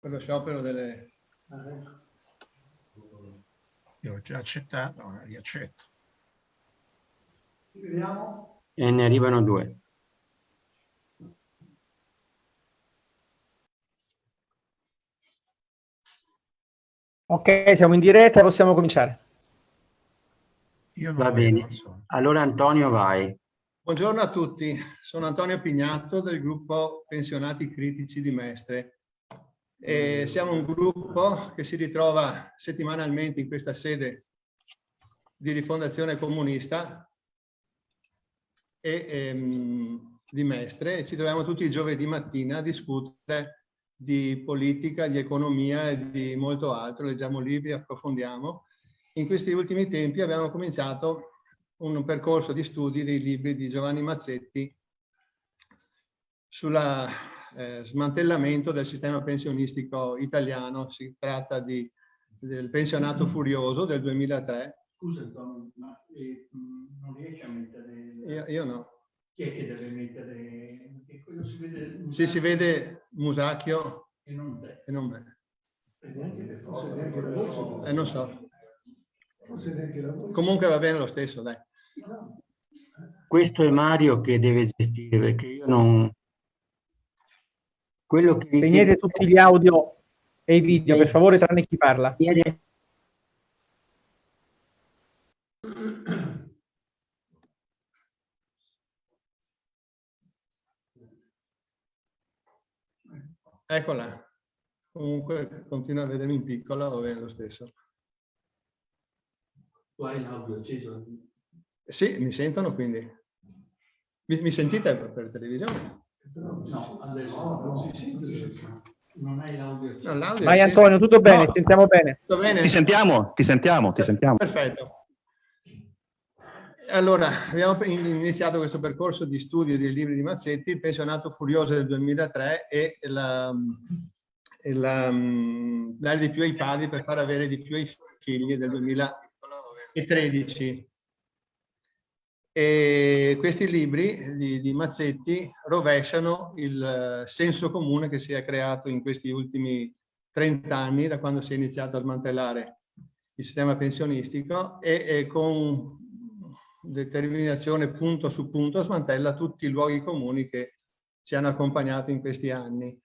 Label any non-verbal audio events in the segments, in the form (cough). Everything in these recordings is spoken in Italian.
per lo sciopero delle... Io ho già accettato, ma riaccetto. Vediamo. E ne arrivano due. Ok, siamo in diretta, possiamo cominciare. Io non Va bene. non so. Allora Antonio vai. Buongiorno a tutti, sono Antonio Pignatto del gruppo Pensionati Critici di Mestre. E siamo un gruppo che si ritrova settimanalmente in questa sede di rifondazione comunista e ehm, di Mestre ci troviamo tutti i giovedì mattina a discutere di politica, di economia e di molto altro, leggiamo libri, approfondiamo. In questi ultimi tempi abbiamo cominciato un percorso di studi dei libri di Giovanni Mazzetti sul eh, smantellamento del sistema pensionistico italiano. Si tratta di, del pensionato furioso del 2003. Scusa Antonio, ma eh, mh, non riesci a mettere... Io, io no. Chi è che deve mettere... Quello si vede... Sì, si vede Musacchio E non te. e non me. E neanche le forze, neanche le voci. Eh, non so. Forse neanche la voce. Comunque va bene lo stesso, dai. Questo è Mario che deve gestire perché io non... Quello che vi Spegnete tutti gli audio e i video, per favore, tranne chi parla. Eccola. Comunque continua a vedermi in piccola, va bene lo stesso. Tu hai l'audio acceso? Sì, mi sentono quindi. Mi, mi sentite per, per televisione? No, adesso non si sente. Non hai l'audio. No, Vai. Antonio, tutto bene, No, sentiamo bene. Tutto bene? Ti sentiamo, ti sentiamo, ti sentiamo. Perfetto. Allora, abbiamo in- iniziato questo percorso di studio dei libri di Mazzetti, Il pensionato furioso del 2003 e la, e la, mm, dare di più ai padri per far avere di più ai figli del 2013. E questi libri di, di Mazzetti rovesciano il eh, senso comune che si è creato in questi ultimi 30 anni, da quando si è iniziato a smantellare il sistema pensionistico e, e con determinazione punto su punto smantella tutti i luoghi comuni che ci hanno accompagnato in questi anni.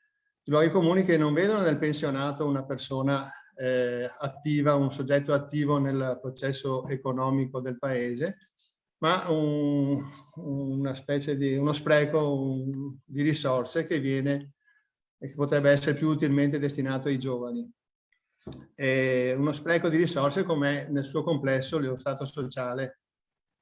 Luoghi comuni che non vedono nel pensionato una persona eh, attiva, un soggetto attivo nel processo economico del paese, ma un- una specie di uno spreco un- di risorse che viene e che potrebbe essere più utilmente destinato ai giovani. E uno spreco di risorse come nel suo complesso lo Stato sociale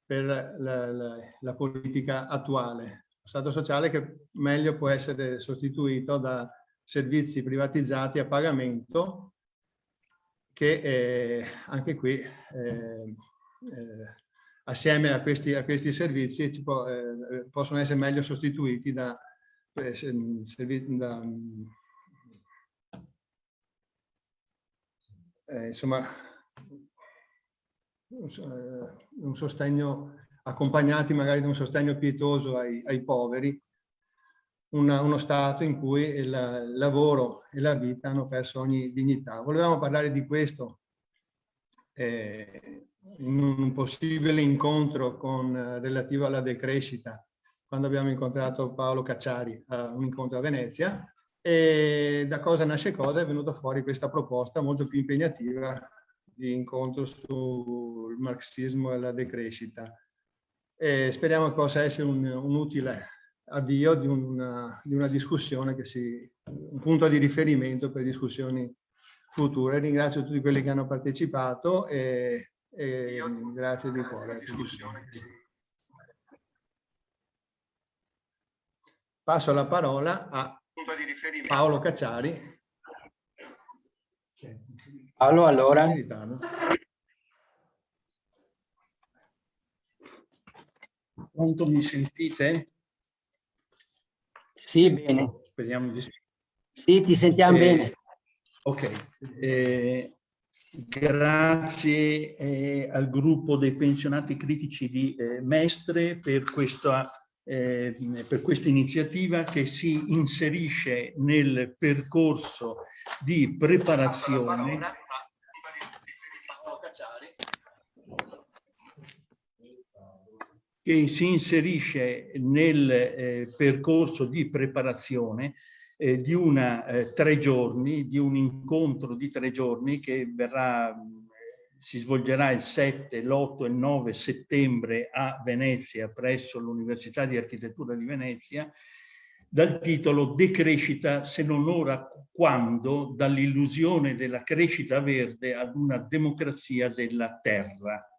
per la, la- la politica attuale. Lo Stato sociale che meglio può essere sostituito da servizi privatizzati a pagamento che eh, anche qui eh, eh, assieme a questi, a questi servizi può- eh, possono essere meglio sostituiti da, eh, servi- da, mm, eh, insomma eh, un sostegno accompagnati magari da un sostegno pietoso ai, ai poveri, una- uno stato in cui il, il lavoro e la vita hanno perso ogni dignità. Volevamo parlare di questo eh, in un possibile incontro con, eh, relativo alla decrescita, quando abbiamo incontrato Paolo Cacciari a un incontro a Venezia, e da cosa nasce cosa è venuta fuori questa proposta molto più impegnativa di incontro sul marxismo e la decrescita. E speriamo che possa essere un, un utile avvio di una, di una discussione che si, un punto di riferimento per discussioni future. Ringrazio tutti quelli che hanno partecipato e, e grazie di cuore. a tutti. Passo la parola a Paolo Cacciari. Paolo, allora. Pronto, mi sentite? sì, bene. Speriamo di Sì, ti sentiamo Eh, bene. Ok, eh, grazie eh, al gruppo dei pensionati critici di eh, Mestre per questa eh, per questa iniziativa che si inserisce nel percorso di preparazione. Che si inserisce nel eh, percorso di preparazione eh, di una eh, tre giorni, di un incontro di tre giorni che verrà, si svolgerà il 7, l'8 e il 9 settembre a Venezia presso l'Università di Architettura di Venezia dal titolo Decrescita se non ora quando dall'illusione della crescita verde ad una democrazia della terra.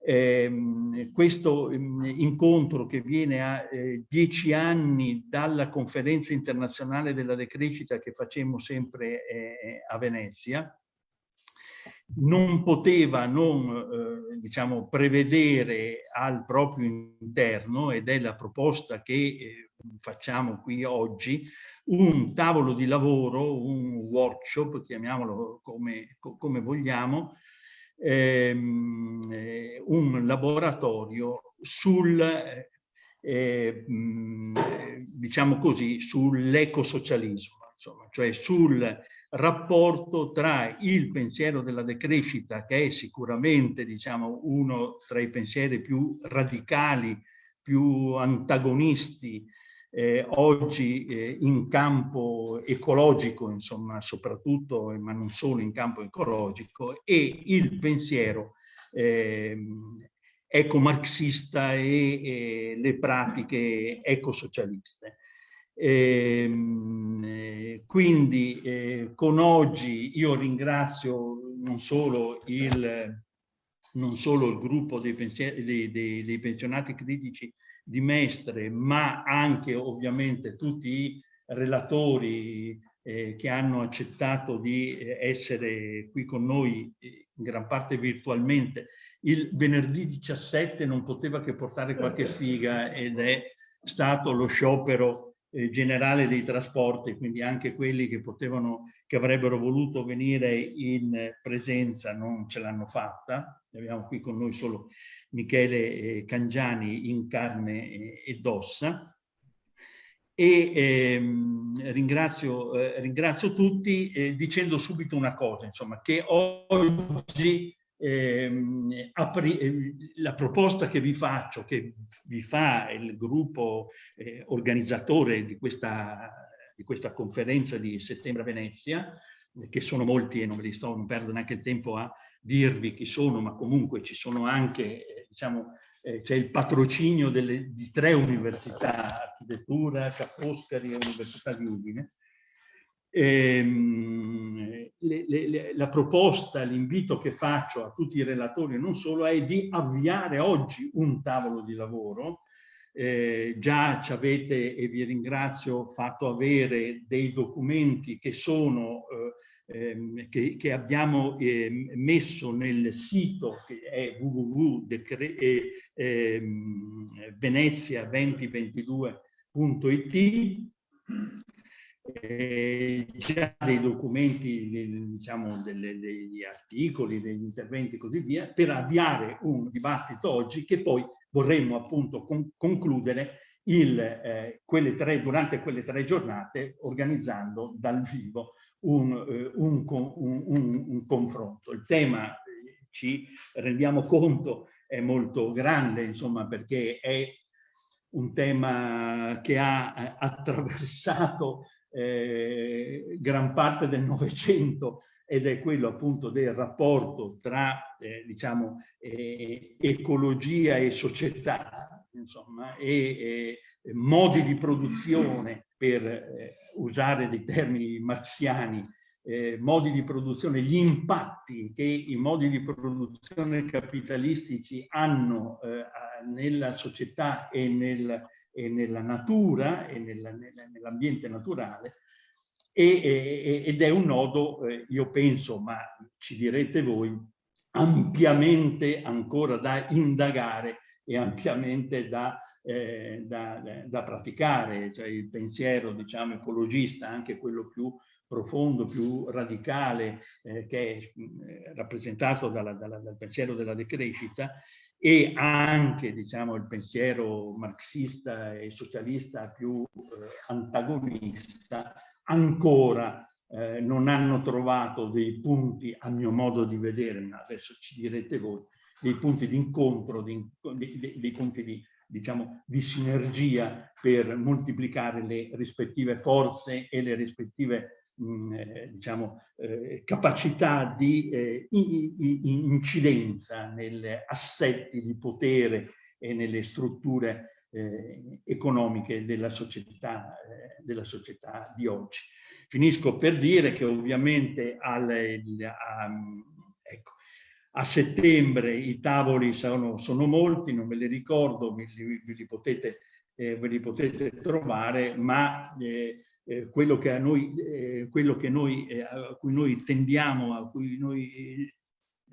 Eh, questo eh, incontro che viene a eh, dieci anni dalla conferenza internazionale della decrescita che facemmo sempre eh, a Venezia, non poteva non eh, diciamo, prevedere al proprio interno, ed è la proposta che facciamo qui oggi, un tavolo di lavoro, un workshop, chiamiamolo come, come vogliamo, ehm, eh, un laboratorio sul, eh, diciamo così, sull'ecosocialismo, cioè sul rapporto tra il pensiero della decrescita, che è sicuramente diciamo, uno tra i pensieri più radicali, più antagonisti eh, oggi eh, in campo ecologico, insomma, soprattutto, ma non solo in campo ecologico, e il pensiero eh, ecomarxista e, e le pratiche ecosocialiste. Eh, quindi eh, con oggi io ringrazio non solo il, non solo il gruppo dei, dei, dei, dei pensionati critici di Mestre, ma anche ovviamente tutti i relatori eh, che hanno accettato di eh, essere qui con noi eh, in gran parte virtualmente. Il venerdì 17 non poteva che portare qualche sfiga ed è stato lo sciopero eh, generale dei trasporti, quindi anche quelli che potevano, che avrebbero voluto venire in presenza non ce l'hanno fatta. Abbiamo qui con noi solo Michele eh, Cangiani in carne ed ossa. E ehm, ringrazio, eh, ringrazio, tutti eh, dicendo subito una cosa, insomma, che oggi ehm, eh, la proposta che vi faccio, che vi fa il gruppo eh, organizzatore di questa, di questa conferenza di settembre a Venezia, che sono molti e non ve li sto, non perdo neanche il tempo a dirvi chi sono, ma comunque ci sono anche diciamo, eh, c'è il patrocinio delle, di tre università, architettura, Ca' Foscari e Università di Udine. Ehm, le, le, la proposta, l'invito che faccio a tutti i relatori non solo è di avviare oggi un tavolo di lavoro, eh, già ci avete, e vi ringrazio, fatto avere dei documenti che sono eh, ehm, che, che, abbiamo eh, messo nel sito che è www.venezia2022.it eh, già dei documenti, diciamo, delle, degli articoli, degli interventi e così via, per avviare un dibattito oggi che poi vorremmo appunto con, concludere il, eh, quelle tre, durante quelle tre giornate organizzando dal vivo un, eh, un, un, un confronto. Il tema, eh, ci rendiamo conto, è molto grande, insomma, perché è un tema che ha eh, attraversato eh, gran parte del Novecento ed è quello appunto del rapporto tra eh, diciamo eh, ecologia e società insomma e modi di produzione per eh, usare dei termini marxiani, eh, modi di produzione, gli impatti che i modi di produzione capitalistici hanno eh, nella società e, nel, e, nella natura e nell'ambiente naturale e, e, ed è un nodo, io penso, ma ci direte voi, ampiamente ancora da indagare e ampiamente da eh, da, da, praticare, cioè il pensiero diciamo, ecologista, anche quello più profondo, più radicale, eh, che è eh, rappresentato dalla, dalla, dal pensiero della decrescita, e anche diciamo, il pensiero marxista e socialista più eh, antagonista, ancora eh, non hanno trovato dei punti, a mio modo di vedere, ma adesso ci direte voi, dei punti di incontro, dei, dei, dei punti di, diciamo, di sinergia per moltiplicare le rispettive forze e le rispettive mh, eh, diciamo, eh, capacità di eh, incidenza negli assetti di potere e nelle strutture economiche della società, della società di oggi. Finisco per dire che ovviamente al, a, a settembre i tavoli sono, sono, molti, non me li ricordo, ve li, ve li, potete, eh, ve li potete, trovare, ma eh, eh, quello che a noi, eh, quello che noi eh, a cui noi tendiamo, a cui noi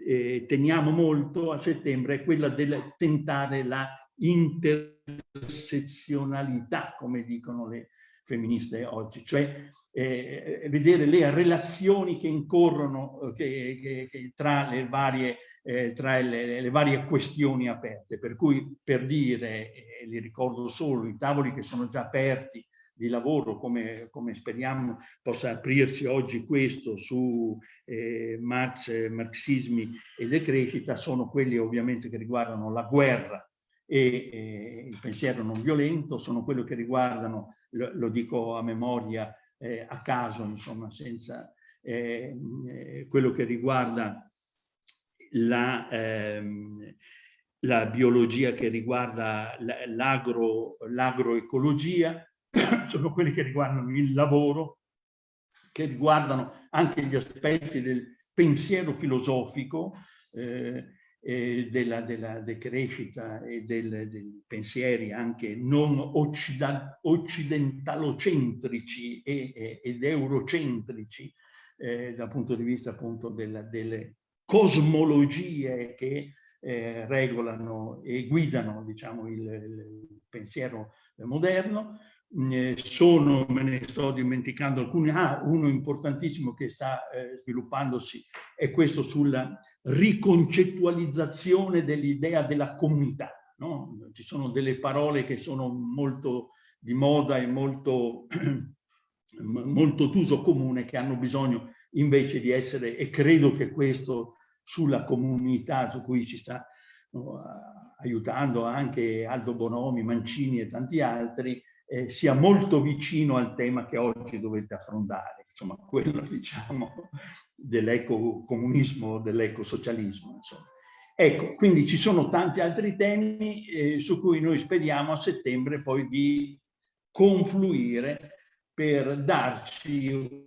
eh, teniamo molto a settembre è quella del tentare la intersezionalità, come dicono le, femministe oggi, cioè eh, vedere le relazioni che incorrono eh, che, che, che tra, le varie, eh, tra le, le, varie questioni aperte. Per cui, per dire, eh, li ricordo solo, i tavoli che sono già aperti di lavoro, come, come speriamo possa aprirsi oggi questo su eh, Marx, marxismi e decrescita, sono quelli ovviamente che riguardano la guerra e eh, il pensiero non violento, sono quelli che riguardano lo, lo dico a memoria, eh, a caso, insomma, senza eh, eh quello che riguarda la, ehm, la biologia che riguarda l'agroecologia, (coughs) sono quelli che riguardano il lavoro, che riguardano anche gli aspetti del pensiero filosofico, eh, eh, della, della decrescita e dei pensieri anche non occidentalocentrici e, e, ed eurocentrici eh, dal punto di vista appunto della, delle cosmologie che eh, regolano e guidano diciamo, il, il pensiero moderno, sono, me ne sto dimenticando alcuni, ah, uno importantissimo che sta eh, sviluppandosi è questo sulla riconcettualizzazione dell'idea della comunità. No? Ci sono delle parole che sono molto di moda e molto, (clears throat) molto d'uso comune che hanno bisogno invece di essere, e credo che questo sulla comunità su cui ci sta no, aiutando anche Aldo Bonomi, Mancini e tanti altri, eh, sia molto vicino al tema che oggi dovete affrontare, insomma, quello (laughs) diciamo dell'ecocomunismo, dell'ecosocialismo. Ecco, quindi ci sono tanti altri temi eh, su cui noi speriamo a settembre poi di confluire per darci,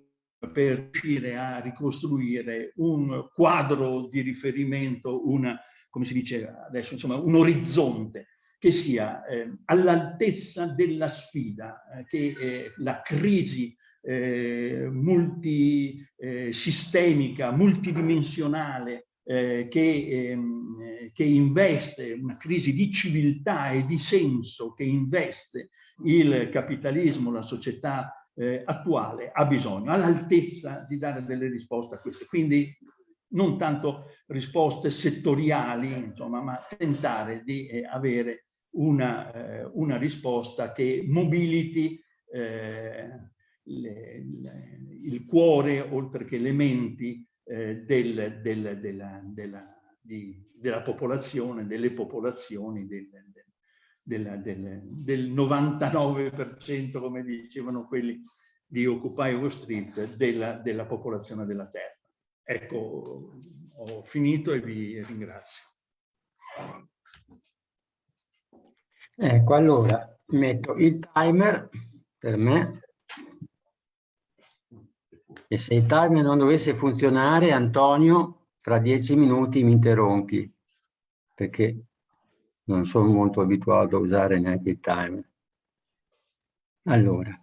per riuscire a ricostruire un quadro di riferimento, una, come si dice adesso, insomma, un orizzonte che sia eh, all'altezza della sfida eh, che eh, la crisi eh, multisistemica, eh, multidimensionale che, ehm, che investe una crisi di civiltà e di senso che investe il capitalismo, la società attuale ha bisogno, all'altezza di dare delle risposte a queste. Quindi non tanto risposte settoriali, insomma, ma tentare di avere una, eh, una risposta che mobiliti eh, le, le, il cuore, oltre che le menti, eh, del, del, della, della, di, della, popolazione, delle popolazioni, del, del 99%, come dicevano quelli di Occupy Wall Street, della, della popolazione della Terra. Ecco, ho finito e vi ringrazio. Ecco, allora metto il timer per me e se il timer non dovesse funzionare, Antonio, fra dieci minuti mi interrompi, perché non sono molto abituato a usare neanche il timer. Allora,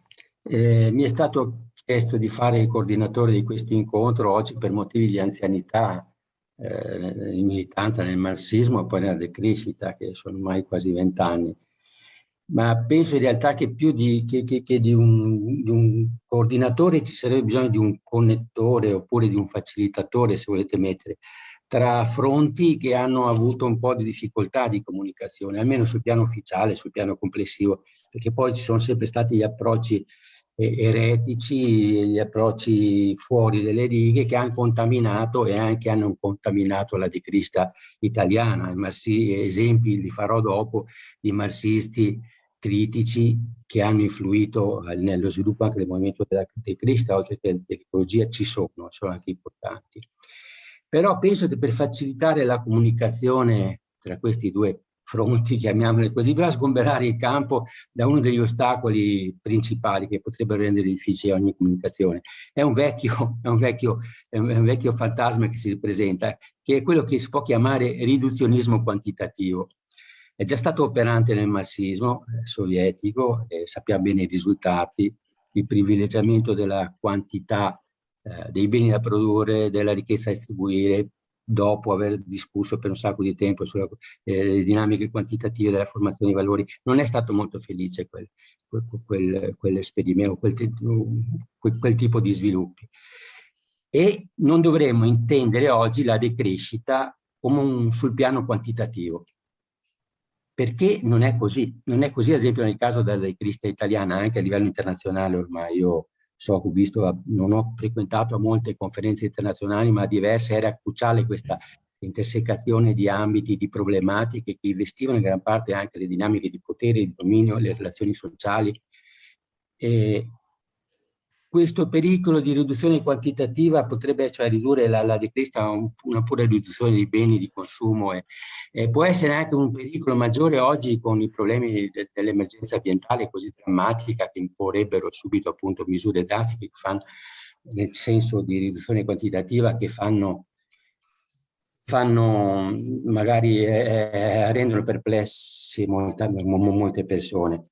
eh, mi è stato chiesto di fare il coordinatore di questo incontro oggi per motivi di anzianità, eh, in militanza nel marxismo e poi nella decrescita, che sono ormai quasi vent'anni ma penso in realtà che più di, che, che, che di, un, di, un, coordinatore ci sarebbe bisogno di un connettore oppure di un facilitatore, se volete mettere, tra fronti che hanno avuto un po' di difficoltà di comunicazione, almeno sul piano ufficiale, sul piano complessivo, perché poi ci sono sempre stati gli approcci eretici, gli approcci fuori delle righe che hanno contaminato e anche hanno contaminato la decrista italiana. esempi li farò dopo di marxisti critici che hanno influito nello sviluppo anche del movimento della decrista, oltre che dell'ecologia, ci sono, sono anche importanti. Però penso che per facilitare la comunicazione tra questi due fronti, (laughs) chiamiamole così, bisogna sgomberare il campo da uno degli ostacoli principali che potrebbero rendere difficile ogni comunicazione. È un vecchio, (laughs) è un vecchio, è un vecchio fantasma che si ripresenta, che è quello che si può chiamare riduzionismo quantitativo. È già stato operante nel marxismo eh, sovietico, eh, sappiamo bene i risultati, il privilegiamento della quantità eh, dei beni da produrre, della ricchezza da distribuire, dopo aver discusso per un sacco di tempo sulle eh, dinamiche quantitative della formazione dei valori, non è stato molto felice quel, quel, quell'esperimento, quel, quel, quel tipo di sviluppi. E non dovremmo intendere oggi la decrescita come un, sul piano quantitativo, perché non è così. Non è così, ad esempio, nel caso della decrescita italiana, anche a livello internazionale ormai io so che ho visto, non ho frequentato molte conferenze internazionali, ma diverse, era cruciale questa intersecazione di ambiti, di problematiche che investivano in gran parte anche le dinamiche di potere, di dominio, le relazioni sociali. E questo pericolo di riduzione quantitativa potrebbe cioè, ridurre la, la decresta a un, una pura riduzione dei beni di consumo e, e, può essere anche un pericolo maggiore oggi con i problemi de, dell'emergenza ambientale così drammatica che imporrebbero subito appunto misure drastiche che fanno nel senso di riduzione quantitativa che fanno, fanno magari eh, eh rendono perplessi molte, molte persone.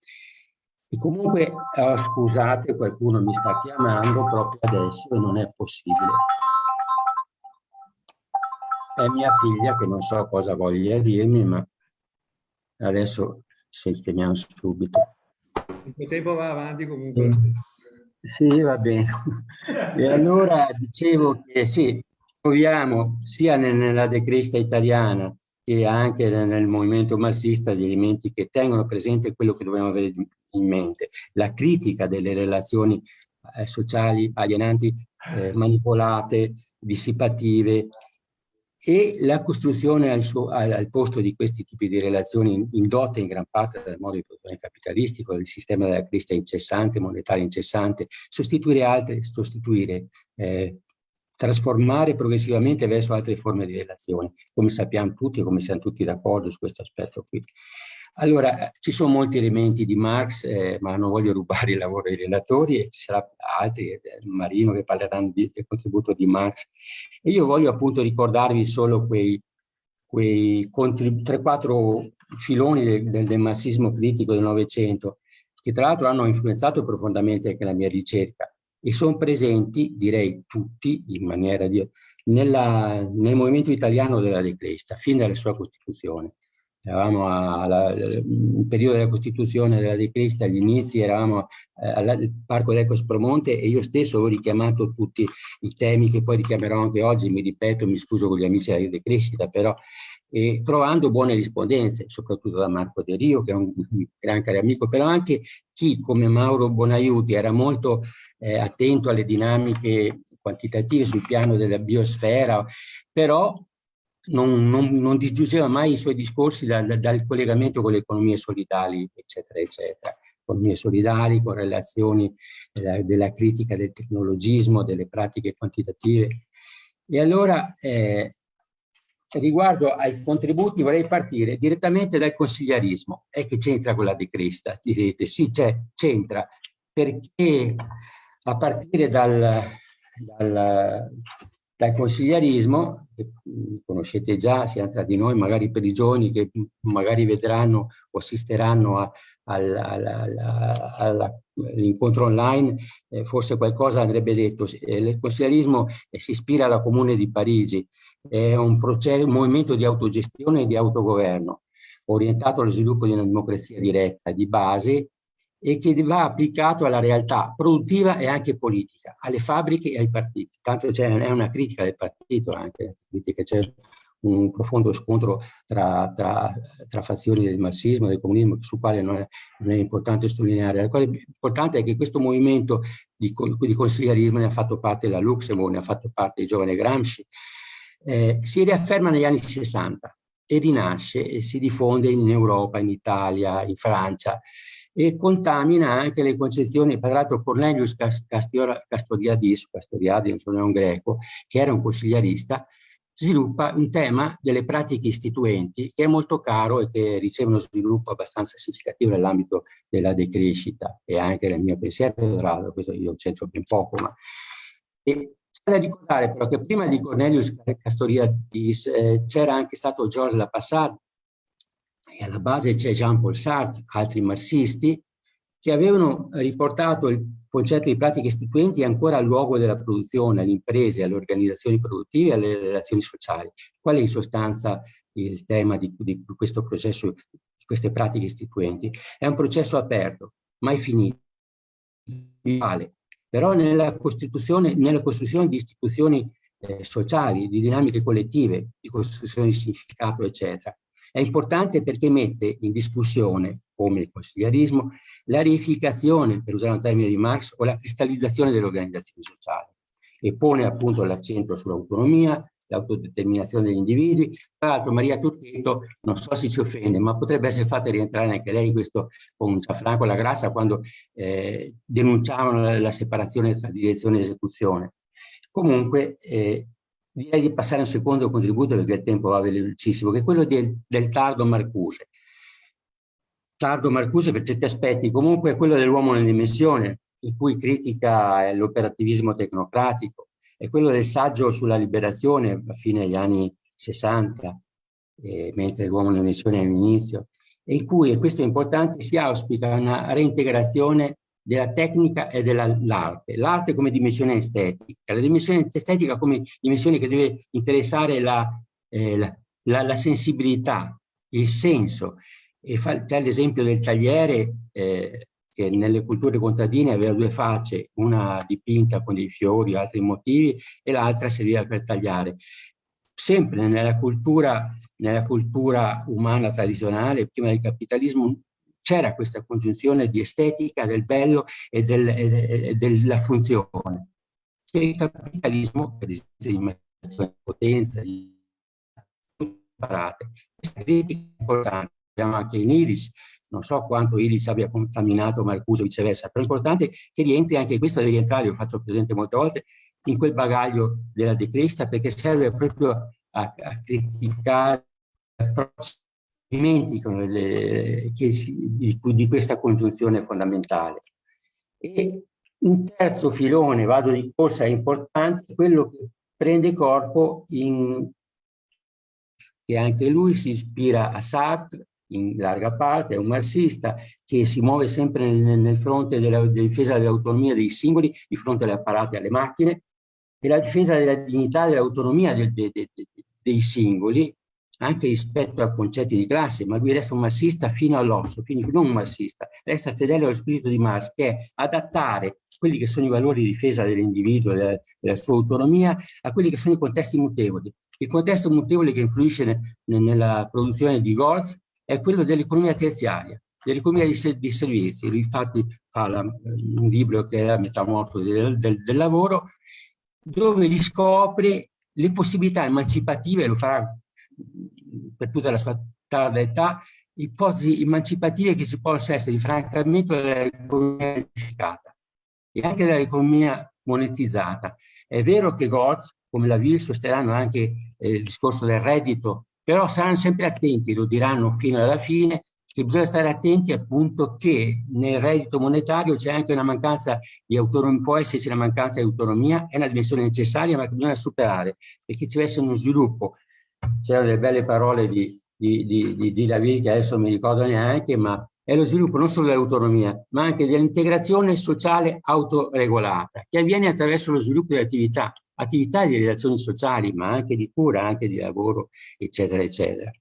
E comunque, oh, scusate, qualcuno mi sta chiamando proprio adesso e non è possibile. È mia figlia che non so cosa voglia dirmi, ma adesso sistemiamo subito. Il tempo va avanti comunque. Sì, va bene. (laughs) E allora dicevo che sì, troviamo sia nella decrista italiana che anche nel movimento marxista gli elementi che tengono presente quello che dobbiamo avere in mente, la critica delle relazioni eh, sociali alienanti, eh, manipolate, dissipative e la costruzione al, suo, al, al, posto di questi tipi di relazioni indotte in gran parte dal modo di produzione capitalistico, del sistema della crisi incessante, monetaria incessante, sostituire altre, sostituire, eh, trasformare progressivamente verso altre forme di relazioni, come sappiamo tutti e come siamo tutti d'accordo su questo aspetto qui. Allora, ci sono molti elementi di Marx, eh, ma non voglio rubare il lavoro ai relatori e ci saranno altri, eh, Marino, che parleranno di, del contributo di Marx. E io voglio appunto ricordarvi solo quei, quei 3-4 filoni del, del, del marxismo critico del Novecento, che tra l'altro hanno influenzato profondamente anche la mia ricerca e sono presenti, direi tutti, in maniera di, nella, nel movimento italiano della decresta, fin dalla sua Costituzione eravamo al periodo della Costituzione della De Crista, agli inizi, eravamo eh, al Parco dell'Ecos Promonte e io stesso ho richiamato tutti i temi che poi richiamerò anche oggi, mi ripeto, mi scuso con gli amici della De Crescita, però eh, trovando buone rispondenze, soprattutto da Marco De Rio, che è un gran caro amico, però anche chi come Mauro Bonaiuti era molto eh, attento alle dinamiche quantitative sul piano della biosfera, però non, non, non disgiungeva mai i suoi discorsi dal, dal collegamento con le economie solidali, eccetera, eccetera. Economie solidali, con relazioni della, della critica del tecnologismo, delle pratiche quantitative. E allora, eh, riguardo ai contributi, vorrei partire direttamente dal consigliarismo. E che c'entra con la De Crista? Direte, sì, c'entra, perché a partire dal, dal dal consigliarismo, che conoscete già sia tra di noi, magari per i giovani che magari vedranno o assisteranno all'incontro online, eh, forse qualcosa andrebbe detto. Eh, il consigliarismo eh, si ispira alla Comune di Parigi, è un, processo, un movimento di autogestione e di autogoverno. orientato allo sviluppo di una democrazia diretta di base e che va applicato alla realtà produttiva e anche politica, alle fabbriche e ai partiti. Tanto è una critica del partito anche, c'è un profondo scontro tra, tra, tra, fazioni del marxismo e del comunismo, sul quale non è, non è, importante sottolineare. La cosa importante è che questo movimento di, di consigliarismo ne ha fatto parte la Luxemburg, ne ha fatto parte il giovane Gramsci, eh, si riafferma negli anni 60 e rinasce e si diffonde in Europa, in Italia, in Francia e contamina anche le concezioni, tra l'altro Cornelius Castoriadis, Castoriadis non è un greco, che era un consigliarista, sviluppa un tema delle pratiche istituenti che è molto caro e che riceve uno sviluppo abbastanza significativo nell'ambito della decrescita e anche nel mio pensiero, questo io c'entro ben poco, ma... E da ricordare però che prima di Cornelius Castoriadis eh, c'era anche stato Georges Lapassade e alla base c'è Jean-Paul Sartre, altri marxisti, che avevano riportato il concetto di pratiche istituenti ancora al luogo della produzione, alle imprese, alle organizzazioni produttive alle relazioni sociali. Qual è in sostanza il tema di, di questo processo, di queste pratiche istituenti? È un processo aperto, mai finito, però nella costruzione, nella costruzione di istituzioni eh, sociali, di dinamiche collettive, di costruzione di significato, eccetera. È importante perché mette in discussione, come il consigliarismo, la reificazione, per usare un termine di Marx, o la cristallizzazione delle organizzazioni sociali e pone appunto l'accento sull'autonomia, l'autodeterminazione degli individui. Tra l'altro Maria Turchetto, non so se ci offende, ma potrebbe essere fatta rientrare anche lei in questo con Gianfranco La Grazia quando eh, denunciavano la, la, separazione tra direzione e esecuzione. Comunque eh, direi di passare a un secondo contributo perché il tempo va velocissimo, che è quello del, del tardo Marcuse. Tardo Marcuse per certi aspetti comunque è quello dell'uomo nella dimensione, in cui critica l'operativismo tecnocratico, è quello del saggio sulla liberazione a fine degli anni 60, eh, mentre l'uomo nella dimensione è all'inizio, in cui, e questo è importante, si auspica una reintegrazione della tecnica e dell'arte. L'arte come dimensione estetica, la dimensione estetica come dimensione che deve interessare la, eh, la, la, la sensibilità, il senso. c'è l'esempio del tagliere eh, che nelle culture contadine aveva due facce, una dipinta con dei fiori, altri motivi, e l'altra serviva per tagliare. Sempre nella cultura, nella cultura umana tradizionale, prima del capitalismo, c'era questa congiunzione di estetica, del bello e, del, e della funzione. Che il capitalismo, per esempio, di potenza, di parate, questa critica è importante. Abbiamo anche in Iris, non so quanto Iris abbia contaminato Marcuse o viceversa, però è importante che rientri anche questo deve rientrare, lo faccio presente molte volte, in quel bagaglio della decresta perché serve proprio a, a criticare approcci dimenticano le, di, di, questa congiunzione fondamentale. E un terzo filone, vado di corsa, è importante, quello che prende corpo in che anche lui si ispira a Sartre in larga parte, è un marxista che si muove sempre nel, nel fronte della, della difesa dell'autonomia dei singoli di fronte alle apparate e alle macchine e la difesa della dignità e dell'autonomia de, de, de, dei singoli anche rispetto a concetti di classe, ma lui resta un marxista fino all'osso, quindi non un marxista, resta fedele allo spirito di Marx, che è adattare quelli che sono i valori di difesa dell'individuo della, della, sua autonomia a quelli che sono i contesti mutevoli. Il contesto mutevole che influisce ne, ne, nella produzione di Goltz è quello dell'economia terziaria, dell'economia di, di, servizi. Lui infatti fa la, un libro che è la metamorfosi del, del, del lavoro, dove riscopre le possibilità emancipative, lo farà per tutta la sua tarda età, ipotesi emancipative che ci possono essere di francamento dell'economia unificata e anche dell'economia monetizzata. È vero che Gortz, come la VIL, sosterranno anche eh, il discorso del reddito, però saranno sempre attenti, lo diranno fino alla fine, che bisogna stare attenti appunto che nel reddito monetario c'è anche una mancanza di autonomia, può esserci una mancanza di autonomia, è una dimensione necessaria ma che bisogna superare, perché ci deve essere uno sviluppo c'erano delle belle parole di, di, di, di, di David che adesso non mi ricordo neanche, ma è lo sviluppo non solo dell'autonomia, ma anche dell'integrazione sociale autoregolata, che avviene attraverso lo sviluppo di attività, attività di relazioni sociali, ma anche di cura, anche di lavoro, eccetera, eccetera.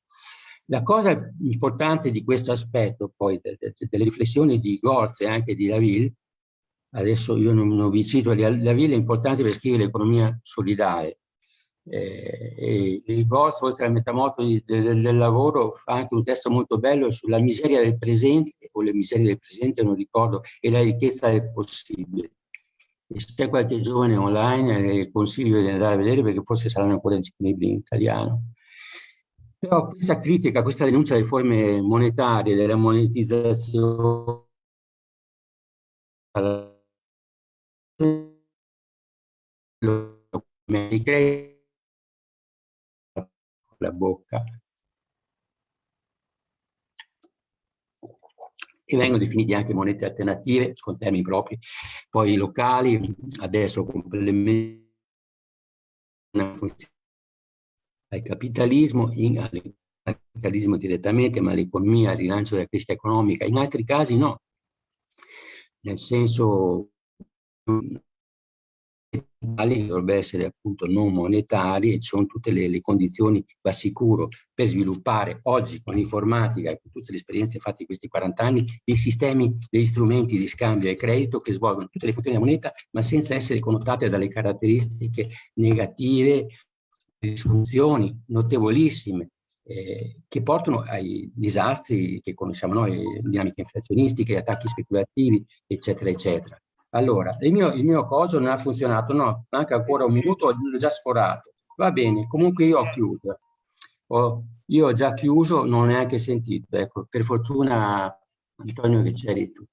La cosa importante di questo aspetto, poi, de, de, delle riflessioni di Gorz e anche di Laville, adesso io non, non vi cito, Laville è importante per scrivere l'economia solidale, eh, e il Gorz, oltre al metamoto del, del, lavoro, fa anche un testo molto bello sulla miseria del presente, o le miserie del presente, non ricordo, e la ricchezza del possibile. Se c'è qualche giovane online, eh, consiglio di andare a vedere perché forse saranno ancora disponibili in italiano. Però questa critica, questa denuncia delle forme monetarie, della monetizzazione la bocca. E vengono definiti anche monete alternative con termini propri, poi locali, adesso complementano al capitalismo, in, al capitalismo direttamente, ma all'economia, al rilancio della crescita economica. In altri casi no, nel senso dovrebbe essere appunto non monetari e ci sono tutte le, le, condizioni, va sicuro, per sviluppare oggi con l'informatica e con tutte le esperienze fatte in questi 40 anni, dei sistemi, degli strumenti di scambio e credito che svolgono tutte le funzioni della moneta, ma senza essere connotate dalle caratteristiche negative disfunzioni notevolissime eh, che portano ai disastri che conosciamo noi, dinamiche inflazionistiche, attacchi speculativi, eccetera, eccetera. Allora, il mio, il mio coso non ha funzionato, no, manca ancora un minuto, l'ho già sforato. Va bene, comunque io ho chiuso. Ho, io ho già chiuso, non ho neanche sentito, ecco, per fortuna Antonio che c'eri tu.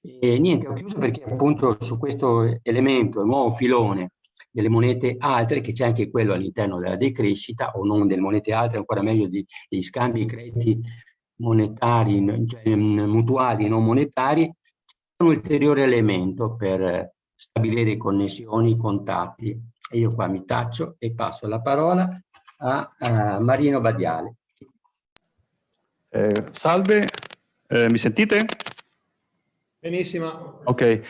E niente, ho chiuso perché appunto su questo elemento, il nuovo filone, delle monete altre, che c'è anche quello all'interno della decrescita, o non delle monete altre, ancora meglio di, degli scambi di crediti monetari, cioè, mutuali non monetari, un ulteriore elemento per stabilire connessioni, contatti. E io qua mi taccio e passo la parola a, a Marino Badiale. Eh, salve, eh, mi sentite? Benissimo. Ok, eh,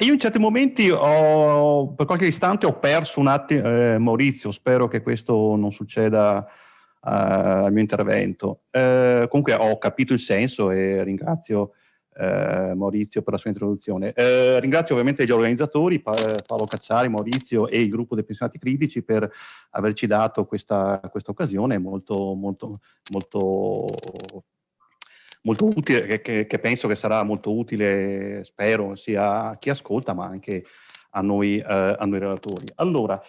io in certi momenti ho, per qualche istante ho perso un attimo, eh, Maurizio, spero che questo non succeda uh, al mio intervento. Eh, comunque ho capito il senso e ringrazio eh, Maurizio per la sua introduzione. Eh, ringrazio ovviamente gli organizzatori, pa Paolo Cacciari, Maurizio e il gruppo dei pensionati critici per averci dato questa, questa occasione molto, molto, molto molto utile, che, che, penso che sarà molto utile, spero, sia a chi ascolta, ma anche a noi, eh, a noi relatori. Allora,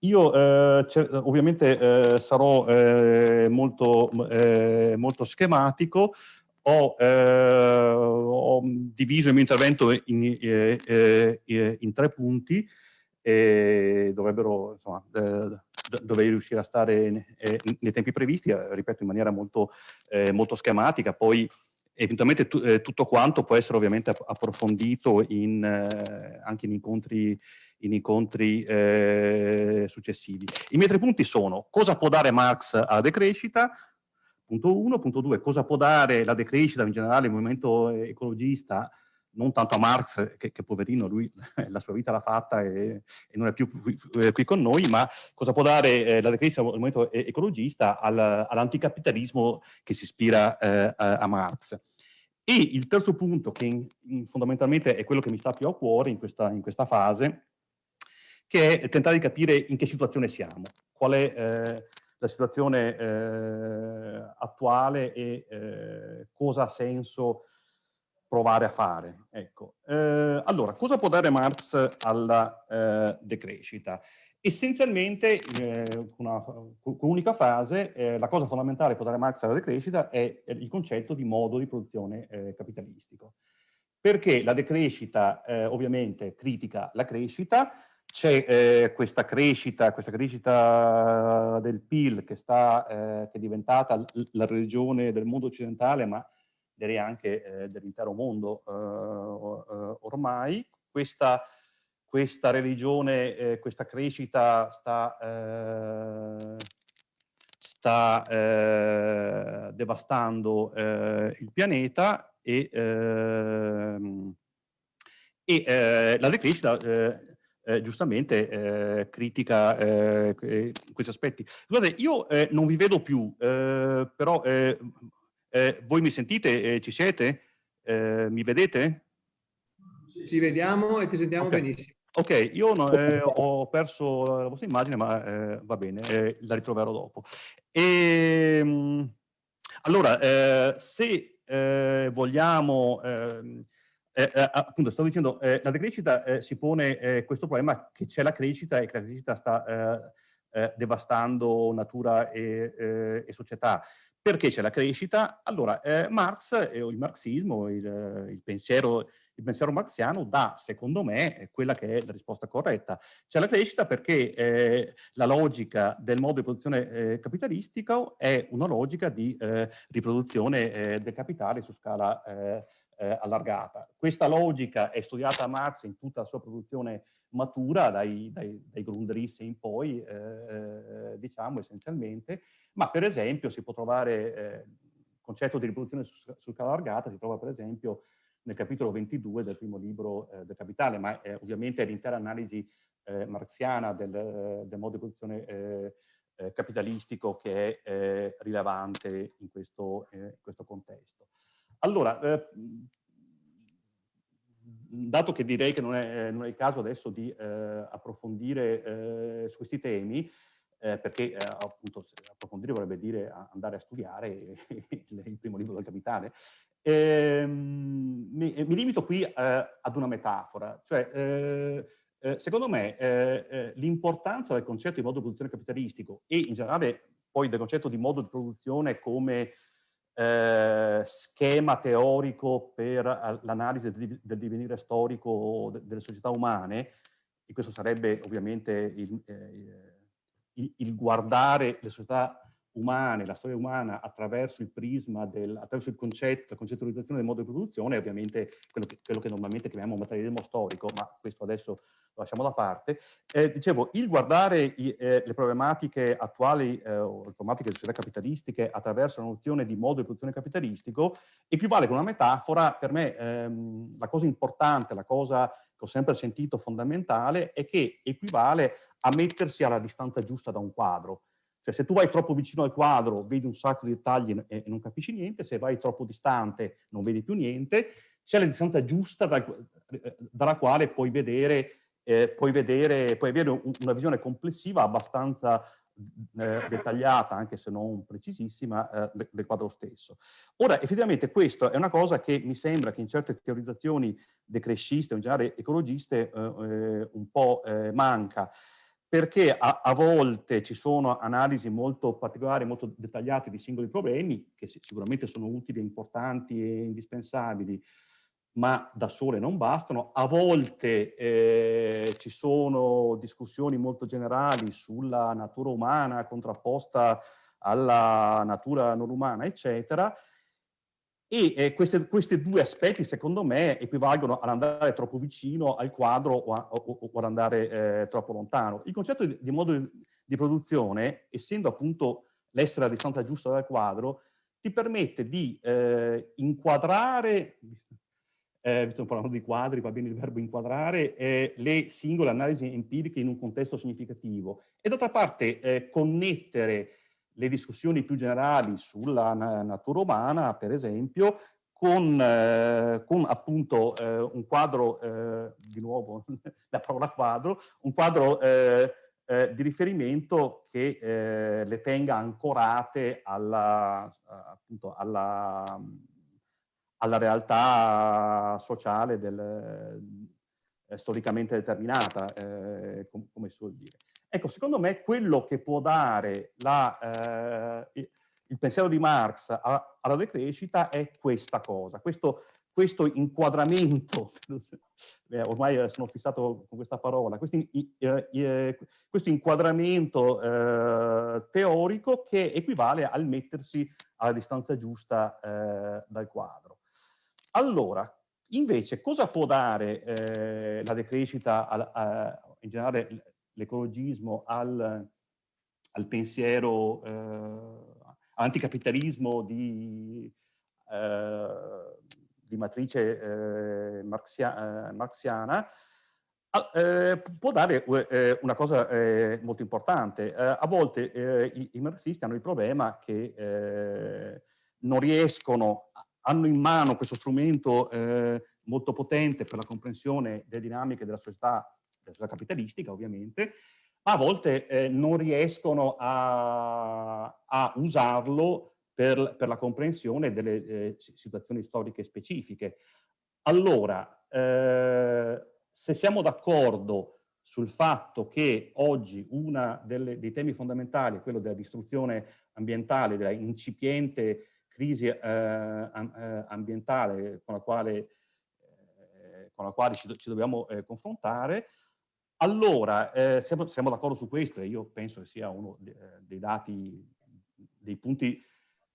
io eh, ovviamente eh, sarò eh, molto, eh, molto schematico, ho, eh, ho, diviso il mio intervento in, in tre punti, e dovrebbero, insomma, dovrei riuscire a stare nei tempi previsti, eh, ripeto, in maniera molto, eh, molto schematica, poi eventualmente eh, tutto quanto può essere ovviamente approfondito in, eh, anche in incontri, in incontri eh, successivi. I miei tre punti sono cosa può dare Marx alla decrescita, punto uno, punto due, cosa può dare la decrescita in generale, il movimento ecologista? Non tanto a Marx, che, che poverino, lui la sua vita l'ha fatta e, e, non è più qui, eh, qui, con noi, ma cosa può dare eh, la decrescita al movimento ecologista al, all'anticapitalismo che si ispira eh, a, a, Marx. E il terzo punto, che fondamentalmente è quello che mi sta più a cuore in questa, in questa, fase, che è tentare di capire in che situazione siamo, qual è eh, la situazione eh, attuale e eh, cosa ha senso provare a fare. Ecco. Eh, allora, cosa può dare Marx alla eh, decrescita? Essenzialmente, eh, una, con un'unica frase, eh, la cosa fondamentale che può dare Marx alla decrescita è il concetto di modo di produzione capitalistico. Perché la decrescita ovviamente critica la crescita, c'è questa crescita, questa crescita del PIL che, sta, che è diventata la religione del mondo occidentale, ma direi anche eh, dell'intero mondo eh, eh, ormai. Questa, questa religione, eh, questa crescita sta, eh, sta eh, devastando il pianeta e, ehm, e la decrescita eh, giustamente eh, critica eh, questi aspetti. Guardate, io eh, non vi vedo più, eh, però eh, voi mi sentite? ci siete? mi vedete? Ti vediamo e ti sentiamo okay. benissimo. Ok, io no, ho perso la vostra immagine, ma va bene, la ritroverò dopo. E, ehm, allora, se vogliamo ehm, eh, eh, appunto, stavo dicendo, eh, la decrescita eh, si pone eh, questo problema che c'è la crescita e che la crescita sta eh, devastando natura e, e, società. Perché c'è la crescita? Allora, Marx, il marxismo, il, il, pensiero, il pensiero marxiano dà, secondo me, quella che è la risposta corretta. C'è la crescita perché la logica del modo di produzione capitalistico è una logica di riproduzione del capitale su scala eh, allargata. Questa logica è studiata a Marx in tutta la sua produzione matura, dai, dai, dai Grundrisse in poi, eh, eh, diciamo essenzialmente, ma per esempio si può trovare eh, il concetto di riproduzione su, su scala allargata, si trova per esempio nel capitolo 22 del primo libro eh, del Capitale, ma eh, ovviamente è l'intera analisi eh, marxiana del, del, modo di produzione eh, eh, capitalistico che è rilevante in questo, in questo contesto. Allora, eh, dato che direi che non è, non è il caso adesso di eh, approfondire eh, su questi temi, eh, perché eh, appunto approfondire vorrebbe dire andare a studiare (laughs) il primo libro del Capitale, ehm, mi, mi, limito qui eh, ad una metafora, cioè secondo me l'importanza del concetto di modo di produzione capitalistico e in generale poi del concetto di modo di produzione come eh, schema teorico per l'analisi del, divenire storico delle società umane, e questo sarebbe ovviamente il, eh, il, il, guardare le società umane, la storia umana attraverso il prisma, del, attraverso il concetto, la concettualizzazione del modo di produzione, ovviamente quello che, quello che normalmente chiamiamo materialismo storico, ma questo adesso lo lasciamo da parte. Eh, dicevo, il guardare i, eh, le problematiche attuali eh, o le problematiche delle società capitalistiche attraverso la nozione di modo di produzione capitalistico equivale con una metafora, per me ehm, la cosa importante, la cosa che ho sempre sentito fondamentale è che equivale a mettersi alla distanza giusta da un quadro. Cioè se tu vai troppo vicino al quadro vedi un sacco di dettagli e, non capisci niente, se vai troppo distante non vedi più niente, c'è la distanza giusta da, eh, dalla quale puoi vedere eh, puoi, vedere, puoi avere un, una visione complessiva abbastanza eh, dettagliata, anche se non precisissima, eh, del quadro stesso. Ora, effettivamente questo è una cosa che mi sembra che in certe teorizzazioni decresciste in generale ecologiste eh, eh, un po' eh, manca, perché a, a, volte ci sono analisi molto particolari, molto dettagliate di singoli problemi, che sicuramente sono utili, importanti e indispensabili, ma da sole non bastano. A volte eh, ci sono discussioni molto generali sulla natura umana contrapposta alla natura non umana, eccetera, e eh, questi due aspetti, secondo me, equivalgono ad andare troppo vicino al quadro o, a, o, o ad andare eh, troppo lontano. Il concetto di, di modo di, di, produzione, essendo appunto l'essere a distanza giusta dal quadro, ti permette di eh, inquadrare, eh, stiamo parlando di quadri, va bene il verbo inquadrare, eh, le singole analisi empiriche in un contesto significativo e d'altra parte eh, connettere le discussioni più generali sulla na natura umana, per esempio, con, eh, con appunto eh, un quadro, eh, di nuovo (laughs) la parola quadro, un quadro di riferimento che le tenga ancorate alla, appunto, alla alla realtà sociale del, eh, storicamente determinata, eh, com come si suol dire. Ecco, secondo me quello che può dare la, eh, il pensiero di Marx alla decrescita è questa cosa, questo, questo inquadramento, (laughs) eh, ormai sono fissato con questa parola, questo, eh, questo inquadramento eh, teorico che equivale al mettersi alla distanza giusta dal quadro. Allora, invece, cosa può dare eh, la decrescita, al, a, in generale l'ecologismo, al, al, pensiero, eh, all'anticapitalismo di, eh, di, matrice eh, marxia, eh, marxiana? Eh, può dare eh, una cosa molto importante. A volte i, i, marxisti hanno il problema che non riescono, hanno in mano questo strumento molto potente per la comprensione delle dinamiche della società, società capitalistica ovviamente, ma a volte non riescono a, a usarlo per, per, la comprensione delle situazioni storiche specifiche. Allora, se siamo d'accordo sul fatto che oggi uno dei temi fondamentali è quello della distruzione ambientale, della incipiente crisi eh, eh ambientale con la quale, eh, con la quale ci, ci dobbiamo eh, confrontare, allora eh, siamo, siamo d'accordo su questo e io penso che sia uno eh, dei dati, dei punti,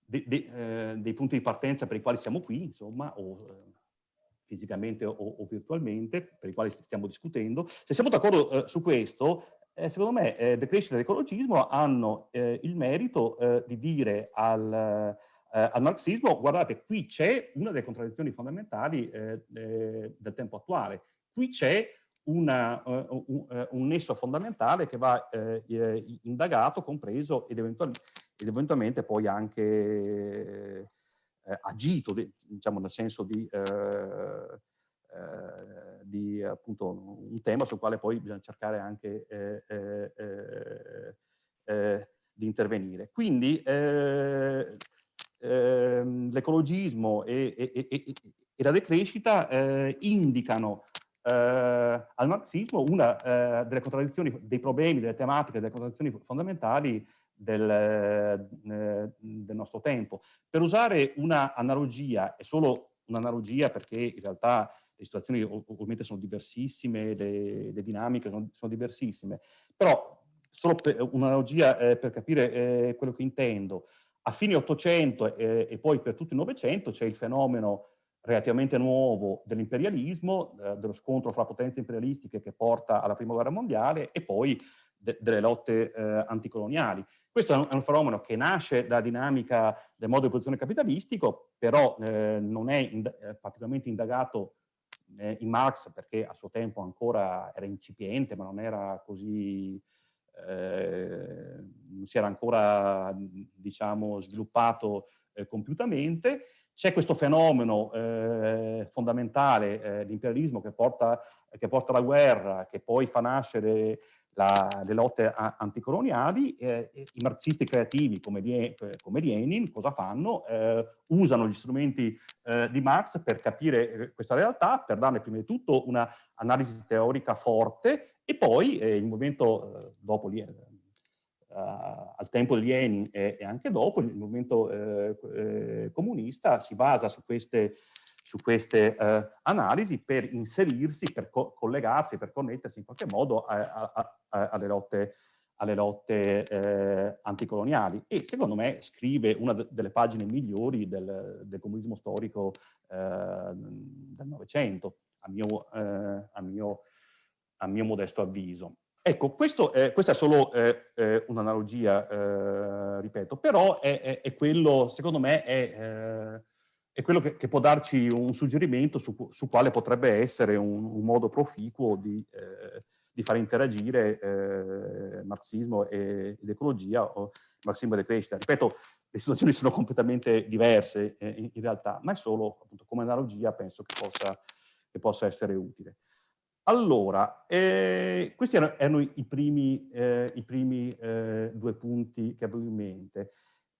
de, de, dei punti di partenza per i quali siamo qui, insomma, o fisicamente o, o, virtualmente, per i quali stiamo discutendo. Se siamo d'accordo eh, su questo, eh, secondo me eh, decrescita e l'ecologismo hanno eh, il merito eh, di dire al, eh, al, marxismo, guardate, qui c'è una delle contraddizioni fondamentali del tempo attuale, qui c'è una, uh, un, un, nesso fondamentale che va indagato, compreso ed, eventual ed eventualmente poi anche eh, agito, diciamo nel senso di, eh, eh, di, appunto un tema sul quale poi bisogna cercare anche di intervenire. Quindi ehm, l'ecologismo e, e, e, e, la decrescita eh, indicano eh, al marxismo una eh, delle contraddizioni, dei problemi, delle tematiche, delle contraddizioni fondamentali del, eh, del nostro tempo. Per usare una analogia, è solo un'analogia perché in realtà le situazioni ovviamente sono diversissime, le, le dinamiche sono, sono, diversissime, però solo un'analogia eh, per capire eh, quello che intendo. A fine 800 eh, e poi per tutto il Novecento c'è il fenomeno relativamente nuovo dell'imperialismo, eh, dello scontro fra potenze imperialistiche che porta alla Prima Guerra Mondiale e poi de delle lotte eh, anticoloniali. Questo è un, è un, fenomeno che nasce dalla dinamica del modo di produzione capitalistico, però eh, non è ind eh, particolarmente indagato eh, in Marx perché a suo tempo ancora era incipiente, ma non era così, eh, non si era ancora, diciamo, sviluppato compiutamente. C'è questo fenomeno eh, fondamentale, eh, l'imperialismo che porta, che porta alla guerra, che poi fa nascere la, le lotte a, anticoloniali, eh, i marxisti creativi come, come Lenin cosa fanno? Eh, usano gli strumenti eh, di Marx per capire eh, questa realtà, per darne prima di tutto una analisi teorica forte e poi il movimento, dopo al tempo di Lenin e, e, anche dopo, il movimento comunista si basa su queste su queste eh, analisi per inserirsi, per co collegarsi, per connettersi in qualche modo a, a, a, alle lotte, alle lotte eh, anticoloniali e secondo me scrive una de delle pagine migliori del, del comunismo storico eh, del Novecento, a eh, a, a mio modesto avviso. Ecco, questo è, questa è solo eh, un'analogia, ripeto, però è, è, è, quello, secondo me, è è quello che, che, può darci un suggerimento su, su quale potrebbe essere un, un modo proficuo di, eh, di far interagire eh, marxismo e, ed ecologia o marxismo e decrescita. Ripeto, le situazioni sono completamente diverse eh, in, in, realtà, ma è solo appunto, come analogia penso che possa, che possa essere utile. Allora, eh, questi erano, erano i primi, eh, i primi eh, due punti che avevo in mente.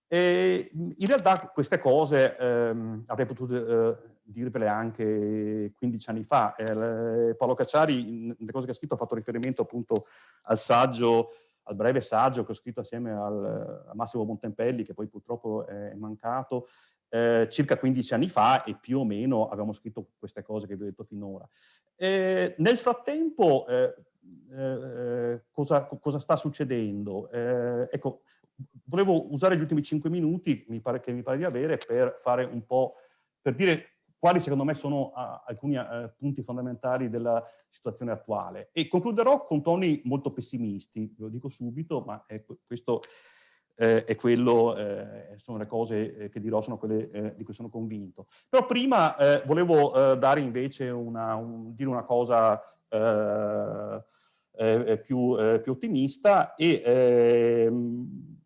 E in realtà queste cose ehm, avrei potuto eh, dirvele anche 15 anni fa. Eh, Paolo Cacciari, nelle cose che ha scritto, ha fatto riferimento appunto al saggio, al breve saggio che ho scritto assieme al, a Massimo Montempelli, che poi purtroppo è mancato, eh, circa 15 anni fa e più o meno abbiamo scritto queste cose che vi ho detto finora. Nel frattempo, eh, eh, cosa, cosa, sta succedendo? Eh, ecco, volevo usare gli ultimi cinque minuti, mi pare che mi pare di avere, per fare un po', per dire quali secondo me sono uh, alcuni uh, punti fondamentali della situazione attuale. E concluderò con toni molto pessimisti, ve lo dico subito, ma è, questo eh, è quello, eh, sono le cose eh, che dirò, sono quelle eh, di cui sono convinto. Però prima volevo dare invece una, un, dire una cosa eh, eh, più, eh, più, ottimista e, ehm,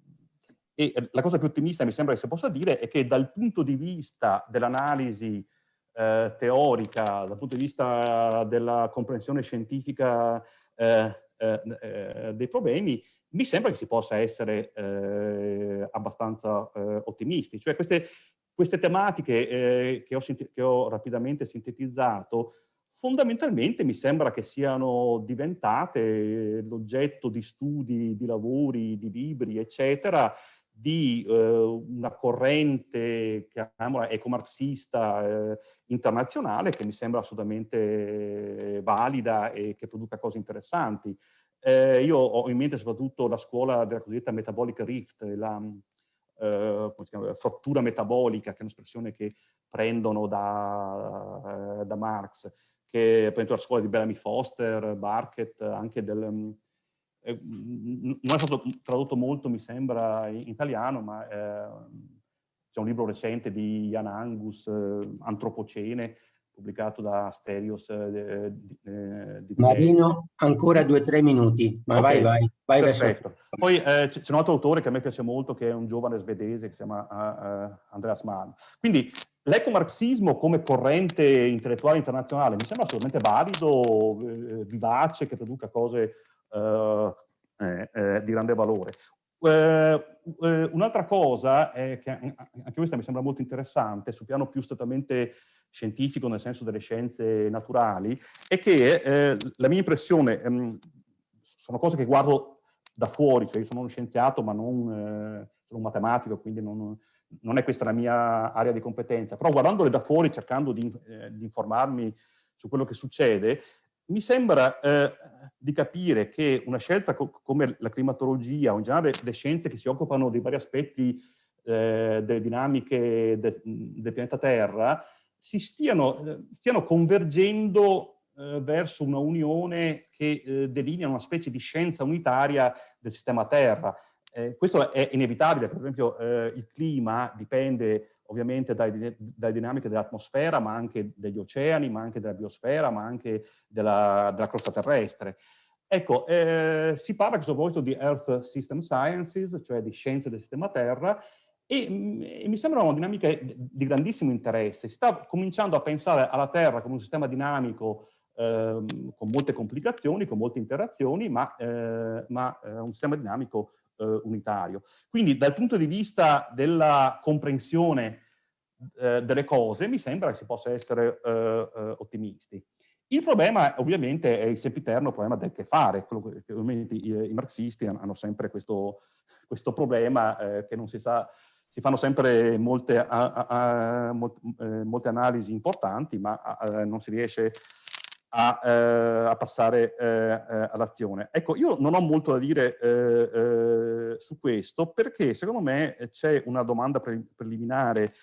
e, la cosa più ottimista mi sembra che si possa dire è che dal punto di vista dell'analisi eh, teorica, dal punto di vista della comprensione scientifica eh, eh, dei problemi, mi sembra che si possa essere abbastanza ottimisti. Cioè queste, queste tematiche che ho, che ho rapidamente sintetizzato fondamentalmente mi sembra che siano diventate l'oggetto di studi, di lavori, di libri, eccetera, di eh, una corrente, chiamiamola ecomarxista eh, internazionale, che mi sembra assolutamente valida e che produca cose interessanti. Eh, io ho in mente soprattutto la scuola della cosiddetta metabolic rift, la eh, frattura metabolica, che è un'espressione che prendono da, eh, da Marx, che è la scuola di Bellamy Foster, Barkett, anche del... Mm, eh, non è stato tradotto molto, mi sembra, in italiano, ma eh, c'è un libro recente di Jan Angus, eh, Antropocene, pubblicato da Stereos. Eh, eh, di Marino, ancora due o tre minuti, ma okay. vai, vai, vai verso. Poi eh, c'è un altro autore che a me piace molto, che è un giovane svedese, che si chiama uh, Andreas Mann. Quindi L'ecomarxismo come corrente intellettuale internazionale mi sembra assolutamente valido, eh, vivace, che produca cose eh, eh, eh di grande valore. Eh, eh, un'altra cosa, che anche questa mi sembra molto interessante, sul piano più strettamente scientifico, nel senso delle scienze naturali, è che la mia impressione, ehm, sono cose che guardo da fuori, cioè io sono uno scienziato ma non sono un matematico, quindi non, non è questa la mia area di competenza, però guardandole da fuori, cercando di, eh, di informarmi su quello che succede, mi sembra eh, di capire che una scelta co come la climatologia o in generale le scienze che si occupano dei vari aspetti eh, delle dinamiche de del pianeta Terra si stiano, eh, stiano convergendo eh, verso una unione che eh, delinea una specie di scienza unitaria del sistema Terra. Eh, questo è inevitabile, per esempio eh, il clima dipende ovviamente dalle dinamiche dell'atmosfera, ma anche degli oceani, ma anche della biosfera, ma anche della, della crosta terrestre. Ecco, eh, si parla a questo proposito di Earth System Sciences, cioè di scienze del sistema Terra, e, mm, e, mi sembra una dinamica di grandissimo interesse. Si sta cominciando a pensare alla Terra come un sistema dinamico eh, con molte complicazioni, con molte interazioni, ma, eh, ma eh, un sistema dinamico eh, unitario. Quindi dal punto di vista della comprensione eh, delle cose mi sembra che si possa essere eh, eh ottimisti. Il problema ovviamente è il sempiterno problema del che fare, che ovviamente i, i, marxisti hanno sempre questo, questo problema eh, che non si sa, si fanno sempre molte, a, a, a, eh, molte analisi importanti, ma non si riesce a, eh, a passare eh, eh, all'azione. Ecco, io non ho molto da dire eh, eh, su questo perché secondo me c'è una domanda pre preliminare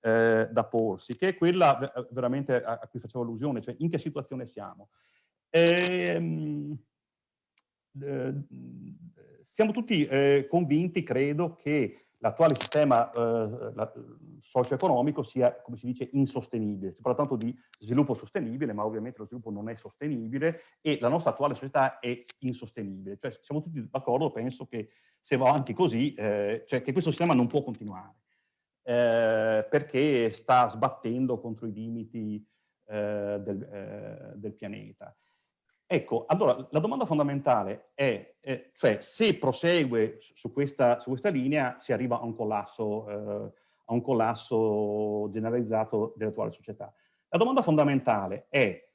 da porsi, che è quella veramente a, a, cui facevo allusione, cioè in che situazione siamo. Ehm, siamo tutti convinti, credo, che l'attuale sistema eh, socio-economico sia, come si dice, insostenibile. Si parla tanto di sviluppo sostenibile, ma ovviamente lo sviluppo non è sostenibile e la nostra attuale società è insostenibile. Cioè siamo tutti d'accordo, penso che se va avanti così, eh, cioè che questo sistema non può continuare, eh, perché sta sbattendo contro i limiti eh, del, eh, del pianeta. Ecco, allora la domanda fondamentale è, eh, cioè, se prosegue su questa, su questa, linea si arriva a un collasso, eh, a un collasso generalizzato dell'attuale società. La domanda fondamentale è,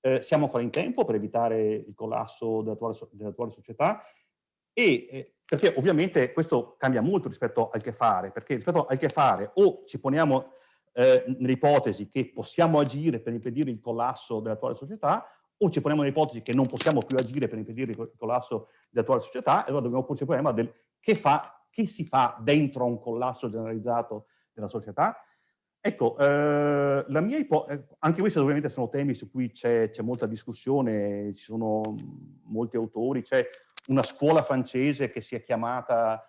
eh, siamo ancora in tempo per evitare il collasso dell'attuale dell società? E, eh, perché ovviamente questo cambia molto rispetto al che fare, perché rispetto al che fare o ci poniamo eh, nell'ipotesi che possiamo agire per impedire il collasso dell'attuale società o ci poniamo l'ipotesi che non possiamo più agire per impedire il collasso dell'attuale società, e allora dobbiamo porci il problema del che, fa, che si fa dentro un collasso generalizzato della società. Ecco, eh, la mia ipotesi, anche questi ovviamente sono temi su cui c'è molta discussione, ci sono molti autori, c'è una scuola francese che si è chiamata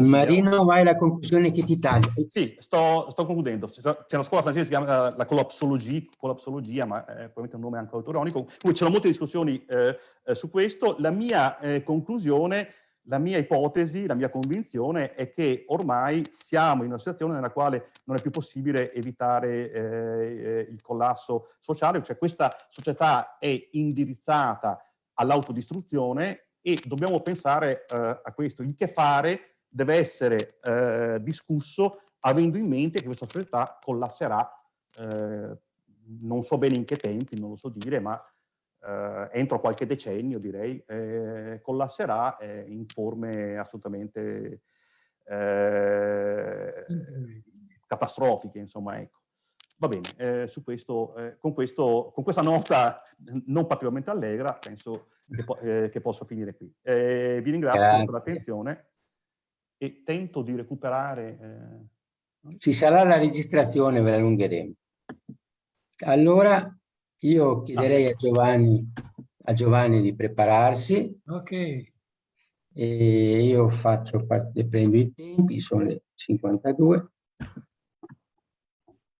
Marino, vai alla conclusione che ti taglio. Sì, sto, sto concludendo. C'è una scuola francese che si chiama eh, la collapsologia, collapsologia ma è probabilmente un nome anche autoronico. Comunque c'erano molte discussioni eh, eh, su questo. La mia eh, conclusione, la mia ipotesi, la mia convinzione è che ormai siamo in una situazione nella quale non è più possibile evitare eh, eh, il collasso sociale, cioè questa società è indirizzata all'autodistruzione e dobbiamo pensare a questo, il che fare deve essere eh, discusso avendo in mente che questa società collasserà, eh, non so bene in che tempi, non lo so dire, ma eh, entro qualche decennio direi, eh, collasserà eh, in forme assolutamente eh, catastrofiche, insomma, ecco. Va bene, su questo, con, questo, con questa nota non particolarmente allegra, penso che, po che posso finire qui. vi ringrazio Grazie. per l'attenzione e tento di recuperare... Eh... Ci sarà la registrazione, ve la allungheremo. Allora io chiederei a Giovanni, a Giovanni di prepararsi. Ok. E io faccio parte, prendo i tempi, sono le 52.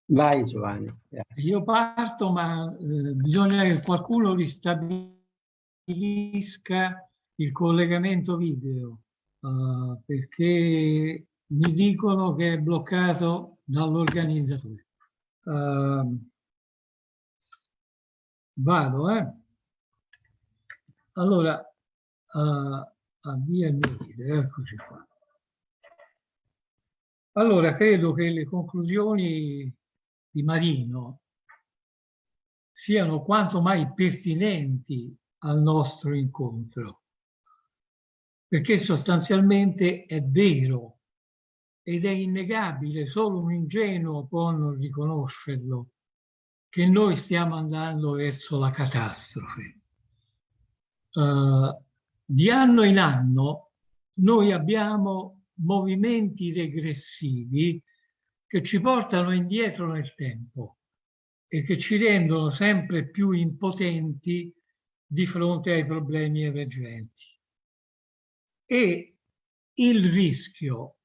Vai Giovanni. Grazie. Io parto, ma eh, bisogna che qualcuno ristabilisca il collegamento video. Uh, perché mi dicono che è bloccato dall'organizzatore. Uh, vado, eh? Allora, uh, avvia il mio video, eccoci qua. Allora, credo che le conclusioni di Marino siano quanto mai pertinenti al nostro incontro perché sostanzialmente è vero ed è innegabile, solo un ingenuo può non riconoscerlo, che noi stiamo andando verso la catastrofe. Uh, di anno in anno noi abbiamo movimenti regressivi che ci portano indietro nel tempo e che ci rendono sempre più impotenti di fronte ai problemi emergenti e il rischio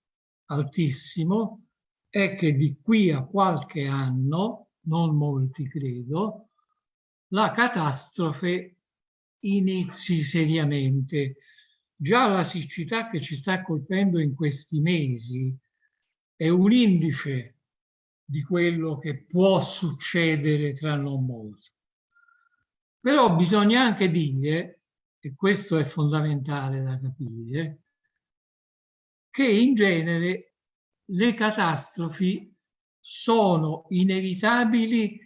altissimo è che di qui a qualche anno, non molti credo, la catastrofe inizi seriamente. Già la siccità che ci sta colpendo in questi mesi è un indice di quello che può succedere tra non molto. Però bisogna anche dire e questo è fondamentale da capire, che in genere le catastrofi sono inevitabili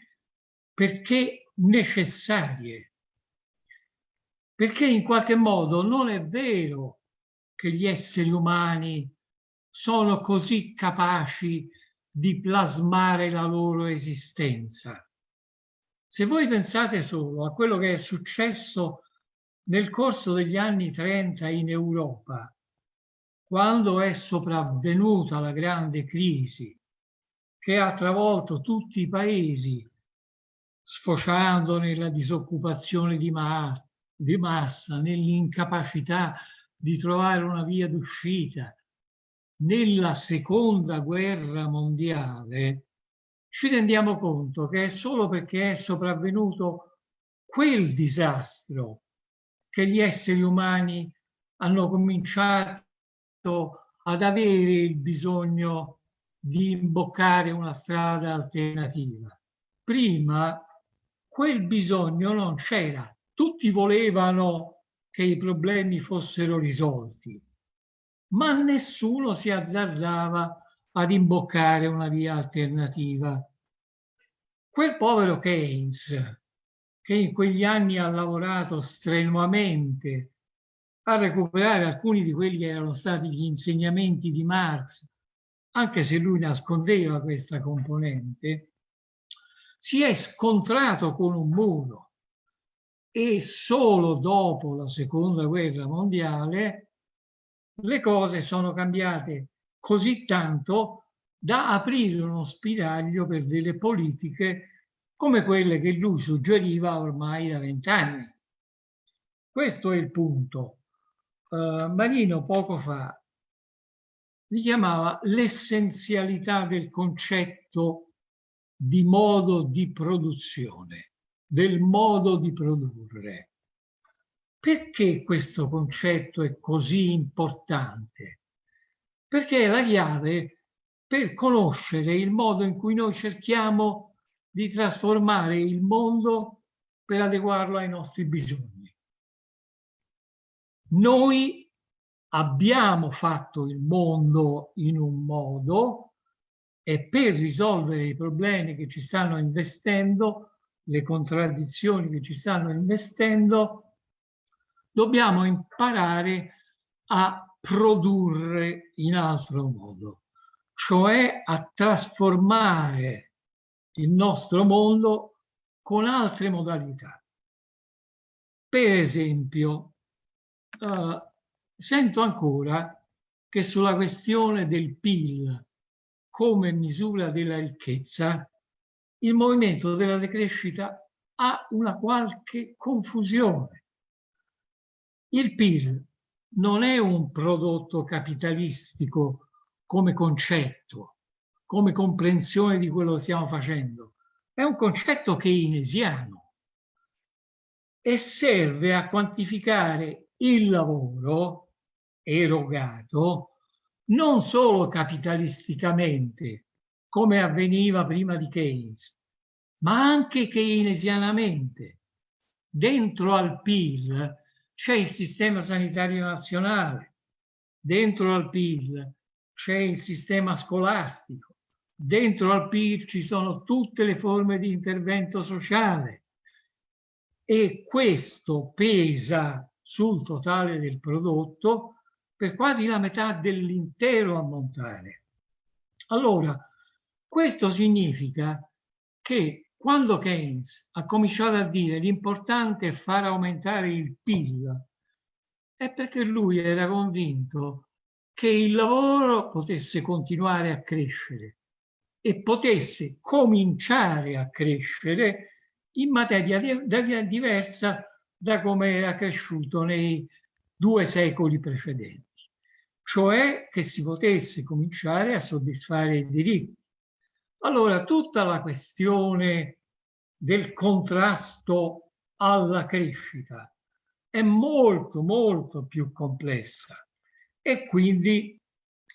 perché necessarie. Perché in qualche modo non è vero che gli esseri umani sono così capaci di plasmare la loro esistenza. Se voi pensate solo a quello che è successo nel corso degli anni 30 in Europa, quando è sopravvenuta la grande crisi che ha travolto tutti i paesi, sfociando nella disoccupazione di, ma di massa, nell'incapacità di trovare una via d'uscita, nella seconda guerra mondiale, ci rendiamo conto che è solo perché è sopravvenuto quel disastro che gli esseri umani hanno cominciato ad avere il bisogno di imboccare una strada alternativa. Prima quel bisogno non c'era, tutti volevano che i problemi fossero risolti, ma nessuno si azzardava ad imboccare una via alternativa. Quel povero Keynes, che in quegli anni ha lavorato strenuamente a recuperare alcuni di quelli che erano stati gli insegnamenti di Marx, anche se lui nascondeva questa componente, si è scontrato con un muro e solo dopo la seconda guerra mondiale le cose sono cambiate così tanto da aprire uno spiraglio per delle politiche come quelle che lui suggeriva ormai da vent'anni. Questo è il punto. Uh, Marino poco fa richiamava l'essenzialità del concetto di modo di produzione, del modo di produrre. Perché questo concetto è così importante? Perché è la chiave per conoscere il modo in cui noi cerchiamo di trasformare il mondo per adeguarlo ai nostri bisogni. Noi abbiamo fatto il mondo in un modo e per risolvere i problemi che ci stanno investendo, le contraddizioni che ci stanno investendo, dobbiamo imparare a produrre in altro modo, cioè a trasformare il nostro mondo con altre modalità. Per esempio, uh, sento ancora che sulla questione del PIL come misura della ricchezza, il movimento della decrescita ha una qualche confusione. Il PIL non è un prodotto capitalistico come concetto, come comprensione di quello che stiamo facendo. È un concetto keynesiano e serve a quantificare il lavoro erogato non solo capitalisticamente, come avveniva prima di Keynes, ma anche keynesianamente. Dentro al PIL c'è il sistema sanitario nazionale, dentro al PIL c'è il sistema scolastico, dentro al PIL ci sono tutte le forme di intervento sociale e questo pesa sul totale del prodotto per quasi la metà dell'intero ammontare. Allora, questo significa che quando Keynes ha cominciato a dire l'importante è far aumentare il PIL, è perché lui era convinto che il lavoro potesse continuare a crescere e potesse cominciare a crescere in materia diversa da come era cresciuto nei due secoli precedenti, cioè che si potesse cominciare a soddisfare i diritti. Allora, tutta la questione del contrasto alla crescita è molto, molto più complessa e quindi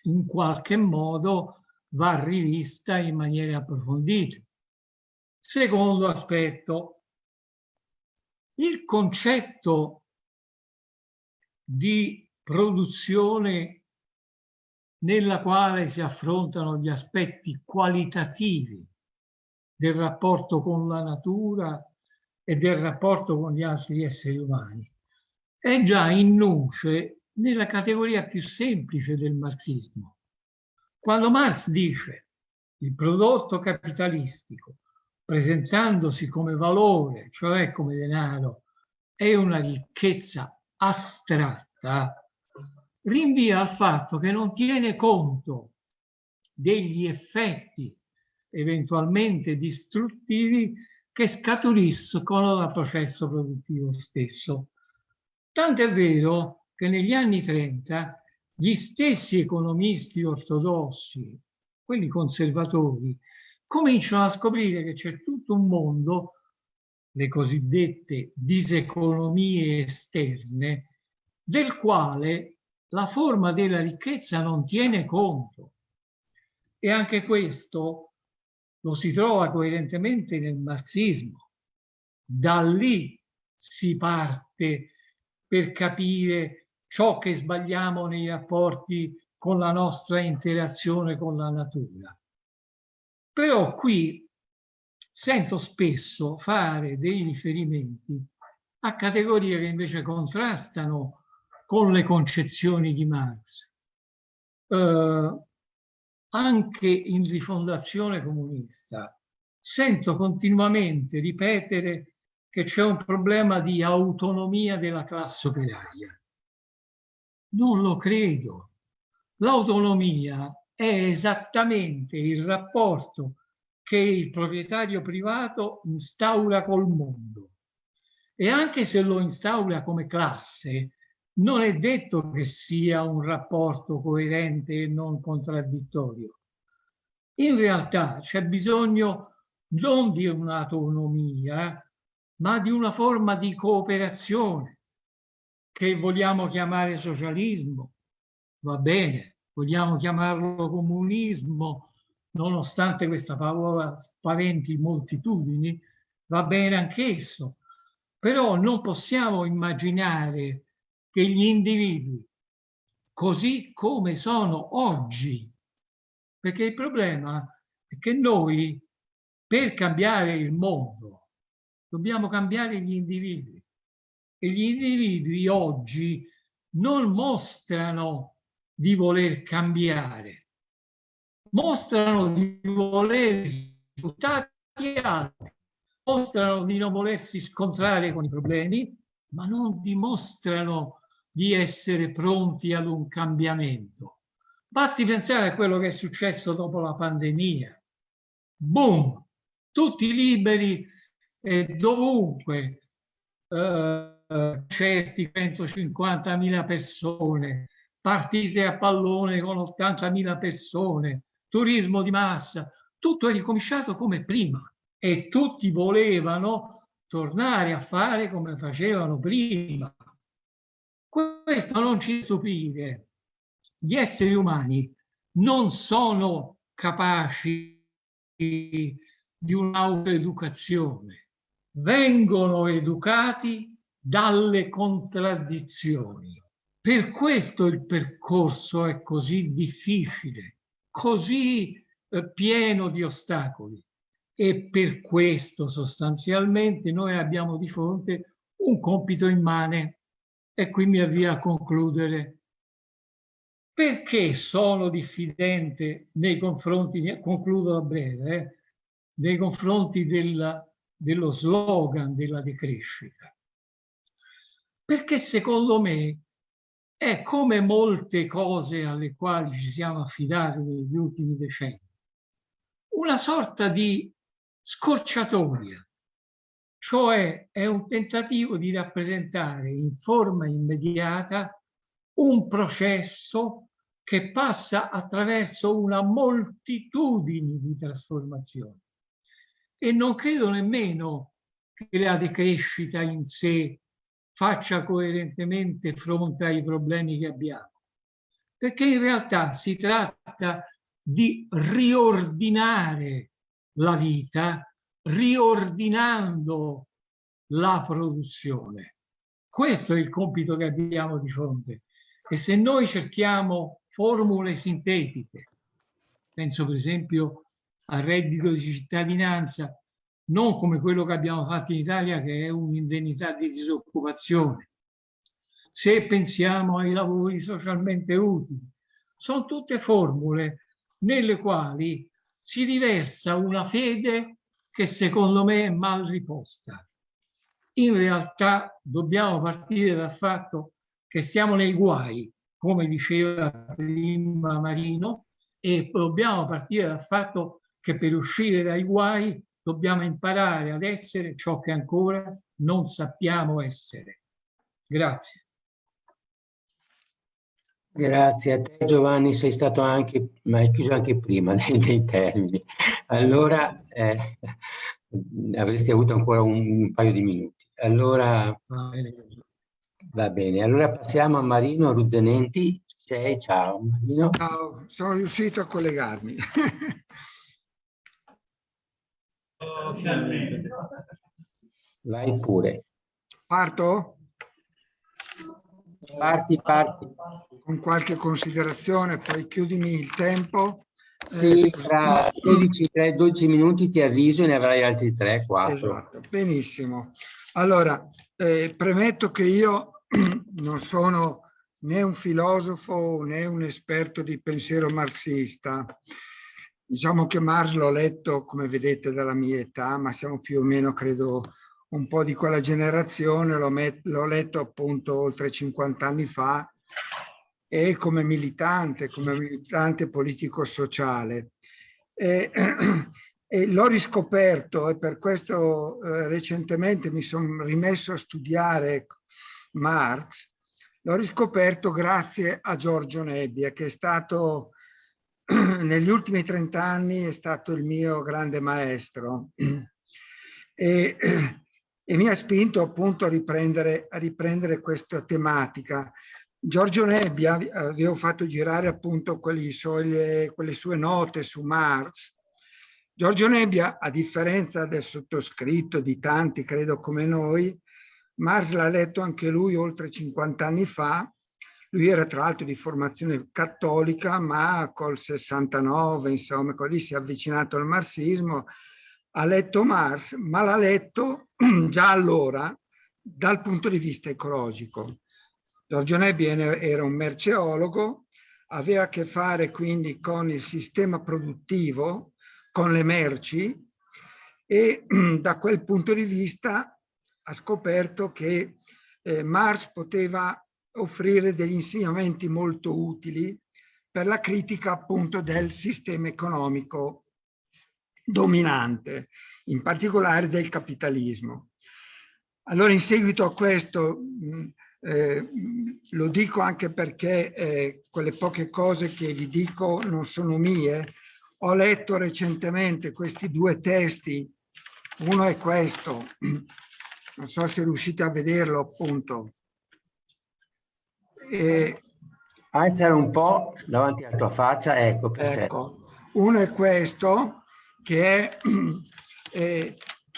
in qualche modo va rivista in maniera approfondita. Secondo aspetto, il concetto di produzione nella quale si affrontano gli aspetti qualitativi del rapporto con la natura e del rapporto con gli altri esseri umani. È già in nuce nella categoria più semplice del marxismo. Quando Marx dice il prodotto capitalistico, presentandosi come valore, cioè come denaro, è una ricchezza astratta rinvia al fatto che non tiene conto degli effetti eventualmente distruttivi che scaturiscono dal processo produttivo stesso. Tant'è vero che negli anni 30 gli stessi economisti ortodossi, quelli conservatori, cominciano a scoprire che c'è tutto un mondo le cosiddette diseconomie esterne, del quale la forma della ricchezza non tiene conto. E anche questo lo si trova coerentemente nel marxismo. Da lì si parte per capire ciò che sbagliamo nei rapporti con la nostra interazione con la natura. Però qui sento spesso fare dei riferimenti a categorie che invece contrastano con le concezioni di Marx. Eh, anche in rifondazione comunista sento continuamente ripetere che c'è un problema di autonomia della classe operaia. Non lo credo. L'autonomia è esattamente il rapporto che il proprietario privato instaura col mondo. E anche se lo instaura come classe, non è detto che sia un rapporto coerente e non contraddittorio. In realtà c'è bisogno non di un'autonomia, ma di una forma di cooperazione che vogliamo chiamare socialismo, va bene, vogliamo chiamarlo comunismo, nonostante questa parola spaventi moltitudini, va bene anch'esso, però non possiamo immaginare che gli individui, così come sono oggi, perché il problema è che noi per cambiare il mondo dobbiamo cambiare gli individui e gli individui oggi non mostrano di voler cambiare, mostrano di voler risultati altri, mostrano di non volersi scontrare con i problemi, ma non dimostrano di essere pronti ad un cambiamento. Basti pensare a quello che è successo dopo la pandemia. Boom! Tutti liberi e dovunque, eh, certi 150.000 persone, partite a pallone con 80.000 persone, turismo di massa, tutto è ricominciato come prima e tutti volevano tornare a fare come facevano prima. Questo non ci stupire. Gli esseri umani non sono capaci di un'autoeducazione, vengono educati dalle contraddizioni. Per questo il percorso è così difficile, così eh, pieno di ostacoli e per questo sostanzialmente noi abbiamo di fronte un compito immane e qui mi avvio a concludere. Perché sono diffidente nei confronti, concludo a breve, eh, nei confronti della, dello slogan della decrescita? Perché secondo me è come molte cose alle quali ci siamo affidati negli ultimi decenni, una sorta di scorciatoia, cioè è un tentativo di rappresentare in forma immediata un processo che passa attraverso una moltitudine di trasformazioni. E non credo nemmeno che la decrescita in sé faccia coerentemente fronte ai problemi che abbiamo, perché in realtà si tratta di riordinare la vita riordinando la produzione. Questo è il compito che abbiamo di fronte. E se noi cerchiamo formule sintetiche, penso per esempio al reddito di cittadinanza, non come quello che abbiamo fatto in Italia, che è un'indennità di disoccupazione. Se pensiamo ai lavori socialmente utili, sono tutte formule nelle quali si riversa una fede che secondo me è mal riposta. In realtà dobbiamo partire dal fatto che siamo nei guai, come diceva prima Marino, e dobbiamo partire dal fatto che per uscire dai guai dobbiamo imparare ad essere ciò che ancora non sappiamo essere. Grazie. Grazie a te Giovanni, sei stato anche, ma hai chiuso anche prima (laughs) nei, nei termini. Allora eh, avresti avuto ancora un, un, paio di minuti. Allora va bene, allora passiamo a Marino Ruzzenenti. Sei, ciao Marino. Ciao, sono riuscito a collegarmi. (laughs) Vai pure. Parto? Parti, parti. Con qualche considerazione, poi chiudimi il tempo. Sì, eh, fra 12, 3, 12 minuti ti avviso e ne avrai altri 3, 4. Esatto, benissimo. Allora, eh, premetto che io (clears throat) non sono né un filosofo né un esperto di pensiero marxista. Diciamo che Marx l'ho letto, come vedete, dalla mia età, ma siamo più o meno, credo, un po' di quella generazione, l'ho letto appunto oltre 50 anni fa e come militante, come militante politico-sociale. E, (clears throat) e l'ho riscoperto e per questo eh, recentemente mi sono rimesso a studiare Marx l'ho riscoperto grazie a Giorgio Nebbia, che è stato (clears throat) negli ultimi 30 anni è stato il mio grande maestro (clears throat) e, (clears throat) e mi ha spinto appunto a riprendere, a riprendere questa tematica. Giorgio Nebbia, avevo fatto girare appunto suoi, quelle sue note su Marx. Giorgio Nebbia, a differenza del sottoscritto, di tanti credo come noi, Marx l'ha letto anche lui oltre 50 anni fa lui era tra l'altro di formazione cattolica, ma col 69, insomma, lì si è avvicinato al marxismo, ha letto Marx, ma l'ha letto (clears throat) già allora dal punto di vista ecologico. Giorgio Nebbi era un merceologo, aveva a che fare quindi con il sistema produttivo, con le merci e (clears throat) da quel punto di vista ha scoperto che eh, Marx poteva offrire degli insegnamenti molto utili per la critica appunto del sistema economico dominante, in particolare del capitalismo. Allora in seguito a questo, eh, lo dico anche perché eh, quelle poche cose che vi dico non sono mie, ho letto recentemente questi due testi, uno è questo, non so se riuscite a vederlo appunto, e... Alzare un po' davanti alla tua faccia, ecco, perfetto. Ecco, uno è questo, che è, (clears throat) eh,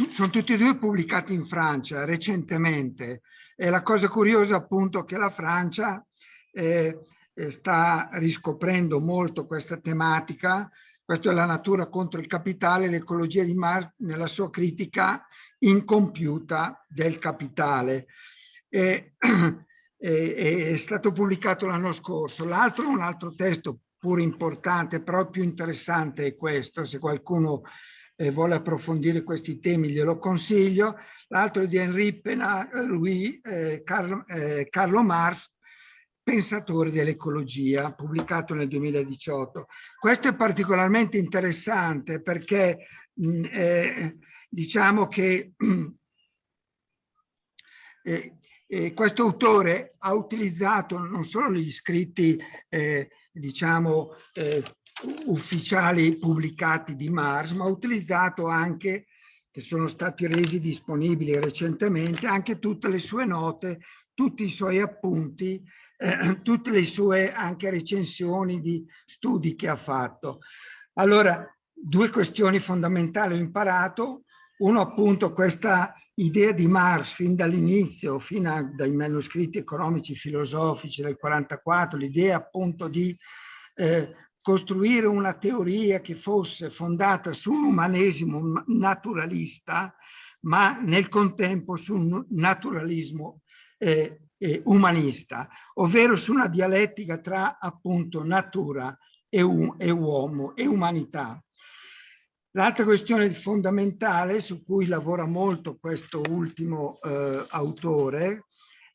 sono tutti e due pubblicati in Francia recentemente. E la cosa curiosa appunto che la Francia eh, sta riscoprendo molto questa tematica, questa è la natura contro il capitale, l'ecologia di Marx nella sua critica incompiuta del capitale. E, (clears throat) è stato pubblicato l'anno scorso. L'altro, un altro testo pur importante, però più interessante è questo, se qualcuno eh, vuole approfondire questi temi glielo consiglio. L'altro è di Henri Pena, Louis eh, Carlo, eh, Carlo Mars, Pensatore dell'ecologia, pubblicato nel 2018. Questo è particolarmente interessante perché mh, eh, diciamo che (clears throat) eh, eh, questo autore ha utilizzato non solo gli scritti, eh, diciamo, eh, ufficiali pubblicati di Mars, ma ha utilizzato anche, che sono stati resi disponibili recentemente, anche tutte le sue note, tutti i suoi appunti, eh, tutte le sue anche recensioni di studi che ha fatto. Allora, due questioni fondamentali ho imparato. Uno appunto questa idea di Marx fin dall'inizio, fino dai manoscritti economici filosofici del 44, l'idea appunto di eh, costruire una teoria che fosse fondata su un umanesimo naturalista, ma nel contempo su un naturalismo eh, eh, umanista, ovvero su una dialettica tra appunto natura e, e uomo e umanità. L'altra questione fondamentale su cui lavora molto questo ultimo eh, autore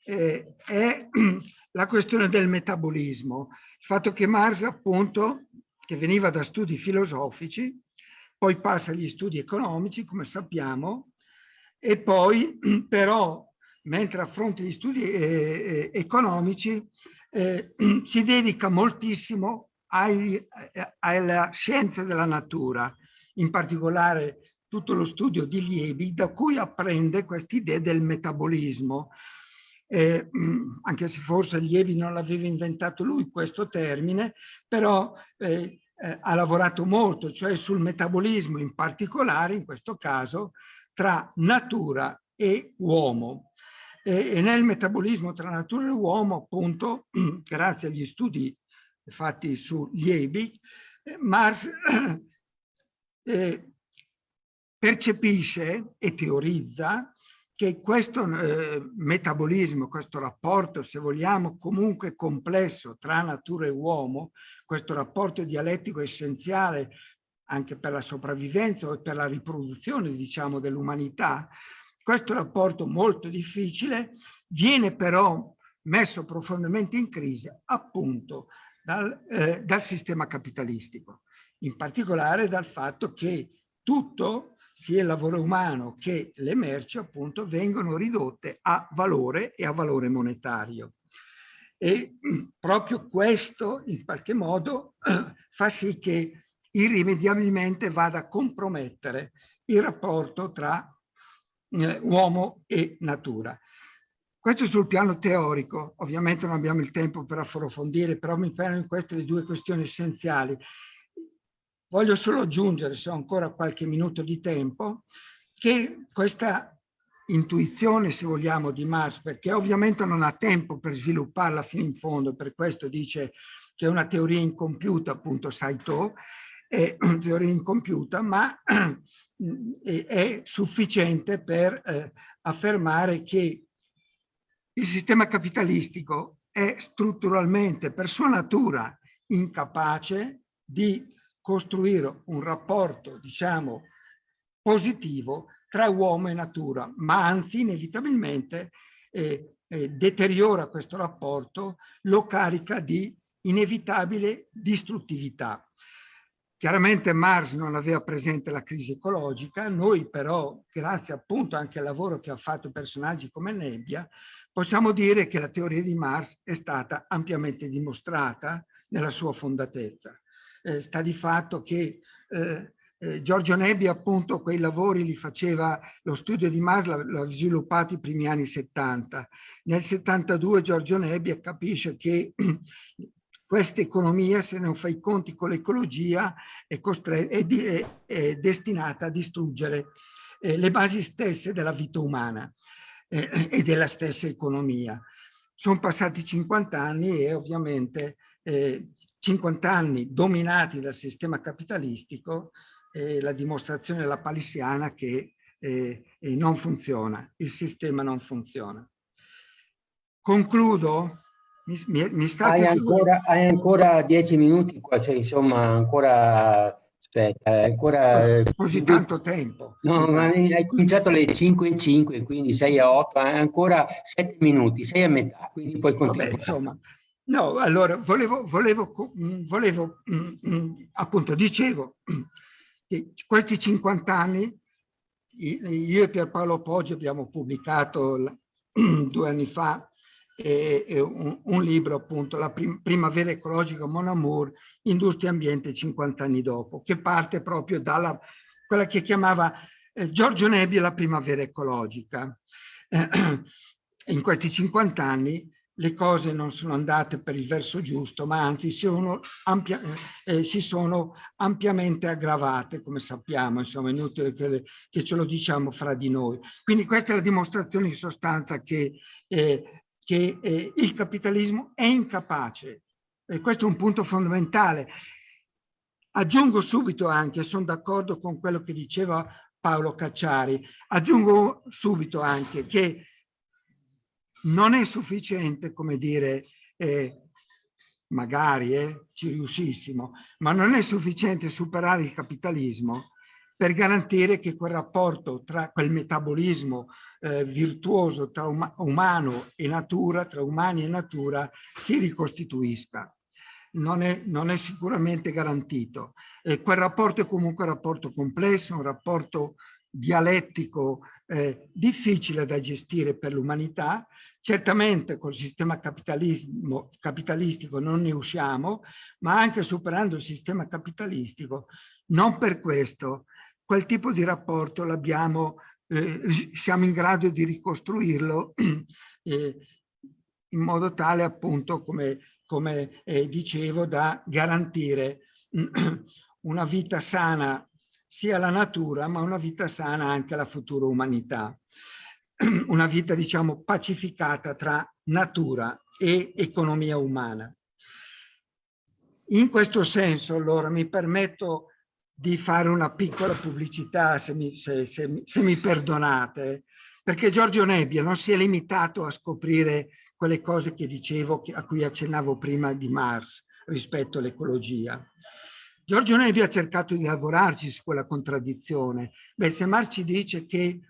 eh, è (clears throat) la questione del metabolismo. Il fatto che Marx appunto, che veniva da studi filosofici, poi passa agli studi economici, come sappiamo, e poi (clears throat) però, mentre affronta gli studi eh, eh economici, eh, (clears throat) si dedica moltissimo ai, eh, alla scienza della natura, in particolare tutto lo studio di Liebig, da cui apprende quest'idea del metabolismo. Eh, anche se forse Liebig non l'aveva inventato lui questo termine, però eh, eh, ha lavorato molto, cioè sul metabolismo in particolare, in questo caso, tra natura e uomo. e nel metabolismo tra natura e uomo, appunto, (clears throat) grazie agli studi fatti su Liebig, eh, Marx (clears throat) eh, percepisce e teorizza che questo eh, metabolismo, questo rapporto, se vogliamo, comunque complesso tra natura e uomo, questo rapporto dialettico essenziale anche per la sopravvivenza o per la riproduzione, diciamo, dell'umanità, questo rapporto molto difficile viene però messo profondamente in crisi appunto dal, eh, dal sistema capitalistico in particolare dal fatto che tutto, sia il lavoro umano che le merci, appunto, vengono ridotte a valore e a valore monetario. e proprio questo in qualche modo (clears throat) fa sì che irrimediabilmente vada a compromettere il rapporto tra eh, uomo e natura. Questo sul piano teorico, ovviamente non abbiamo il tempo per approfondire, però mi fermo in queste le due questioni essenziali. Voglio solo aggiungere, se ho ancora qualche minuto di tempo, che questa intuizione, se vogliamo, di Marx, perché ovviamente non ha tempo per svilupparla fino in fondo, per questo dice che è una teoria incompiuta, appunto Saito, è (clears throat) una teoria incompiuta, ma (clears throat) è sufficiente per eh, affermare che il sistema capitalistico è strutturalmente, per sua natura, incapace di costruire un rapporto, diciamo, positivo tra uomo e natura, ma anzi inevitabilmente eh, eh, deteriora questo rapporto, lo carica di inevitabile distruttività. Chiaramente Marx non aveva presente la crisi ecologica, noi però, grazie appunto anche al lavoro che ha fatto personaggi come Nebbia, possiamo dire che la teoria di Marx è stata ampiamente dimostrata nella sua fondatezza. Eh, sta di fatto che eh, eh, Giorgio Nebbia appunto quei lavori li faceva, lo studio di Marx l'ha sviluppato i primi anni 70. Nel 72 Giorgio Nebbia capisce che (clears throat) questa economia, se non fa i conti con l'ecologia, è, è, è, è, destinata a distruggere eh, le basi stesse della vita umana eh, e della stessa economia. Sono passati 50 anni e ovviamente eh, 50 anni dominati dal sistema capitalistico eh, la dimostrazione della palissiana che eh, non funziona, il sistema non funziona. Concludo. Mi, mi, mi hai, ancora, hai, ancora, dieci minuti qua, cioè insomma ancora... Aspetta, ancora... Così tanto tempo. No, ma hai cominciato alle 5 e 5, quindi 6 a 8, hai ancora 7 minuti, sei a metà, quindi puoi continuare. Vabbè, insomma, no, allora, volevo, volevo, volevo appunto, dicevo, questi 50 anni, io e Pierpaolo Poggi abbiamo pubblicato (clears throat) due anni fa un, un, libro appunto, La primavera ecologica Mon Amour, Industria e Ambiente 50 anni dopo, che parte proprio dalla quella che chiamava eh, Giorgio Nebbia la primavera ecologica. Eh, (clears throat) in questi 50 anni le cose non sono andate per il verso giusto, ma anzi sono ampia, eh, si sono ampiamente aggravate, come sappiamo, insomma è inutile che, le, che, ce lo diciamo fra di noi. Quindi questa è la dimostrazione in sostanza che, eh, che eh, il capitalismo è incapace, e questo è un punto fondamentale. Aggiungo subito anche, sono d'accordo con quello che diceva Paolo Cacciari, aggiungo subito anche che non è sufficiente, come dire, eh, magari eh, ci riuscissimo, ma non è sufficiente superare il capitalismo per garantire che quel rapporto tra quel metabolismo eh, virtuoso tra um umano e natura, tra umani e natura, si ricostituisca. Non è, non è sicuramente garantito. E quel rapporto è comunque un rapporto complesso, un rapporto dialettico eh, difficile da gestire per l'umanità. Certamente col sistema capitalistico non ne usciamo, ma anche superando il sistema capitalistico, non per questo quel tipo di rapporto l'abbiamo, eh, siamo in grado di ricostruirlo (clears throat) eh, in modo tale appunto come, come eh, dicevo da garantire (clears throat) una vita sana sia la natura, ma una vita sana anche alla futura umanità. (clears throat) Una vita, diciamo, pacificata tra natura e economia umana. In questo senso, allora, mi permetto di fare una piccola pubblicità, se mi, se, se, se mi perdonate, perché Giorgio Nebbia non si è limitato a scoprire quelle cose che dicevo, a cui accennavo prima di Mars rispetto all'ecologia. Giorgio Nevi ha cercato di lavorarci su quella contraddizione. Beh, se Marci dice che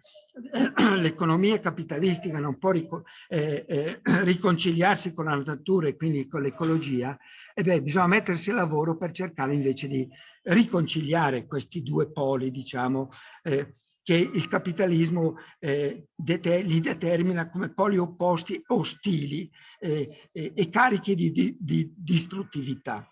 eh, (clears throat) l'economia capitalistica non può rico eh, eh, (clears throat) riconciliarsi con la natura e quindi con l'ecologia, e beh, bisogna mettersi a lavoro per cercare invece di riconciliare questi due poli, diciamo, eh, che il capitalismo eh, det li determina come poli opposti ostili eh, e carichi di, di, di distruttività.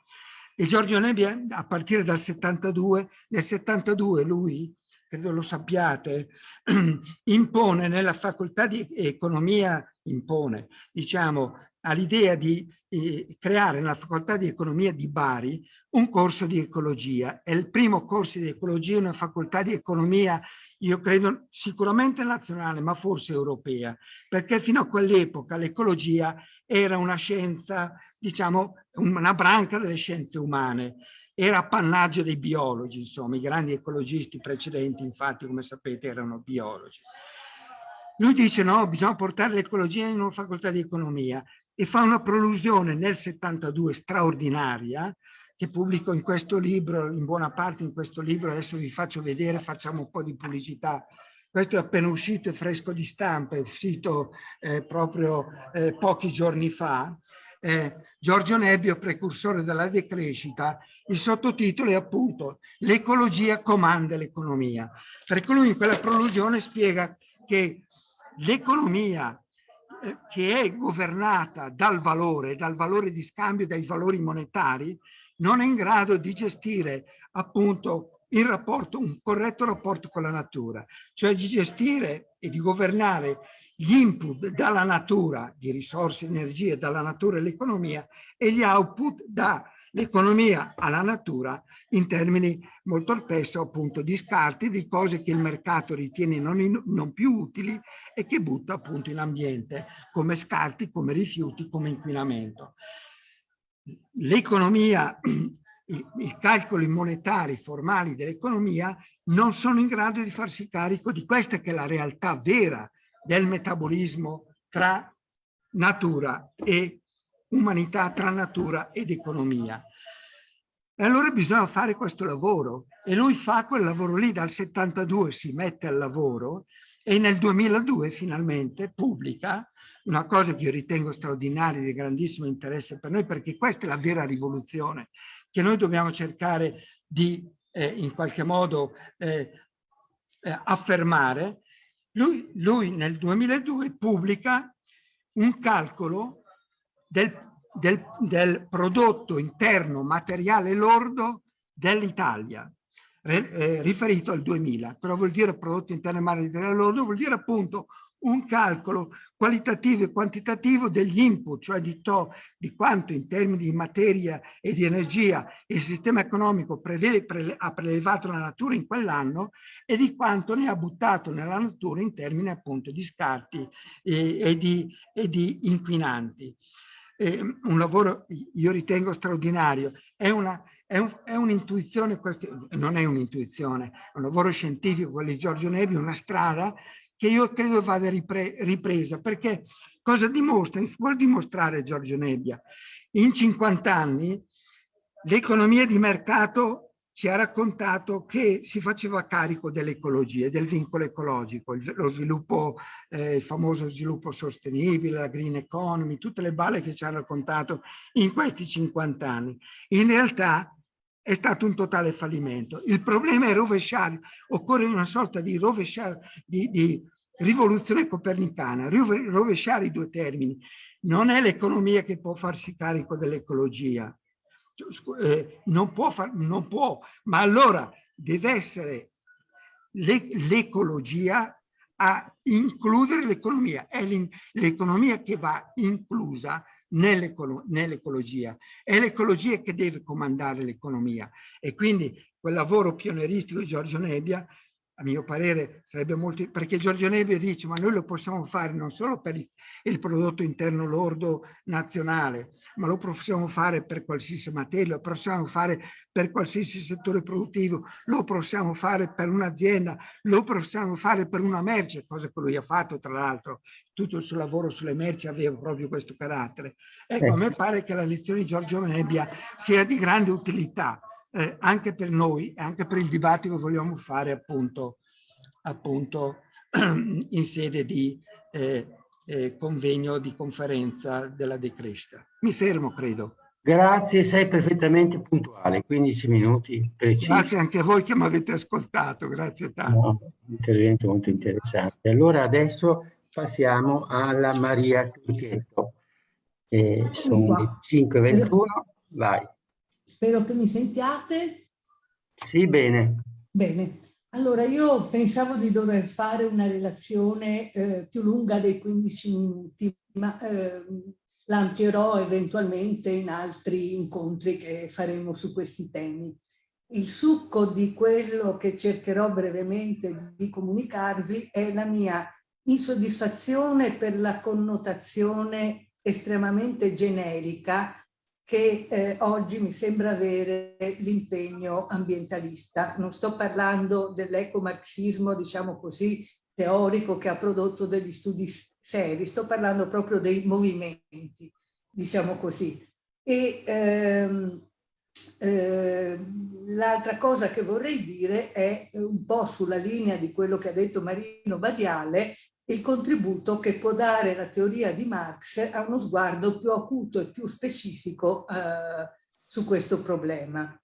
E Giorgio Nebbia, a partire dal 72, nel 72 lui, credo lo sappiate, (clears throat) impone nella facoltà di economia, impone, diciamo, all'idea di eh, creare nella facoltà di economia di Bari un corso di ecologia. È il primo corso di ecologia, una facoltà di economia io credo sicuramente nazionale, ma forse europea, perché fino a quell'epoca l'ecologia era una scienza, diciamo, una branca delle scienze umane, era appannaggio dei biologi, insomma, i grandi ecologisti precedenti, infatti, come sapete, erano biologi. Lui dice no, bisogna portare l'ecologia in una facoltà di economia e fa una prolusione nel 72 straordinaria, che pubblico in questo libro, in buona parte in questo libro, adesso vi faccio vedere, facciamo un po' di pubblicità. Questo è appena uscito, è fresco di stampa, è uscito eh, proprio eh, pochi giorni fa. Eh, Giorgio Nebbio, precursore della decrescita, il sottotitolo è appunto L'ecologia comanda l'economia, perché lui in quella prolusione spiega che l'economia eh, che è governata dal valore, dal valore di scambio, dai valori monetari, non è in grado di gestire appunto il rapporto, un corretto rapporto con la natura, cioè di gestire e di governare gli input dalla natura, di risorse, energie, dalla natura all'economia e gli output dall'economia alla natura in termini molto spesso appunto di scarti, di cose che il mercato ritiene non, in, non più utili e che butta appunto in ambiente come scarti, come rifiuti, come inquinamento l'economia, (clears throat) i calcoli monetari formali dell'economia non sono in grado di farsi carico di questa che è la realtà vera del metabolismo tra natura e umanità, tra natura ed economia. E allora bisogna fare questo lavoro e lui fa quel lavoro lì, dal 72 si mette al lavoro e nel 2002 finalmente pubblica una cosa che io ritengo straordinaria di grandissimo interesse per noi, perché questa è la vera rivoluzione che noi dobbiamo cercare di eh, in qualche modo eh, eh, affermare. Lui, lui, nel 2002 pubblica un calcolo del, del, del prodotto interno materiale lordo dell'Italia, eh, riferito al 2000. Però vuol dire prodotto interno materiale lordo, vuol dire appunto un calcolo qualitativo e quantitativo degli input, cioè di, to, di quanto in termini di materia e di energia il sistema economico prevede, pre, ha prelevato la natura in quell'anno e di quanto ne ha buttato nella natura in termini appunto di scarti e, e, di, e di, inquinanti. Eh, un lavoro io ritengo straordinario, è una, è, un, un'intuizione, non è un'intuizione, è un lavoro scientifico, quello di Giorgio Nevi, una strada che io credo vada ripre ripresa, perché cosa dimostra? Vuol dimostrare Giorgio Nebbia? In 50 anni l'economia di mercato ci ha raccontato che si faceva carico dell'ecologia, del vincolo ecologico, lo sviluppo, eh, il famoso sviluppo sostenibile, la green economy, tutte le balle che ci ha raccontato in questi 50 anni. In realtà è stato un totale fallimento. Il problema è rovesciare, occorre una sorta di di, di rivoluzione copernicana, rovesciare i due termini. Non è l'economia che può farsi carico dell'ecologia, eh, non, non può, ma allora deve essere l'ecologia a includere l'economia, è l'economia che va inclusa nell'ecologia. È l'ecologia che deve comandare l'economia e quindi quel lavoro pionieristico di Giorgio Nebbia a mio parere sarebbe molto, perché Giorgio Nebbia dice ma noi lo possiamo fare non solo per il prodotto interno lordo nazionale, ma lo possiamo fare per qualsiasi materia, lo possiamo fare per qualsiasi settore produttivo, lo possiamo fare per un'azienda, lo possiamo fare per una merce, cosa che lui ha fatto tra l'altro, tutto il suo lavoro sulle merci aveva proprio questo carattere. Ecco, a me pare che la lezione di Giorgio Nebbia sia di grande utilità, eh, anche per noi e anche per il dibattito che vogliamo fare appunto, appunto (clears throat) in sede di eh, eh, convegno di conferenza della decrescita. Mi fermo, credo. Grazie, sei perfettamente puntuale, 15 minuti precisi. Grazie anche a voi che mi avete ascoltato, grazie tanto. No, intervento molto interessante. Allora adesso passiamo alla Maria Turchetto. Eh, sono le 5.21, vai. Spero che mi sentiate. Sì, bene. Bene. Allora, io pensavo di dover fare una relazione eh, più lunga dei 15 minuti, ma eh, l'amplierò eventualmente in altri incontri che faremo su questi temi. Il succo di quello che cercherò brevemente di comunicarvi è la mia insoddisfazione per la connotazione estremamente generica che eh, oggi mi sembra avere l'impegno ambientalista. Non sto parlando dell'ecomarxismo, diciamo così, teorico che ha prodotto degli studi seri, sto parlando proprio dei movimenti, diciamo così. E ehm, eh, l'altra cosa che vorrei dire è un po' sulla linea di quello che ha detto Marino Badiale, il contributo che può dare la teoria di Marx a uno sguardo più acuto e più specifico eh, su questo problema.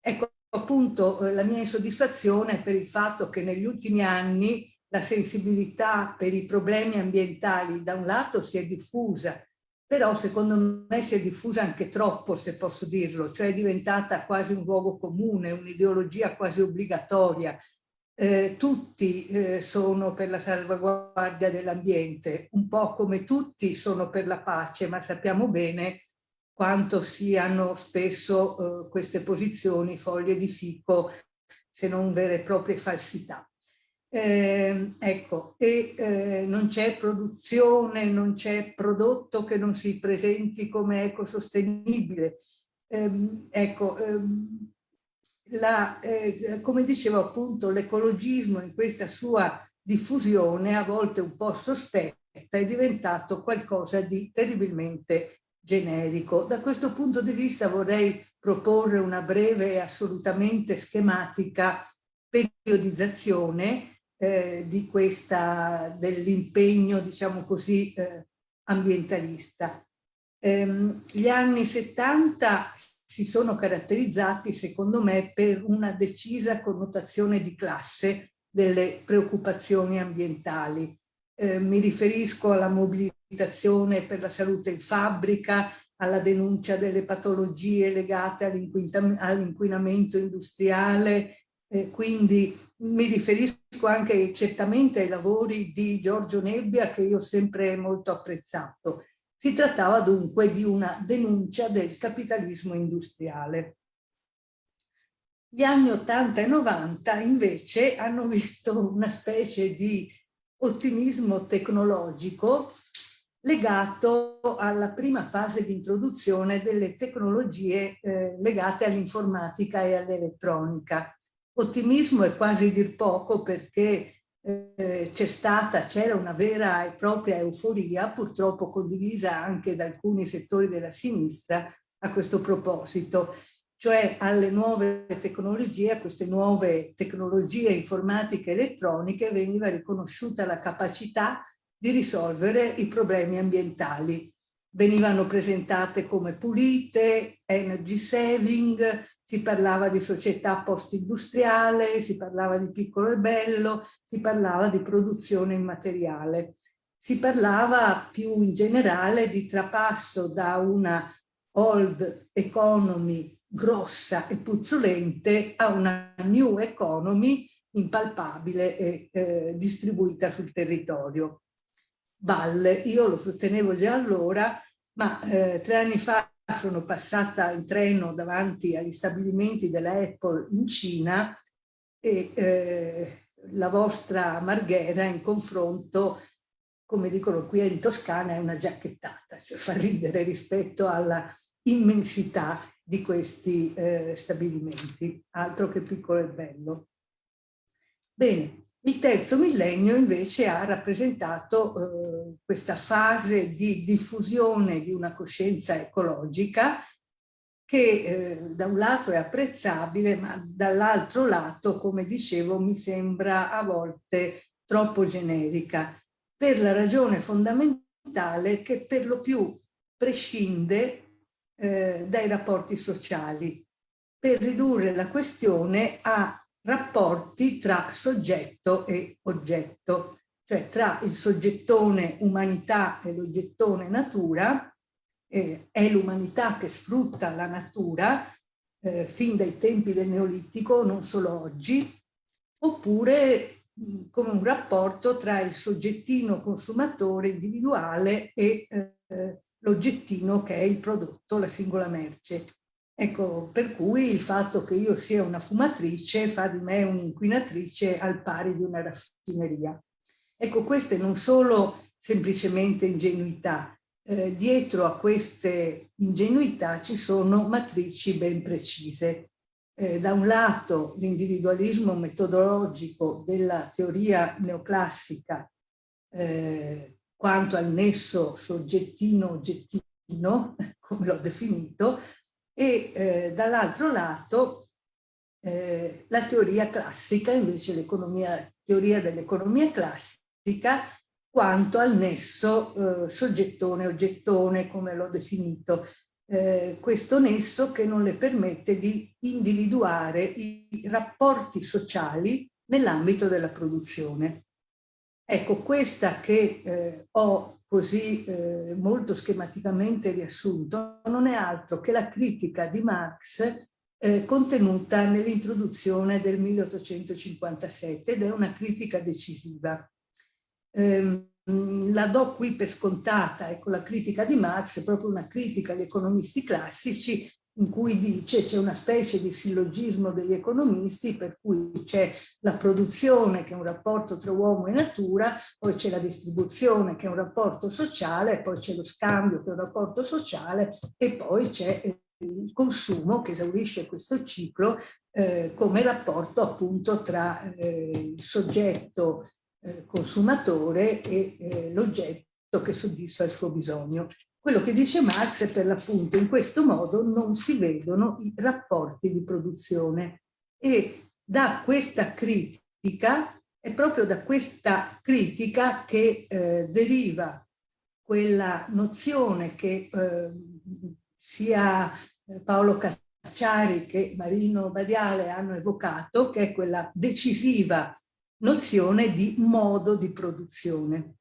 Ecco appunto la mia insoddisfazione per il fatto che negli ultimi anni la sensibilità per i problemi ambientali da un lato si è diffusa, però secondo me si è diffusa anche troppo, se posso dirlo, cioè è diventata quasi un luogo comune, un'ideologia quasi obbligatoria, eh, tutti eh, sono per la salvaguardia dell'ambiente, un po' come tutti sono per la pace, ma sappiamo bene quanto siano spesso eh, queste posizioni foglie di fico, se non vere e proprie falsità. Eh, ecco, e eh, non c'è produzione, non c'è prodotto che non si presenti come ecosostenibile. Eh, ecco, ehm, la, eh, come dicevo appunto, l'ecologismo in questa sua diffusione, a volte un po' sospetta, è diventato qualcosa di terribilmente generico. Da questo punto di vista vorrei proporre una breve e assolutamente schematica periodizzazione eh, dell'impegno, diciamo così, eh, ambientalista. Ehm, gli anni 70 si sono caratterizzati, secondo me, per una decisa connotazione di classe delle preoccupazioni ambientali. Eh, mi riferisco alla mobilitazione per la salute in fabbrica, alla denuncia delle patologie legate all'inquinamento industriale, eh, quindi mi riferisco anche certamente ai lavori di Giorgio Nebbia che io ho sempre molto apprezzato si trattava dunque di una denuncia del capitalismo industriale. Gli anni 80 e 90 invece hanno visto una specie di ottimismo tecnologico legato alla prima fase di introduzione delle tecnologie eh, legate all'informatica e all'elettronica. Ottimismo è quasi dir poco perché eh, c'è stata, c'era una vera e propria euforia, purtroppo condivisa anche da alcuni settori della sinistra a questo proposito, cioè alle nuove tecnologie, a queste nuove tecnologie informatiche e elettroniche veniva riconosciuta la capacità di risolvere i problemi ambientali. Venivano presentate come pulite, energy saving, si parlava di società post-industriale, si parlava di piccolo e bello, si parlava di produzione immateriale. Si parlava più in generale di trapasso da una old economy grossa e puzzolente a una new economy impalpabile e eh, distribuita sul territorio. Valle, io lo sostenevo già allora, ma eh, tre anni fa sono passata in treno davanti agli stabilimenti della Apple in Cina e eh, la vostra Marghera in confronto, come dicono qui in Toscana, è una giacchettata, cioè fa ridere rispetto alla immensità di questi eh, stabilimenti, altro che piccolo e bello. Bene, il terzo millennio invece ha rappresentato eh, questa fase di diffusione di una coscienza ecologica che eh, da un lato è apprezzabile, ma dall'altro lato, come dicevo, mi sembra a volte troppo generica, per la ragione fondamentale che per lo più prescinde eh, dai rapporti sociali. Per ridurre la questione a rapporti tra soggetto e oggetto, cioè tra il soggettone umanità e l'oggettone natura, eh, è l'umanità che sfrutta la natura eh, fin dai tempi del Neolitico, non solo oggi, oppure mh, come un rapporto tra il soggettino consumatore individuale e eh, l'oggettino che è il prodotto, la singola merce. Ecco, per cui il fatto che io sia una fumatrice fa di me un'inquinatrice al pari di una raffineria. Ecco, queste non sono semplicemente ingenuità. Eh, dietro a queste ingenuità ci sono matrici ben precise. Eh, da un lato l'individualismo metodologico della teoria neoclassica eh, quanto al nesso soggettino-oggettino, (laughs) come l'ho definito, e eh, dall'altro lato eh, la teoria classica, invece l'economia, teoria dell'economia classica, quanto al nesso eh, soggettone-oggettone, come l'ho definito. Eh, questo nesso che non le permette di individuare i rapporti sociali nell'ambito della produzione. Ecco, questa che eh, ho così eh, molto schematicamente riassunto non è altro che la critica di Marx eh, contenuta nell'introduzione del 1857 ed è una critica decisiva. Eh, la do qui per scontata, ecco la critica di Marx è proprio una critica agli economisti classici in cui dice c'è una specie di sillogismo degli economisti per cui c'è la produzione che è un rapporto tra uomo e natura, poi c'è la distribuzione che è un rapporto sociale, poi c'è lo scambio che è un rapporto sociale e poi c'è il consumo che esaurisce questo ciclo eh, come rapporto appunto tra eh, il soggetto eh, consumatore e eh, l'oggetto che soddisfa il suo bisogno. Quello che dice Marx è per l'appunto in questo modo non si vedono i rapporti di produzione e da questa critica, è proprio da questa critica che eh, deriva quella nozione che eh, sia eh, Paolo Cacciari che Marino Badiale hanno evocato, che è quella decisiva nozione di modo di produzione.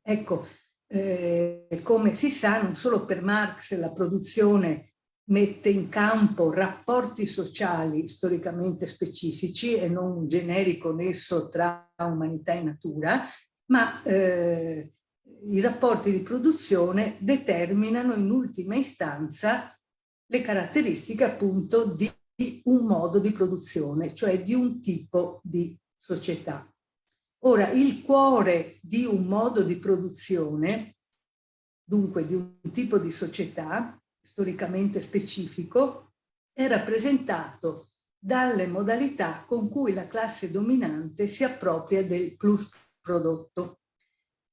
Ecco, eh, come si sa, non solo per Marx la produzione mette in campo rapporti sociali storicamente specifici e non un generico nesso tra umanità e natura, ma eh, i rapporti di produzione determinano in ultima istanza le caratteristiche appunto di un modo di produzione, cioè di un tipo di società. Ora, il cuore di un modo di produzione, dunque di un tipo di società storicamente specifico, è rappresentato dalle modalità con cui la classe dominante si appropria del plus prodotto.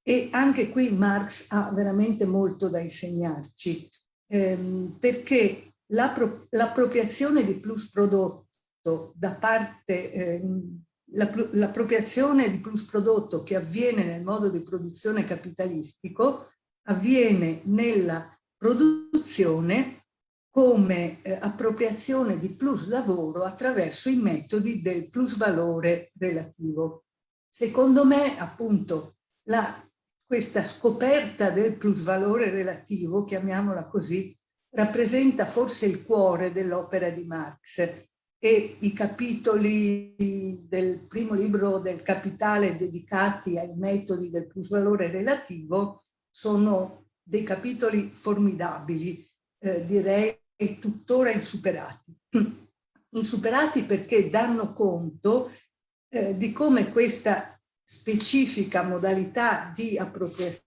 E anche qui Marx ha veramente molto da insegnarci, ehm, perché l'appropriazione di plus prodotto da parte ehm, l'appropriazione di plus prodotto che avviene nel modo di produzione capitalistico avviene nella produzione come eh, appropriazione di plus lavoro attraverso i metodi del plus valore relativo. Secondo me, appunto, la, questa scoperta del plus valore relativo, chiamiamola così, rappresenta forse il cuore dell'opera di Marx e i capitoli del primo libro del Capitale dedicati ai metodi del plusvalore relativo sono dei capitoli formidabili, eh, direi tuttora insuperati. (clears throat) Insuperati perché danno conto eh, di come questa specifica modalità di appropriazione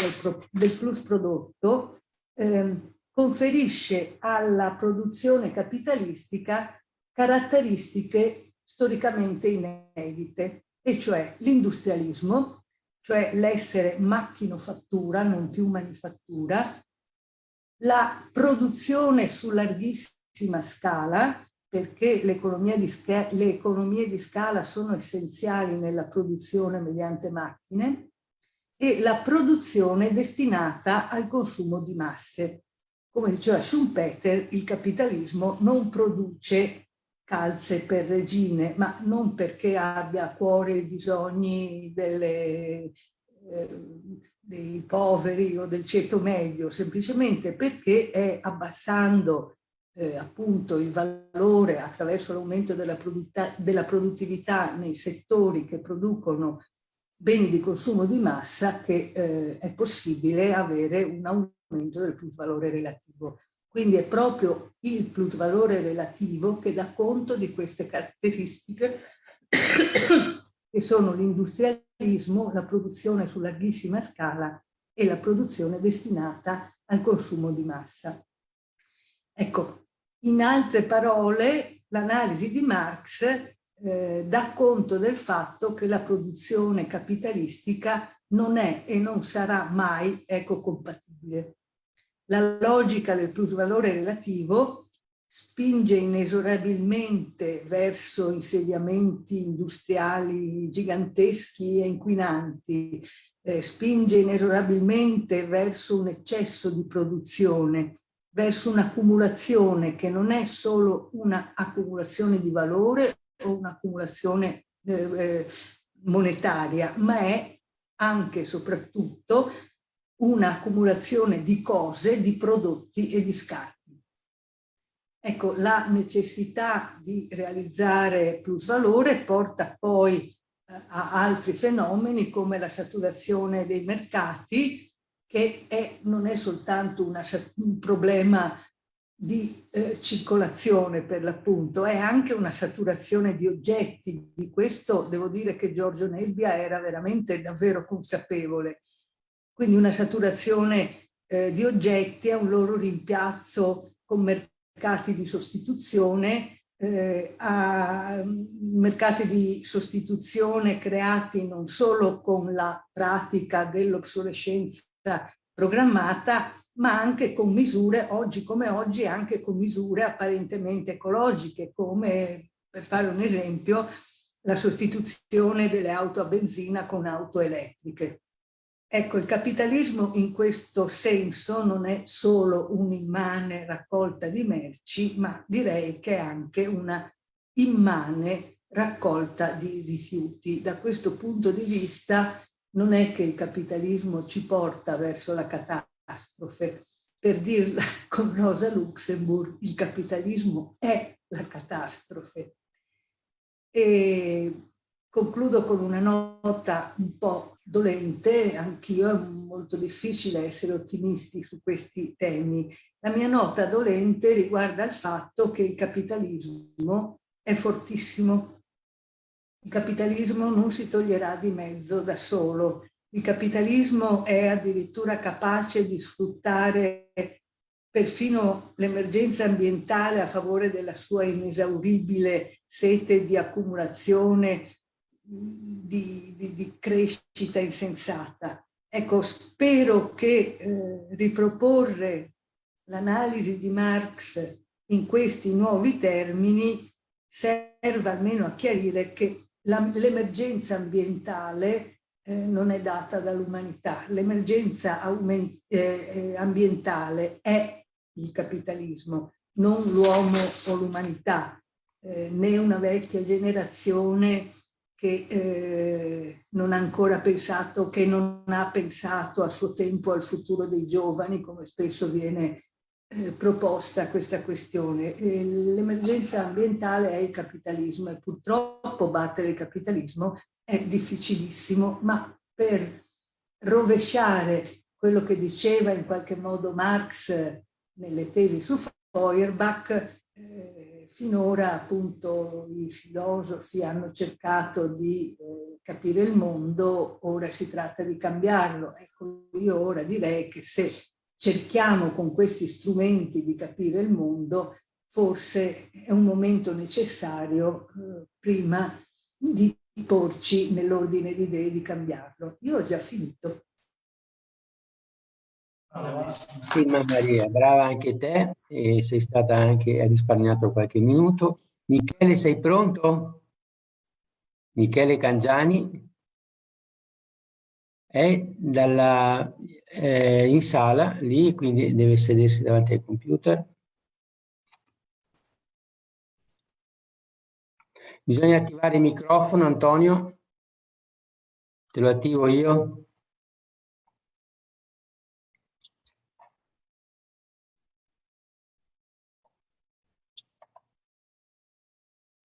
del, pro, del plus prodotto eh, conferisce alla produzione capitalistica caratteristiche storicamente inedite, e cioè l'industrialismo, cioè l'essere macchinofattura, non più manifattura, la produzione su larghissima scala, perché le economie, di scala, le economie di scala sono essenziali nella produzione mediante macchine, e la produzione destinata al consumo di masse. come diceva Schumpeter, il capitalismo non produce calze per regine, ma non perché abbia a cuore i bisogni delle, eh, dei poveri o del ceto medio, semplicemente perché è abbassando eh, appunto il valore attraverso l'aumento della, della produttività nei settori che producono beni di consumo di massa che eh, è possibile avere un aumento del plus valore relativo. Quindi è proprio il plus valore relativo che dà conto di queste caratteristiche (coughs) che sono l'industrialismo, la produzione su larghissima scala e la produzione destinata al consumo di massa. Ecco, in altre parole, l'analisi di Marx eh, dà conto del fatto che la produzione capitalistica non è e non sarà mai ecocompatibile. La logica del plusvalore relativo spinge inesorabilmente verso insediamenti industriali giganteschi e inquinanti, eh, spinge inesorabilmente verso un eccesso di produzione, verso un'accumulazione che non è solo un'accumulazione di valore o un'accumulazione eh, eh, monetaria, ma è anche e soprattutto un'accumulazione di cose, di prodotti e di scarti. Ecco, la necessità di realizzare plusvalore porta poi eh, a altri fenomeni come la saturazione dei mercati, che è, non è soltanto una, un problema di eh, circolazione per l'appunto, è anche una saturazione di oggetti. Di questo devo dire che Giorgio Nebbia era veramente davvero consapevole. Quindi una saturazione eh, di oggetti è un loro rimpiazzo con mercati di sostituzione, eh, a mercati di sostituzione creati non solo con la pratica dell'obsolescenza programmata, ma anche con misure, oggi come oggi, anche con misure apparentemente ecologiche, come, per fare un esempio, la sostituzione delle auto a benzina con auto elettriche. Ecco, il capitalismo in questo senso non è solo un'immane raccolta di merci, ma direi che è anche una immane raccolta di rifiuti. Da questo punto di vista non è che il capitalismo ci porta verso la catastrofe. Per dirla (laughs) con Rosa Luxemburg, il capitalismo è la catastrofe. E concludo con una nota un po' dolente, anch'io è molto difficile essere ottimisti su questi temi. La mia nota dolente riguarda il fatto che il capitalismo è fortissimo. Il capitalismo non si toglierà di mezzo da solo il capitalismo è addirittura capace di sfruttare perfino l'emergenza ambientale a favore della sua inesauribile sete di accumulazione, di, di, di crescita insensata. Ecco, spero che eh, riproporre l'analisi di Marx in questi nuovi termini serva almeno a chiarire che l'emergenza ambientale eh, non è data dall'umanità. L'emergenza eh, eh, ambientale è il capitalismo, non l'uomo o l'umanità, eh, né una vecchia generazione che eh, non ha ancora pensato, che non ha pensato a suo tempo al futuro dei giovani, come spesso viene eh, proposta questa questione. L'emergenza ambientale è il capitalismo e purtroppo battere il capitalismo è difficilissimo, ma per rovesciare quello che diceva in qualche modo Marx nelle tesi su Feuerbach, eh, finora appunto i filosofi hanno cercato di eh, capire il mondo, ora si tratta di cambiarlo. Ecco, io ora direi che se cerchiamo con questi strumenti di capire il mondo, forse è un momento necessario eh, prima di porci nell'ordine di idee di cambiarlo. Io ho già finito. Sì, Maria, brava anche te e sei stata anche, hai risparmiato qualche minuto. Michele, sei pronto? Michele Cangiani? è dalla, eh, in sala, lì, quindi deve sedersi davanti al computer. Bisogna attivare il microfono, Antonio. Te lo attivo io.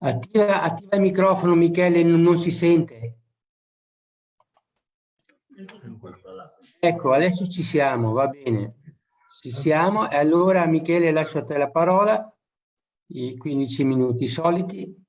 Attiva, attiva il microfono, Michele, non, non si sente. Ecco, adesso ci siamo, va bene. Ci siamo e allora Michele lascio a te la parola, i 15 minuti soliti.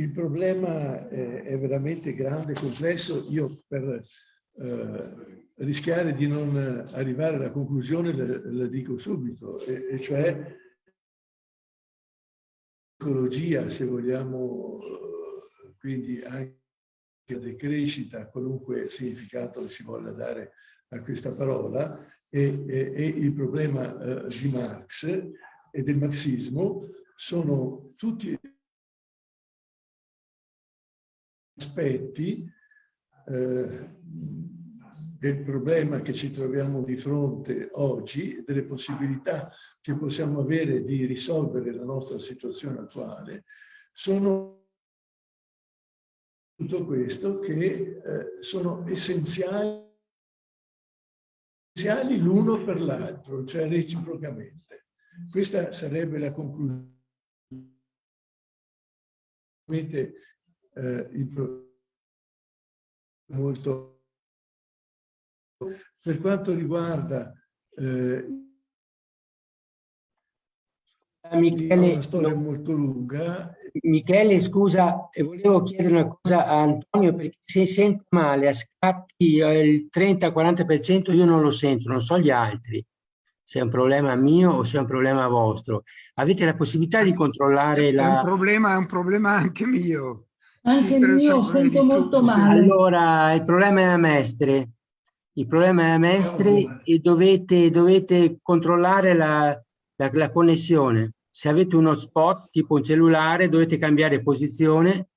Il problema è, è veramente grande complesso. Io per eh, rischiare di non arrivare alla conclusione la, dico subito, e, e cioè ecologia, se vogliamo, quindi anche decrescita, qualunque significato si voglia dare a questa parola, e, e, e il problema eh, di Marx e del marxismo sono tutti aspetti eh, del problema che ci troviamo di fronte oggi, delle possibilità che possiamo avere di risolvere la nostra situazione attuale, sono tutto questo che eh, sono essenziali, essenziali l'uno per l'altro, cioè reciprocamente. Questa sarebbe la conclusione. Eh, il molto per quanto riguarda eh, Michele, una storia molto lunga. Michele, scusa, volevo chiedere una cosa a Antonio, perché se sente male a scatti eh, il 30-40% io non lo sento, non so gli altri, se è un problema mio o se è un problema vostro. Avete la possibilità di controllare la... È un problema, è un problema anche mio. Anche mio, sento molto male. Allora, il problema è a Mestre. Il problema è a Mestre e dovete, dovete controllare la, la, la connessione. Se avete uno spot tipo un cellulare dovete cambiare posizione.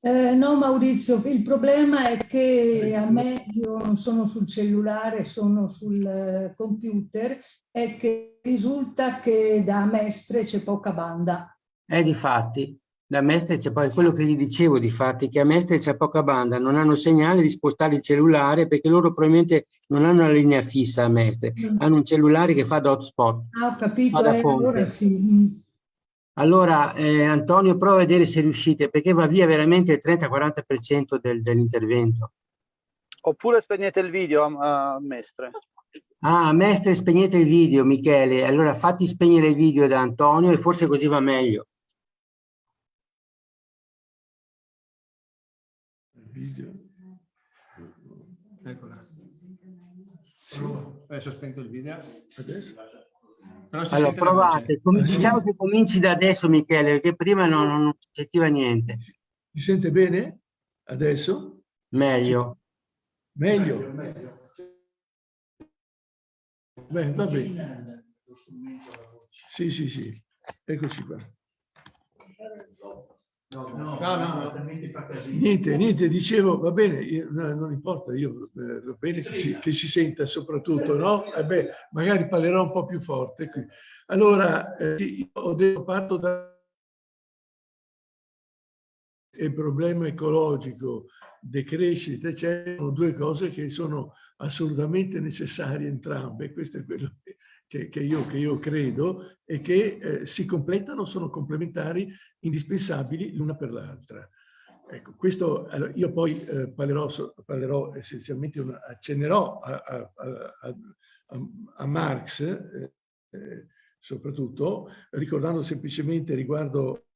Eh, no Maurizio, il problema è che a me, io non sono sul cellulare, sono sul eh, computer, è che risulta che da Mestre c'è poca banda. Eh, di fatti da Mestre c'è poi quello che gli dicevo di fatti che a Mestre c'è poca banda, non hanno segnale di spostare il cellulare perché loro probabilmente non hanno la linea fissa a Mestre, mm. hanno un cellulare che fa da hotspot. Ah, ho capito, eh, allora sì. Mm. Allora, eh, Antonio, prova a vedere se riuscite, perché va via veramente il 30-40% del, dell'intervento. Oppure spegnete il video a, a Mestre. Ah, Mestre, spegnete il video, Michele. Allora fatti spegnere il video da Antonio e forse così va meglio. Video. Eccola. Sì. Adesso ho spento il video. Adesso? allora provate, Com diciamo che cominci da adesso Michele, perché prima non, non si sentiva niente. Mi sente bene? Adesso? Meglio. Meglio? Beh, va bene. Sì, sì, sì. Eccoci qua. No, no, no. Niente, niente, dicevo, va bene, io, non importa, io eh, va bene che si, che si, senta soprattutto, no? Eh beh, magari parlerò un po' più forte qui. Allora, eh, ho detto, parto da il problema ecologico, decrescita, c'è due cose che sono assolutamente necessarie entrambe, questo è quello che che, che, io, che io, credo e che eh, si completano, sono complementari, indispensabili l'una per l'altra. Ecco, questo, allora, io poi eh, parlerò, parlerò, essenzialmente, una, accennerò a, a, a, a Marx, eh, soprattutto, ricordando semplicemente riguardo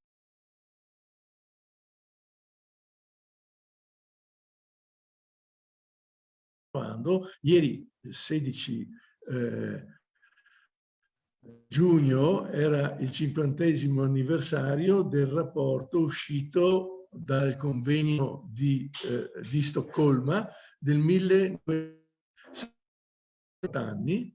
Ieri, 16 eh, giugno era il cinquantesimo anniversario del rapporto uscito dal convegno di, eh, di Stoccolma del 1900 anni.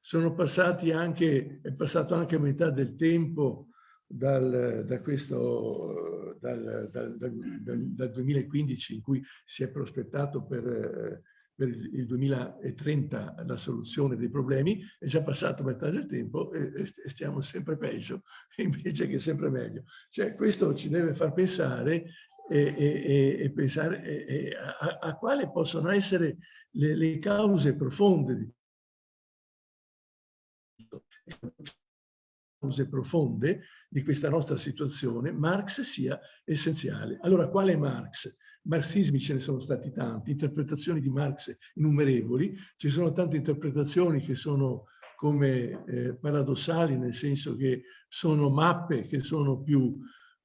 Sono passati anche, è passato anche metà del tempo dal, da questo, dal, dal, dal, 2015 in cui si è prospettato per per il 2030 la soluzione dei problemi, è già passato metà del tempo e, stiamo sempre peggio, (laughs) invece che sempre meglio. Cioè questo ci deve far pensare e, e, e pensare a, a, quali possono essere le, le cause profonde di cause profonde di questa nostra situazione, Marx sia essenziale. Allora, quale Marx? Marxismi ce ne sono stati tanti, interpretazioni di Marx innumerevoli, ci sono tante interpretazioni che sono come eh, paradossali, nel senso che sono mappe che sono più,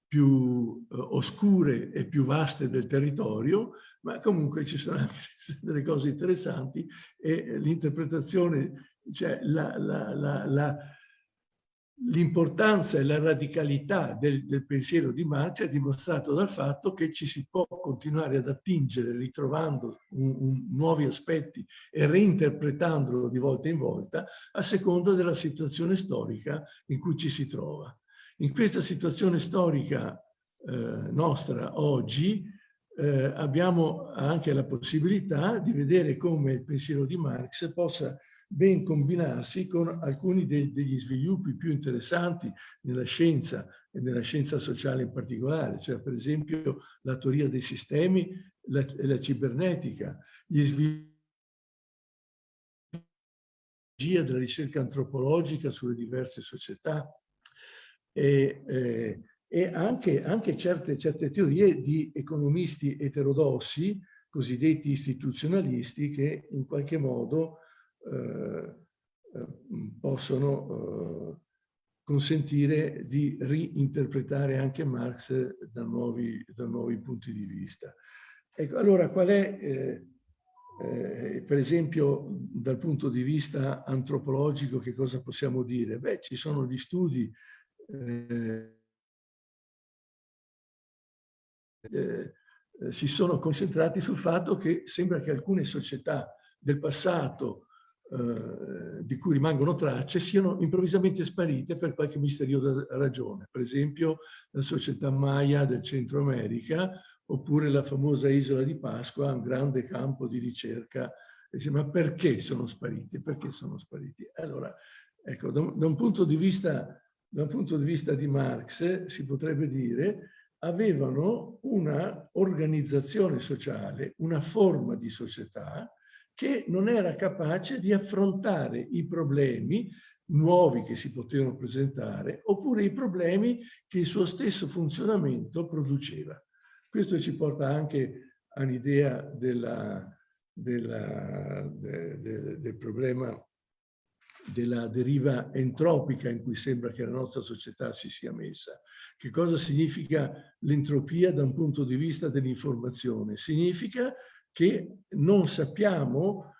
più eh, oscure e più vaste del territorio, ma comunque ci sono anche (laughs) delle cose interessanti e l'interpretazione, cioè la, la, la, la l'importanza e la radicalità del, del, pensiero di Marx è dimostrato dal fatto che ci si può continuare ad attingere ritrovando un, un, nuovi aspetti e reinterpretandolo di volta in volta a seconda della situazione storica in cui ci si trova. In questa situazione storica eh, nostra oggi eh, abbiamo anche la possibilità di vedere come il pensiero di Marx possa ben combinarsi con alcuni de degli sviluppi più interessanti nella scienza e nella scienza sociale in particolare, cioè per esempio la teoria dei sistemi la, e la cibernetica, gli sviluppi della ricerca antropologica sulle diverse società e, eh, e anche, anche certe, certe teorie di economisti eterodossi, cosiddetti istituzionalisti, che in qualche modo possono eh, consentire di reinterpretare anche Marx da nuovi, da nuovi punti di vista. Ecco, allora qual è, eh, eh, per esempio, dal punto di vista antropologico, che cosa possiamo dire? Beh, ci sono gli studi eh, si sono concentrati sul fatto che sembra che alcune società del passato eh, di cui rimangono tracce siano improvvisamente sparite per qualche misteriosa ragione. Per esempio la società Maya del Centro America oppure la famosa isola di Pasqua, un grande campo di ricerca. Dice, ma perché sono spariti? Perché sono spariti? Allora, ecco, da un, da un punto di vista da un punto di vista di Marx si potrebbe dire avevano una organizzazione sociale, una forma di società che non era capace di affrontare i problemi nuovi che si potevano presentare oppure i problemi che il suo stesso funzionamento produceva. Questo ci porta anche all'idea della, della, de, de, del problema della deriva entropica in cui sembra che la nostra società si sia messa. Che cosa significa l'entropia da un punto di vista dell'informazione? Significa che non sappiamo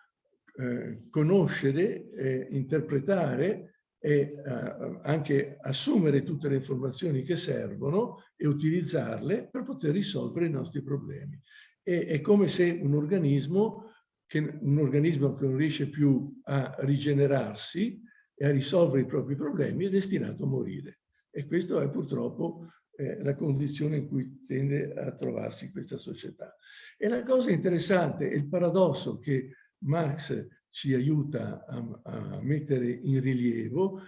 eh, conoscere, eh, interpretare e eh, anche assumere tutte le informazioni che servono e utilizzarle per poter risolvere i nostri problemi. E, è come se un organismo, che, un organismo che non riesce più a rigenerarsi e a risolvere i propri problemi è destinato a morire. E questo è purtroppo la condizione in cui tende a trovarsi questa società. E la cosa interessante, il paradosso che Marx ci aiuta a, a mettere in rilievo,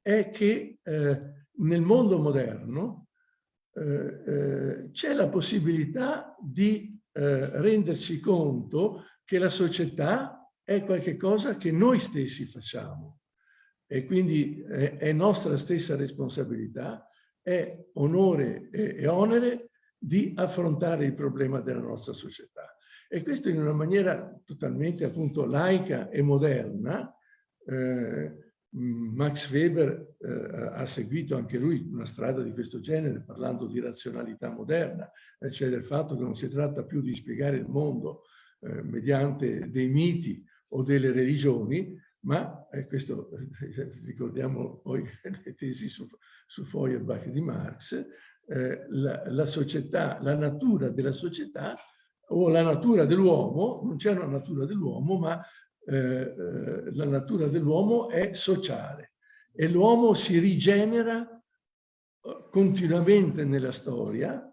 è che eh, nel mondo moderno eh, eh c'è la possibilità di eh, renderci conto che la società è qualcosa che noi stessi facciamo e quindi è nostra stessa responsabilità è onore e onere di affrontare il problema della nostra società. E questo in una maniera totalmente appunto laica e moderna. Eh, Max Weber eh, ha seguito anche lui una strada di questo genere parlando di razionalità moderna, eh, cioè del fatto che non si tratta più di spiegare il mondo eh, mediante dei miti o delle religioni, ma eh, questo ricordiamo poi (laughs) le tesi su, su Feuerbach di Marx, eh, la, la, società, la natura della società o la natura dell'uomo, non c'è una natura dell'uomo, ma eh, eh la natura dell'uomo è sociale e l'uomo si rigenera eh, continuamente nella storia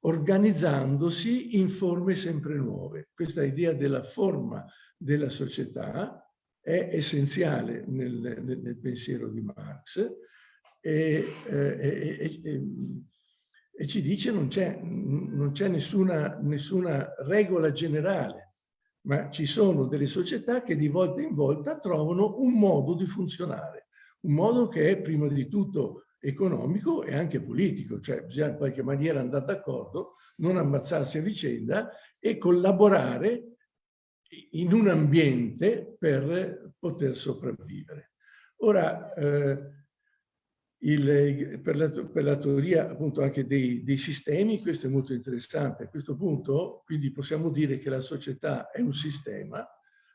organizzandosi in forme sempre nuove. Questa idea della forma della società è essenziale nel, nel, nel pensiero di Marx e, e, e, e ci dice c'è non c'è nessuna, nessuna regola generale, ma ci sono delle società che di volta in volta trovano un modo di funzionare, un modo che è prima di tutto economico e anche politico, cioè bisogna in qualche maniera andare d'accordo, non ammazzarsi a vicenda e collaborare in un ambiente per poter sopravvivere. Ora, eh, il, per, la, per, la, teoria appunto anche dei, dei, sistemi, questo è molto interessante. A questo punto, quindi possiamo dire che la società è un sistema,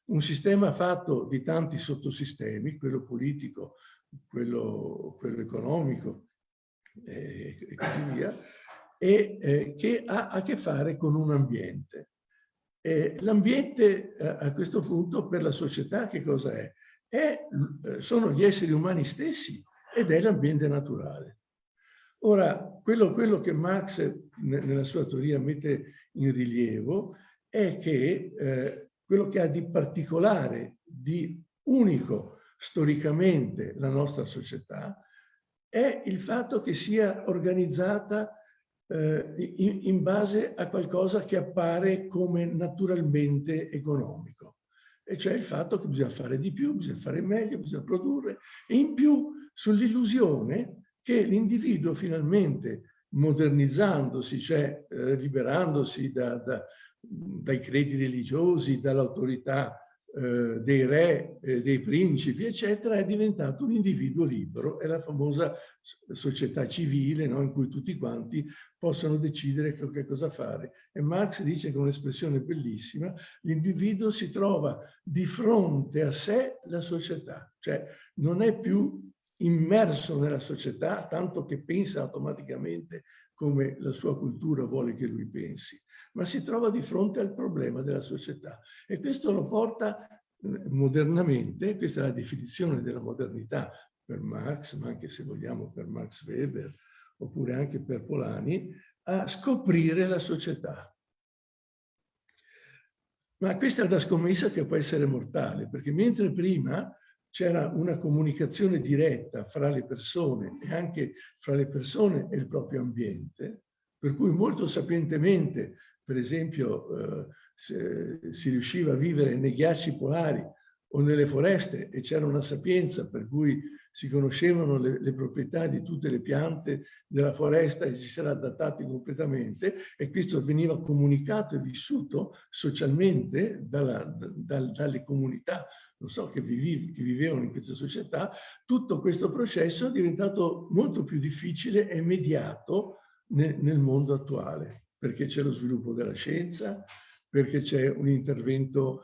un sistema fatto di tanti sottosistemi, quello politico, quello, quello economico eh, e così via, e eh, che ha a che fare con un ambiente. L'ambiente eh, a questo punto per la società che cosa è? è eh, sono gli esseri umani stessi ed è l'ambiente naturale. Ora, quello, quello, che Marx nella sua teoria mette in rilievo è che eh, quello che ha di particolare, di unico storicamente la nostra società, è il fatto che sia organizzata eh, in, in base a qualcosa che appare come naturalmente economico. E cioè il fatto che bisogna fare di più, bisogna fare meglio, bisogna produrre. E in più sull'illusione che l'individuo finalmente modernizzandosi, cioè eh, liberandosi da, da, dai credi religiosi, dall'autorità eh, dei re, eh, dei principi, eccetera, è diventato un individuo libero. È la famosa società civile no? in cui tutti quanti possono decidere che cosa fare. E Marx dice con un'espressione bellissima, l'individuo si trova di fronte a sé la società, cioè non è più immerso nella società, tanto che pensa automaticamente come la sua cultura vuole che lui pensi, ma si trova di fronte al problema della società. E questo lo porta eh, modernamente, questa è la definizione della modernità per Marx, ma anche se vogliamo per Max Weber, oppure anche per Polani, a scoprire la società. Ma questa è una scommessa che può essere mortale, perché mentre prima c'era una comunicazione diretta fra le persone e anche fra le persone e il proprio ambiente, per cui molto sapientemente, per esempio, eh, si riusciva a vivere nei ghiacci polari o nelle foreste e c'era una sapienza per cui si conoscevano le, le, proprietà di tutte le piante della foresta e si era adattati completamente e questo veniva comunicato e vissuto socialmente dalla, da, dalle comunità non so, che, vivi, che vivevano in questa società, tutto questo processo è diventato molto più difficile e mediato nel, nel mondo attuale, perché c'è lo sviluppo della scienza, perché c'è un intervento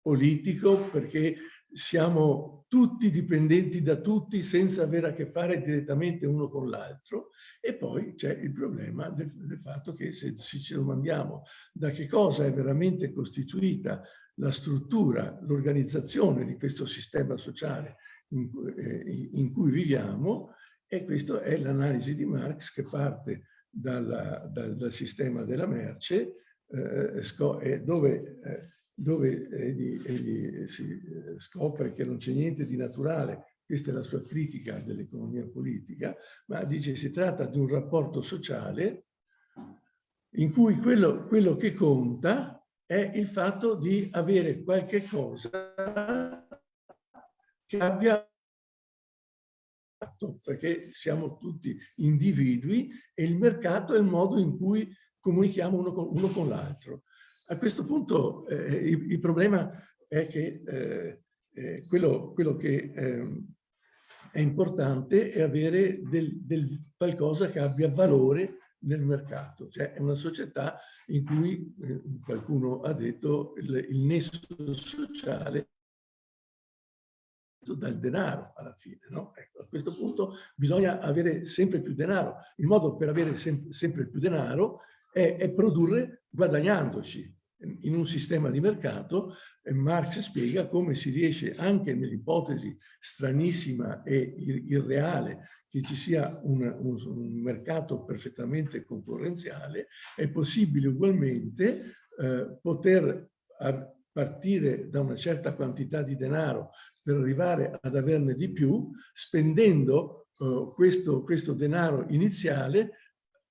politico, perché siamo tutti dipendenti da tutti senza avere a che fare direttamente uno con l'altro. E poi c'è il problema del, del, fatto che se, se ci domandiamo da che cosa è veramente costituita la struttura, l'organizzazione di questo sistema sociale in, eh, in cui viviamo e questa è l'analisi di Marx che parte dalla, dal, dal, sistema della merce eh, dove, eh, dove egli, egli si eh, scopre che non c'è niente di naturale questa è la sua critica dell'economia politica, ma dice si tratta di un rapporto sociale in cui quello, quello che conta è il fatto di avere qualche cosa che abbia perché siamo tutti individui e il mercato è il modo in cui comunichiamo uno con l'altro. A questo punto eh, il, il, problema è che eh, eh, quello, quello, che ehm, è importante è avere del, del qualcosa che abbia valore nel mercato, cioè è una società in cui eh, qualcuno ha detto il, il nesso sociale dal denaro alla fine. No? Ecco, a questo punto bisogna avere sempre più denaro. Il modo per avere sem sempre più denaro è, è, produrre guadagnandoci. In un sistema di mercato Marx spiega come si riesce anche nell'ipotesi stranissima e irreale che ci sia un, un, un mercato perfettamente concorrenziale, è possibile ugualmente eh, poter partire da una certa quantità di denaro per arrivare ad averne di più, spendendo uh, questo, questo denaro iniziale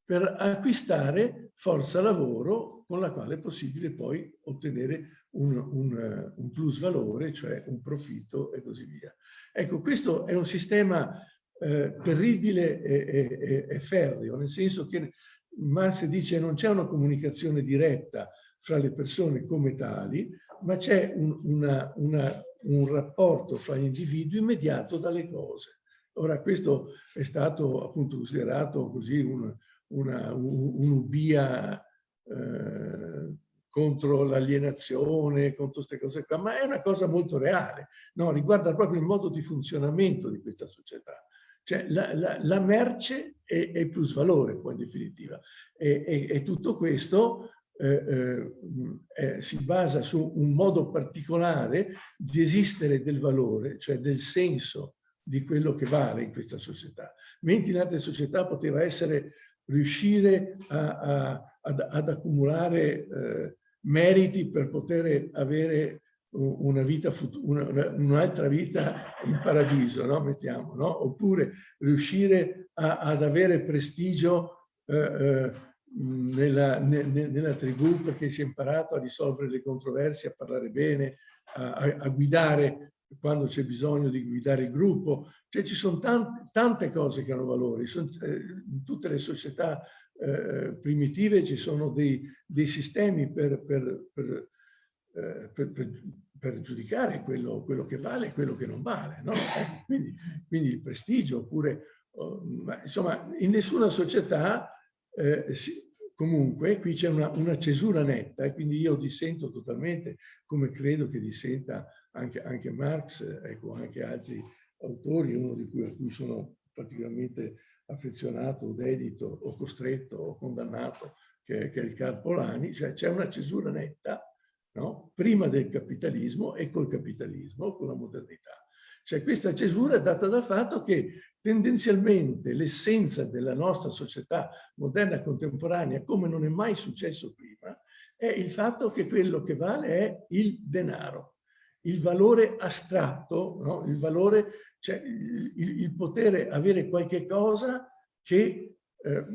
per acquistare forza lavoro con la quale è possibile poi ottenere un, un, un plus valore, cioè un profitto e così via. Ecco, questo è un sistema eh, terribile e, e, e, ferreo, nel senso che Marx dice non c'è una comunicazione diretta fra le persone come tali, ma c'è un, un rapporto fra gli individui mediato dalle cose. Ora questo è stato appunto considerato così un, un'ubia eh, contro l'alienazione, contro queste cose qua, ma è una cosa molto reale, no? riguarda proprio il modo di funzionamento di questa società. Cioè la, la, la merce è, è plus valore poi in definitiva e, e, e tutto questo eh, eh, eh, si basa su un modo particolare di esistere del valore, cioè del senso di quello che vale in questa società. Mentre in altre società poteva essere riuscire a, a, ad, ad, accumulare eh, meriti per poter avere una vita un'altra vita in paradiso, no? mettiamo, no? oppure riuscire a, ad avere prestigio eh, eh, nella, ne, nella, tribù perché si è imparato a risolvere le controversie, a parlare bene, a, a guidare quando c'è bisogno di guidare il gruppo. Cioè ci sono tante, tante cose che hanno valore. Eh, in tutte le società eh, primitive ci sono dei, dei sistemi per, per, per, eh, per, giudicare quello, quello, che vale e quello che non vale. No? Eh, quindi, quindi, il prestigio, oppure... Oh, ma, insomma, in nessuna società eh, si, Comunque qui c'è una, una, cesura netta e quindi io dissento totalmente, come credo che dissenta anche, anche Marx, ecco, anche altri autori, uno di cui, a cui sono particolarmente affezionato, dedito o costretto o condannato, che, che è il Carpolani, cioè c'è una cesura netta no? prima del capitalismo e col capitalismo, con la modernità. Cioè questa cesura è data dal fatto che tendenzialmente l'essenza della nostra società moderna contemporanea, come non è mai successo prima, è il fatto che quello che vale è il denaro, il valore astratto, no? il valore, cioè il, il, potere avere qualche cosa che eh,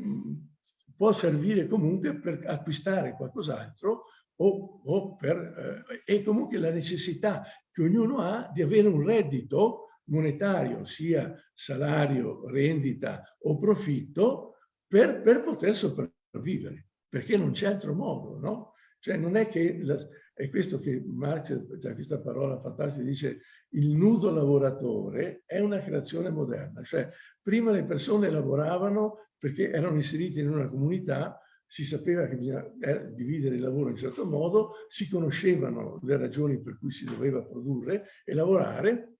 può servire comunque per acquistare qualcos'altro o, o per, eh, e comunque la necessità che ognuno ha di avere un reddito monetario, sia salario, rendita o profitto, per, per poter sopravvivere, perché non c'è altro modo, no? Cioè non è che, la, è questo che Marx, cioè questa parola fantastica, dice il nudo lavoratore è una creazione moderna, cioè prima le persone lavoravano perché erano inserite in una comunità si sapeva che bisognava eh, dividere il lavoro in un certo modo, si conoscevano le ragioni per cui si doveva produrre e lavorare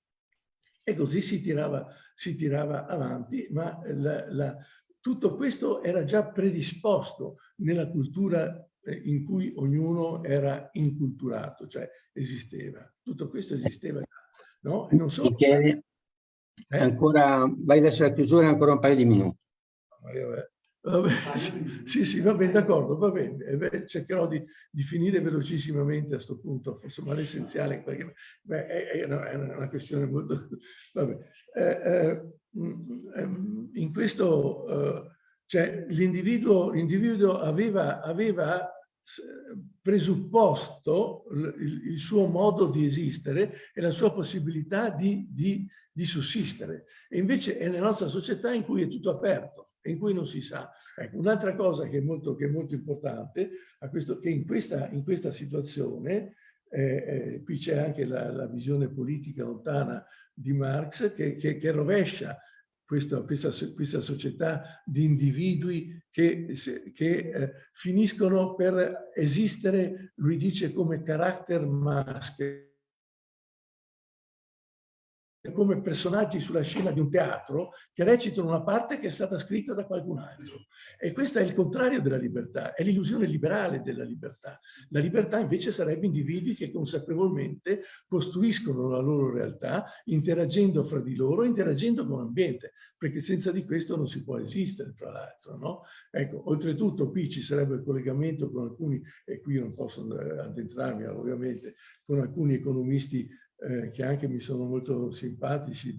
e così si tirava, si tirava avanti, ma la, la, tutto questo era già predisposto nella cultura in cui ognuno era inculturato, cioè esisteva. Tutto questo esisteva già, no? E non solo... Michele, eh? ancora, vai verso la chiusura ancora un paio di minuti. Vabbè, sì, sì, va bene, d'accordo, va bene. Eh cercherò di, di, finire velocissimamente a questo punto, forse ma l'essenziale qualche Beh, è, è, una, questione molto... (laughs) Vabbè. Eh, eh, mm, ehm, in questo, eh, cioè, l'individuo aveva, aveva presupposto il, suo modo di esistere e la sua possibilità di, di, di sussistere. E invece è nella nostra società in cui è tutto aperto in cui non si sa. Ecco, Un'altra cosa che è molto, che è molto importante, è questo, che in questa, in questa situazione, eh, eh, qui c'è anche la, la, visione politica lontana di Marx, che, che, che rovescia questa, questa, questa società di individui che, che eh, finiscono per esistere, lui dice, come character mask, come personaggi sulla scena di un teatro che recitano una parte che è stata scritta da qualcun altro. E questo è il contrario della libertà, è l'illusione liberale della libertà. La libertà invece sarebbe individui che consapevolmente costruiscono la loro realtà interagendo fra di loro, interagendo con l'ambiente, perché senza di questo non si può esistere, fra l'altro. No? Ecco, oltretutto qui ci sarebbe il collegamento con alcuni, e qui non posso addentrarmi ovviamente, con alcuni economisti eh, che anche mi sono molto simpatici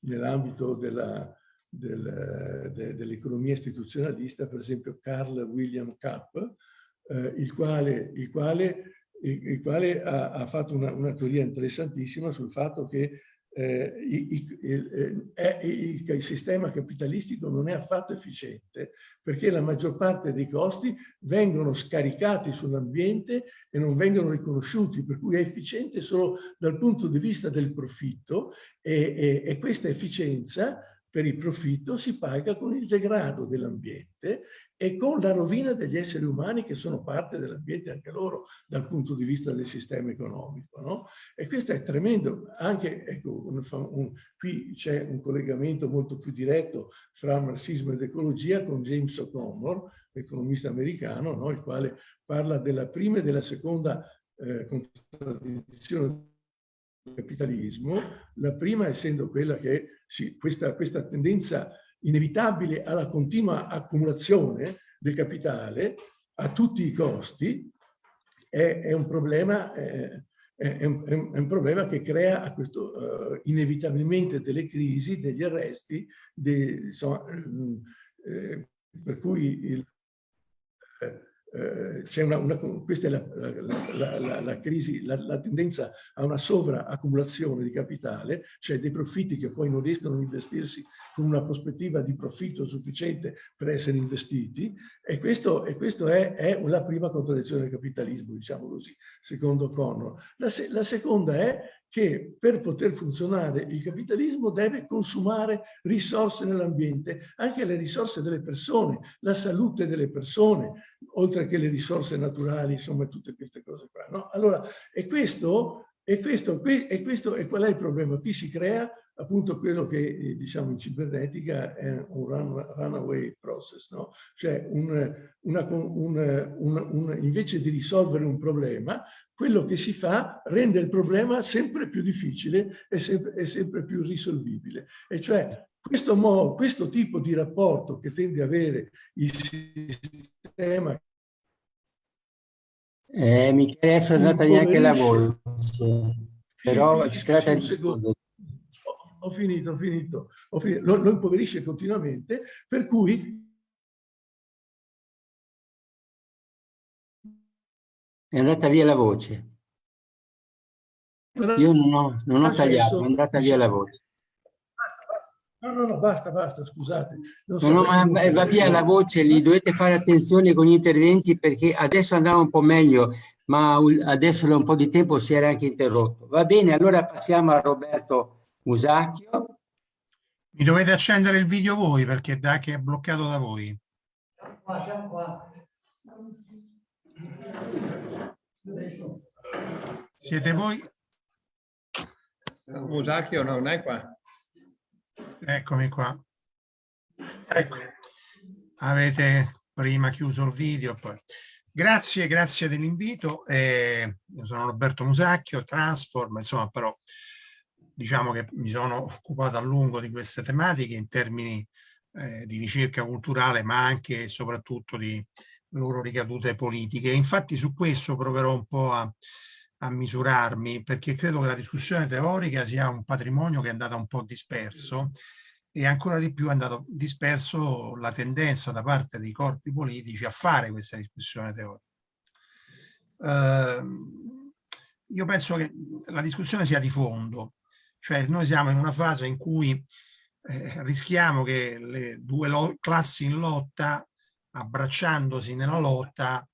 nell'ambito della, del, de, dell'economia istituzionalista, per esempio Carl William Kapp, eh, il quale, il quale, il, il quale ha, ha, fatto una, una teoria interessantissima sul fatto che eh, il, eh, il, il, sistema capitalistico non è affatto efficiente perché la maggior parte dei costi vengono scaricati sull'ambiente e non vengono riconosciuti, per cui è efficiente solo dal punto di vista del profitto e, e, e questa efficienza per il profitto si paga con il degrado dell'ambiente e con la rovina degli esseri umani che sono parte dell'ambiente anche loro dal punto di vista del sistema economico. No? E questo è tremendo. Anche, ecco, un, un, qui c'è un collegamento molto più diretto fra marxismo ed ecologia con James O'Connor, economista americano, no? il quale parla della prima e della seconda eh, contraddizione capitalismo, la prima essendo quella che sì, questa, questa tendenza inevitabile alla continua accumulazione del capitale a tutti i costi è, è un problema eh, è, un, è, un, problema che crea questo, uh, inevitabilmente delle crisi, degli arresti, de, insomma, eh, per cui il, eh, c'è una, una, questa è la, la, la, la crisi, la, tendenza a una sovraaccumulazione di capitale, cioè dei profitti che poi non riescono a investirsi con una prospettiva di profitto sufficiente per essere investiti e questo, e questo è, è, la prima contraddizione del capitalismo, diciamo così, secondo Connor. La, la seconda è che per poter funzionare il capitalismo deve consumare risorse nell'ambiente, anche le risorse delle persone, la salute delle persone, oltre che le risorse naturali, insomma tutte queste cose qua. No? Allora, e questo, e questo, e questo, e qual è il problema? Qui si crea appunto quello che eh, diciamo in cibernetica è un run, runaway process, no? cioè un, una, un, un, invece di risolvere un problema, quello che si fa rende il problema sempre più difficile e sempre, sempre più risolvibile. E cioè questo, modo, questo tipo di rapporto che tende ad avere il sistema eh, Michele, adesso è andata neanche la voce, però si tratta di ho finito, ho finito, ho finito. Lo, lo impoverisce continuamente, per cui È andata via la voce. Io non ho, non ho tagliato, è andata via la voce. No, no, no, basta, basta, scusate. Non so no, no, ma va via la voce, lì dovete fare attenzione con gli interventi perché adesso andava un po' meglio, ma adesso da un po' di tempo si era anche interrotto. Va bene, allora passiamo a Roberto Musacchio. Mi dovete accendere il video voi perché da che è bloccato da voi. Siete voi? Musacchio non è qua. Eccomi qua. Ecco, avete prima chiuso il video. Poi. Grazie, grazie dell'invito. Eh, io sono Roberto Musacchio, Transform, insomma, però diciamo che mi sono occupato a lungo di queste tematiche in termini eh, di ricerca culturale, ma anche e soprattutto di loro ricadute politiche. Infatti su questo proverò un po' a, a misurarmi, perché credo che la discussione teorica sia un patrimonio che è andato un po' disperso e ancora di più è andato disperso la tendenza da parte dei corpi politici a fare questa discussione teorica. Uh, io penso che la discussione sia di fondo, cioè noi siamo in una fase in cui eh, rischiamo che le due classi in lotta, abbracciandosi nella lotta,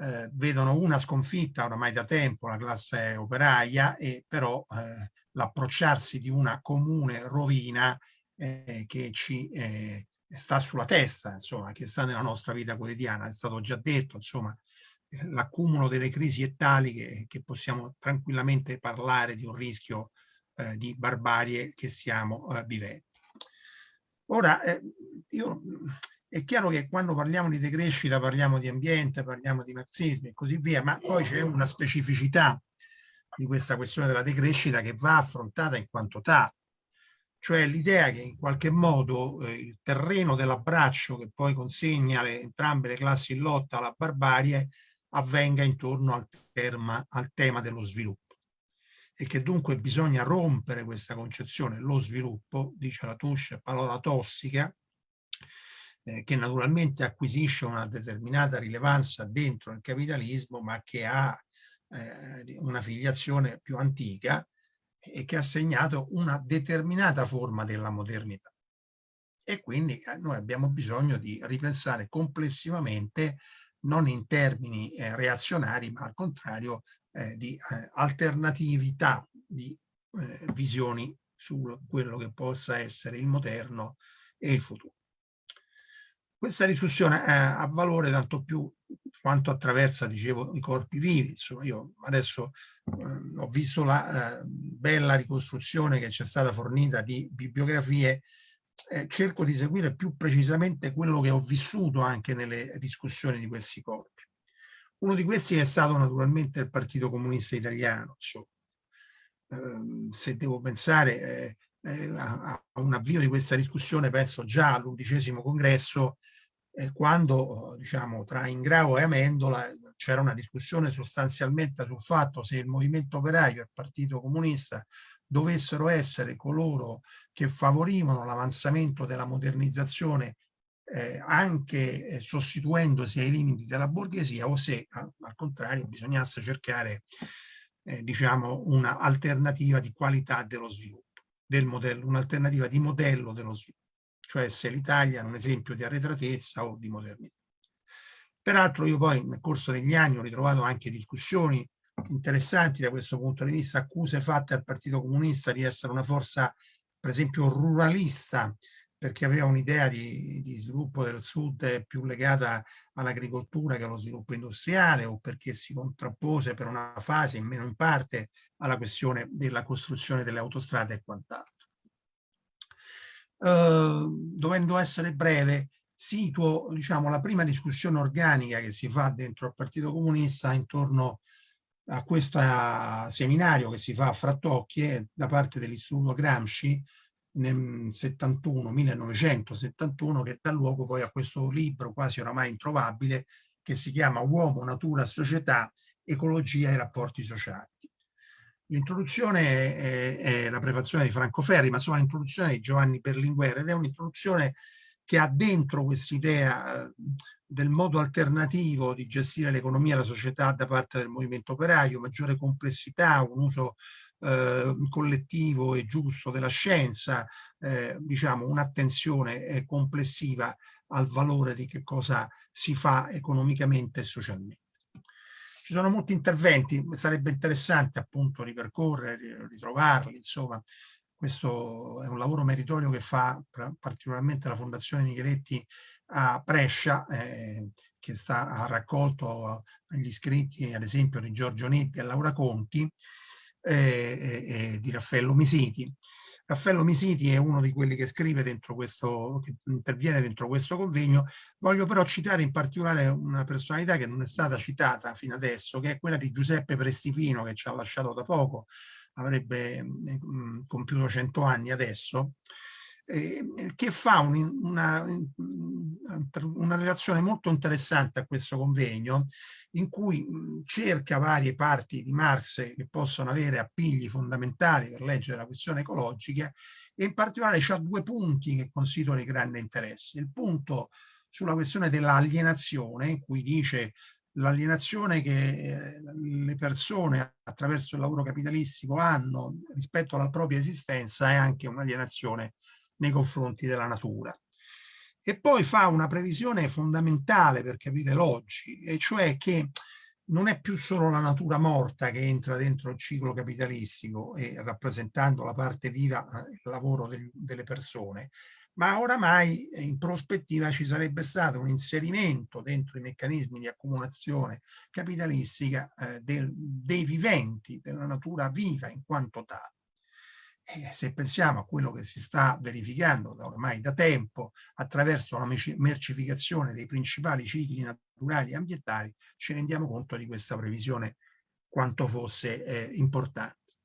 eh, vedono una sconfitta oramai da tempo, la classe operaia, e però eh, l'approcciarsi di una comune rovina eh, che ci eh, sta sulla testa, insomma, che sta nella nostra vita quotidiana. È stato già detto, insomma, l'accumulo delle crisi è tali che, che, possiamo tranquillamente parlare di un rischio eh, di barbarie che stiamo eh, vivendo. Ora, io, è chiaro che quando parliamo di decrescita parliamo di ambiente, parliamo di marxismo e così via, ma poi c'è una specificità di questa questione della decrescita che va affrontata in quanto tale. Cioè l'idea che in qualche modo eh, il terreno dell'abbraccio che poi consegna le, entrambe le classi in lotta alla barbarie avvenga intorno al, terma, al tema dello sviluppo. E che dunque bisogna rompere questa concezione, lo sviluppo, dice la Tuscia, parola tossica, eh, che naturalmente acquisisce una determinata rilevanza dentro il capitalismo, ma che ha eh, una filiazione più antica, e che ha segnato una determinata forma della modernità. E quindi eh, noi abbiamo bisogno di ripensare complessivamente, non in termini eh, reazionari, ma al contrario eh, di eh, alternatività di visioni su quello che possa essere il moderno e il futuro. Questa discussione ha valore tanto più quanto attraversa, dicevo, i corpi vivi. Insomma, io adesso eh, ho visto la eh, bella ricostruzione che ci è stata fornita di bibliografie, eh, cerco di seguire più precisamente quello che ho vissuto anche nelle discussioni di questi corpi. Uno di questi è stato naturalmente il Partito Comunista Italiano. Insomma. Ehm, se devo pensare eh, eh, a un avvio di questa discussione, penso già all'undicesimo congresso, eh, quando diciamo, tra Ingrao e Amendola c'era una discussione sostanzialmente sul fatto se il movimento operaio e il partito comunista dovessero essere coloro che favorivano l'avanzamento della modernizzazione eh, anche eh, sostituendosi ai limiti della borghesia o se al contrario bisognasse cercare eh, diciamo un'alternativa di qualità dello sviluppo, del modello, un'alternativa di modello dello sviluppo cioè se l'Italia è un esempio di arretratezza o di modernità. Peraltro io poi nel corso degli anni ho ritrovato anche discussioni interessanti da questo punto di vista, accuse fatte al Partito Comunista di essere una forza per esempio ruralista, perché aveva un'idea di, di, sviluppo del sud più legata all'agricoltura che allo sviluppo industriale o perché si contrappose per una fase, in meno in parte, alla questione della costruzione delle autostrade e quant'altro. Ehm, dovendo essere breve, situo diciamo, la prima discussione organica che si fa dentro il Partito Comunista intorno a questo seminario che si fa a Frattocchie da parte dell'Istituto Gramsci nel 71, 1971, che dà luogo poi a questo libro quasi oramai introvabile che si chiama Uomo, Natura, Società, Ecologia e Rapporti Sociali. L'introduzione è, è, la prefazione di Franco Ferri, ma insomma l'introduzione di Giovanni Berlinguer ed è un'introduzione che ha dentro quest'idea eh, del modo alternativo di gestire l'economia e la società da parte del movimento operaio, maggiore complessità, un uso eh, collettivo e giusto della scienza, eh, diciamo un'attenzione eh, complessiva al valore di che cosa si fa economicamente e socialmente. Ci sono molti interventi, sarebbe interessante appunto ripercorrere, ritrovarli, insomma, questo è un lavoro meritorio che fa particolarmente la Fondazione Micheletti a Brescia, eh, che sta, ha raccolto gli iscritti, ad esempio, di Giorgio Neppi e Laura Conti eh, e di Raffaello Misiti. Raffaello Misiti è uno di quelli che scrive dentro questo, che interviene dentro questo convegno. Voglio però citare in particolare una personalità che non è stata citata fino adesso, che è quella di Giuseppe Prestipino, che ci ha lasciato da poco, avrebbe mh, compiuto 100 anni adesso, eh, che fa un, una, una relazione molto interessante a questo convegno in cui cerca varie parti di Marx che possono avere appigli fondamentali per leggere la questione ecologica e in particolare c'ha due punti che considero di grande interesse. Il punto sulla questione dell'alienazione, in cui dice l'alienazione che le persone attraverso il lavoro capitalistico hanno rispetto alla propria esistenza è anche un'alienazione nei confronti della natura. E poi fa una previsione fondamentale per capire l'oggi, e cioè che non è più solo la natura morta che entra dentro il ciclo capitalistico e rappresentando la parte viva, eh, il lavoro del, delle persone, ma oramai in prospettiva ci sarebbe stato un inserimento dentro i meccanismi di accumulazione capitalistica eh, del, dei viventi, della natura viva in quanto tale. E se pensiamo a quello che si sta verificando da ormai da tempo attraverso la mercificazione dei principali cicli naturali e ambientali, ci rendiamo conto di questa previsione quanto fosse eh, importante.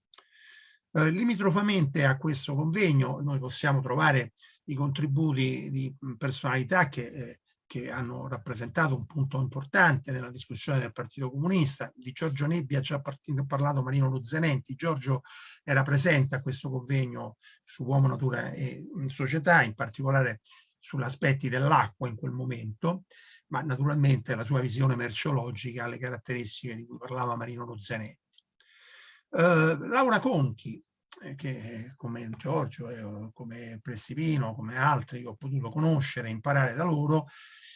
Eh, limitrofamente a questo convegno noi possiamo trovare i contributi di personalità che eh, che hanno rappresentato un punto importante nella discussione del Partito Comunista. Di Giorgio Nebbia ha già parlato Marino Luzzenenti. Giorgio era presente a questo convegno su Uomo, Natura e Società, in particolare sugli aspetti dell'acqua in quel momento, ma naturalmente la sua visione merceologica ha le caratteristiche di cui parlava Marino Luzzenenti. Uh, Laura eh, che come Giorgio, eh, come Pressipino, come altri che ho potuto conoscere e imparare da loro,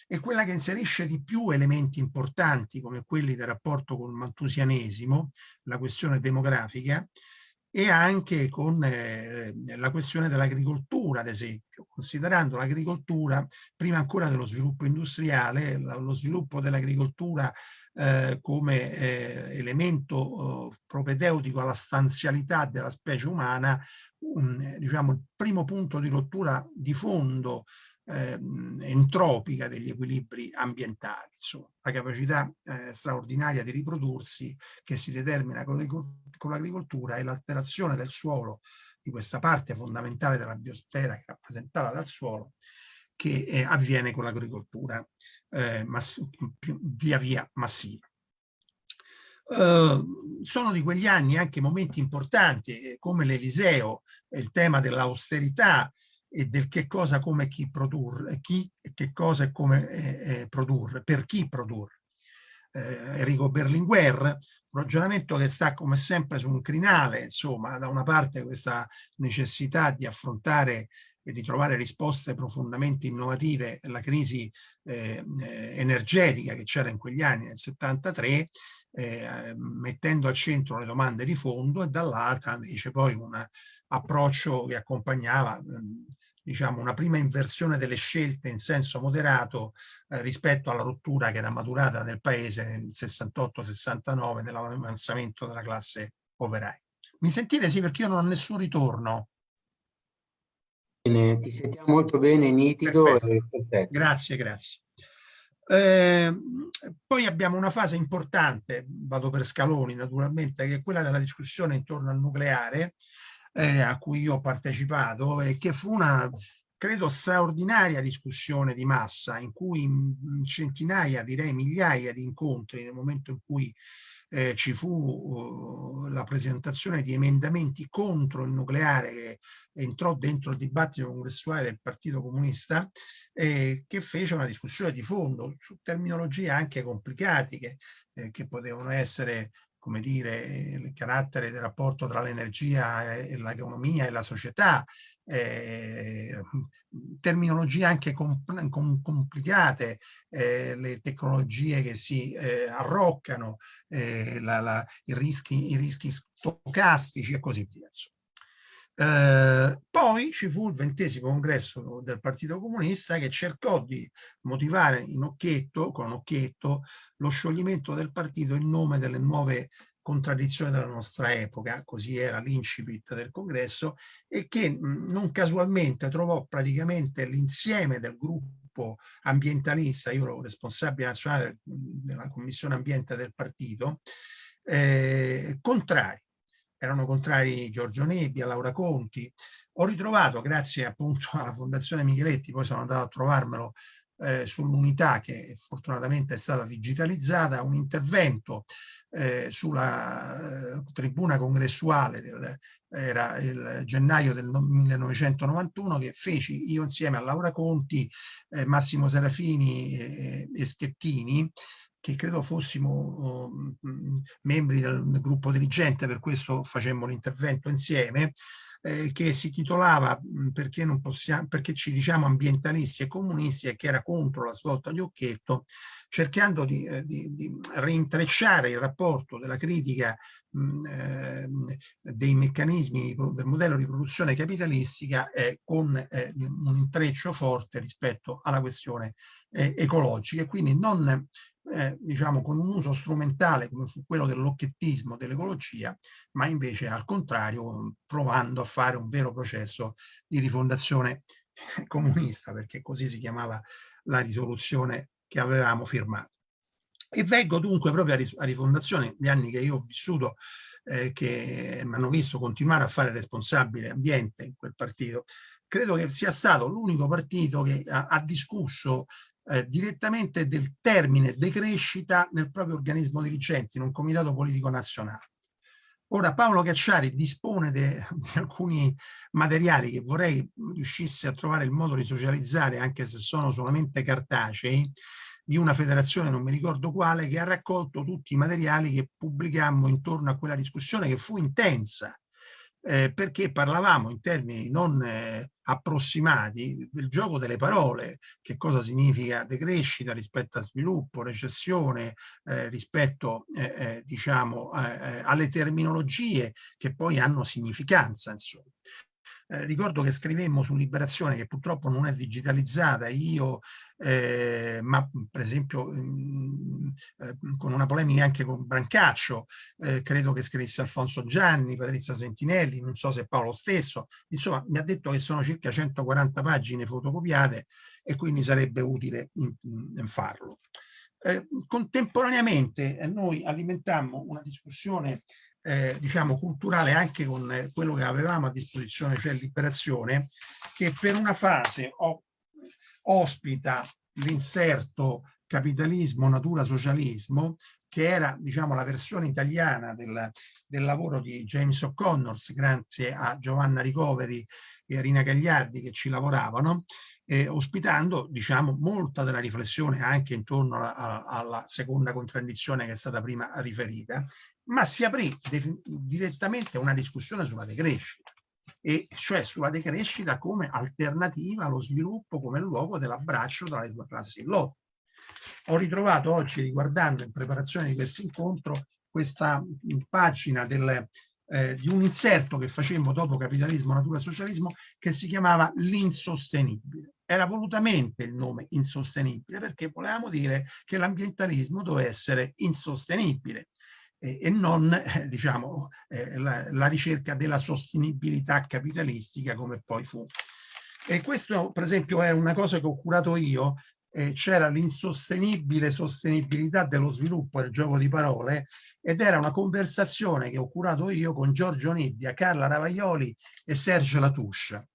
è quella che inserisce di più elementi importanti come quelli del rapporto con il mantusianesimo, la questione demografica, e anche con eh, la questione dell'agricoltura, ad esempio, considerando l'agricoltura, prima ancora dello sviluppo industriale, lo sviluppo dell'agricoltura eh, come eh, elemento eh, propedeutico alla stanzialità della specie umana, un, diciamo, il primo punto di rottura di fondo eh, entropica degli equilibri ambientali, insomma, la capacità eh, straordinaria di riprodursi che si determina con l'agricoltura e l'alterazione del suolo di questa parte fondamentale della biosfera che è rappresentata dal suolo che eh, avviene con l'agricoltura eh, via via massiva. Uh, sono di quegli anni anche momenti importanti eh, come l'Eliseo, il tema dell'austerità, e del che cosa, come chi produrre, chi, che cosa e come eh, eh, produrre, per chi produrre. Eh, Enrico Berlinguer, un ragionamento che sta come sempre su un crinale, insomma, da una parte questa necessità di affrontare di trovare risposte profondamente innovative alla crisi eh, eh energetica che c'era in quegli anni, nel 73, eh, mettendo al centro le domande di fondo e dall'altra invece poi un approccio che accompagnava diciamo, una prima inversione delle scelte in senso moderato eh, rispetto alla rottura che era maturata nel paese nel 68-69 nell'avanzamento della classe operaia. Mi sentite? Sì, perché io non ho nessun ritorno. Bene, ti sentiamo molto bene, nitido perfetto. e perfetto. Grazie, grazie. Eh, poi abbiamo una fase importante, vado per scaloni naturalmente, che è quella della discussione intorno al nucleare, eh, a cui io ho partecipato e che fu una, credo, straordinaria discussione di massa in cui centinaia, direi migliaia di incontri nel momento in cui eh, ci fu uh, la presentazione di emendamenti contro il nucleare che entrò dentro il dibattito congressuale del Partito Comunista eh, che fece una discussione di fondo su terminologie anche complicate che, eh, che potevano essere come dire, il carattere del rapporto tra l'energia e l'economia e la società, eh, terminologie anche compl com complicate, eh, le tecnologie che si eh, arroccano, eh, la, la, i, rischi, i rischi stocastici e così via. Eh, poi ci fu il ventesimo congresso del Partito Comunista che cercò di motivare in occhietto, con occhietto, lo scioglimento del partito in nome delle nuove contraddizioni della nostra epoca, così era l'incipit del congresso, e che non casualmente trovò praticamente l'insieme del gruppo ambientalista, io ero responsabile nazionale della commissione ambiente del partito, eh, contrari erano contrari Giorgio Nebbia, Laura Conti. Ho ritrovato, grazie appunto (laughs) alla Fondazione Micheletti, poi sono andato a trovarmelo eh, sull'unità che fortunatamente è stata digitalizzata, un intervento eh, sulla eh, tribuna congressuale del, era il gennaio del 1991 che feci io insieme a Laura Conti, eh, Massimo Serafini e Schettini che credo fossimo oh, membri del, del, gruppo dirigente, per questo facemmo l'intervento insieme, eh, che si titolava perché, non possiamo, perché ci diciamo ambientalisti e comunisti e che era contro la svolta di Occhetto, cercando di, eh, di, di reintrecciare il rapporto della critica eh, dei meccanismi del modello di produzione capitalistica eh, con un intreccio forte rispetto alla questione ecologica. E quindi non eh, diciamo con un uso strumentale come fu quello dell'occhettismo dell'ecologia, ma invece al contrario provando a fare un vero processo di rifondazione (laughs) comunista, perché così si chiamava la risoluzione che avevamo firmato. E vengo dunque proprio a rifondazione, gli anni che io ho vissuto, eh, che mi hanno visto continuare a fare responsabile ambiente in quel partito, credo che sia stato l'unico partito che ha, ha discusso eh, direttamente del termine decrescita nel proprio organismo dirigente, in un comitato politico nazionale. Ora Paolo Cacciari dispone di alcuni materiali che vorrei riuscisse a trovare il modo di socializzare, anche se sono solamente cartacei, di una federazione, non mi ricordo quale, che ha raccolto tutti i materiali che pubblicammo intorno a quella discussione che fu intensa, eh, perché parlavamo in termini non eh, approssimati del gioco delle parole, che cosa significa decrescita rispetto a sviluppo, recessione, eh, rispetto eh, eh, diciamo eh, alle terminologie che poi hanno significanza. Insomma. Eh, ricordo che scrivemmo su Liberazione, che purtroppo non è digitalizzata, io, eh, ma per esempio mh, mm, eh, con una polemica anche con Brancaccio, eh, credo che scrisse Alfonso Gianni, Patrizia Sentinelli, non so se Paolo stesso, insomma mi ha detto che sono circa 140 pagine fotocopiate e quindi sarebbe utile in, in farlo. Eh, contemporaneamente eh, noi alimentammo una discussione eh, diciamo culturale anche con eh, quello che avevamo a disposizione, cioè Liberazione, che per una fase ospita l'inserto capitalismo, natura, socialismo, che era diciamo, la versione italiana del, del lavoro di James O'Connor, grazie a Giovanna Ricoveri e Rina Gagliardi che ci lavoravano, eh, ospitando diciamo, molta della riflessione anche intorno alla, alla, seconda contraddizione che è stata prima riferita ma si aprì direttamente una discussione sulla decrescita, e cioè sulla decrescita come alternativa allo sviluppo come luogo dell'abbraccio tra le due classi in lotta. Ho ritrovato oggi, riguardando in preparazione di questo incontro, questa pagina del, eh, di un inserto che facemmo dopo capitalismo, natura, socialismo, che si chiamava l'insostenibile. Era volutamente il nome insostenibile perché volevamo dire che l'ambientalismo doveva essere insostenibile e non eh, diciamo, eh, la, la, ricerca della sostenibilità capitalistica come poi fu. E questo per esempio è una cosa che ho curato io, eh, c'era l'insostenibile sostenibilità dello sviluppo del gioco di parole ed era una conversazione che ho curato io con Giorgio Nebbia, Carla Ravaglioli e Sergio Latouche.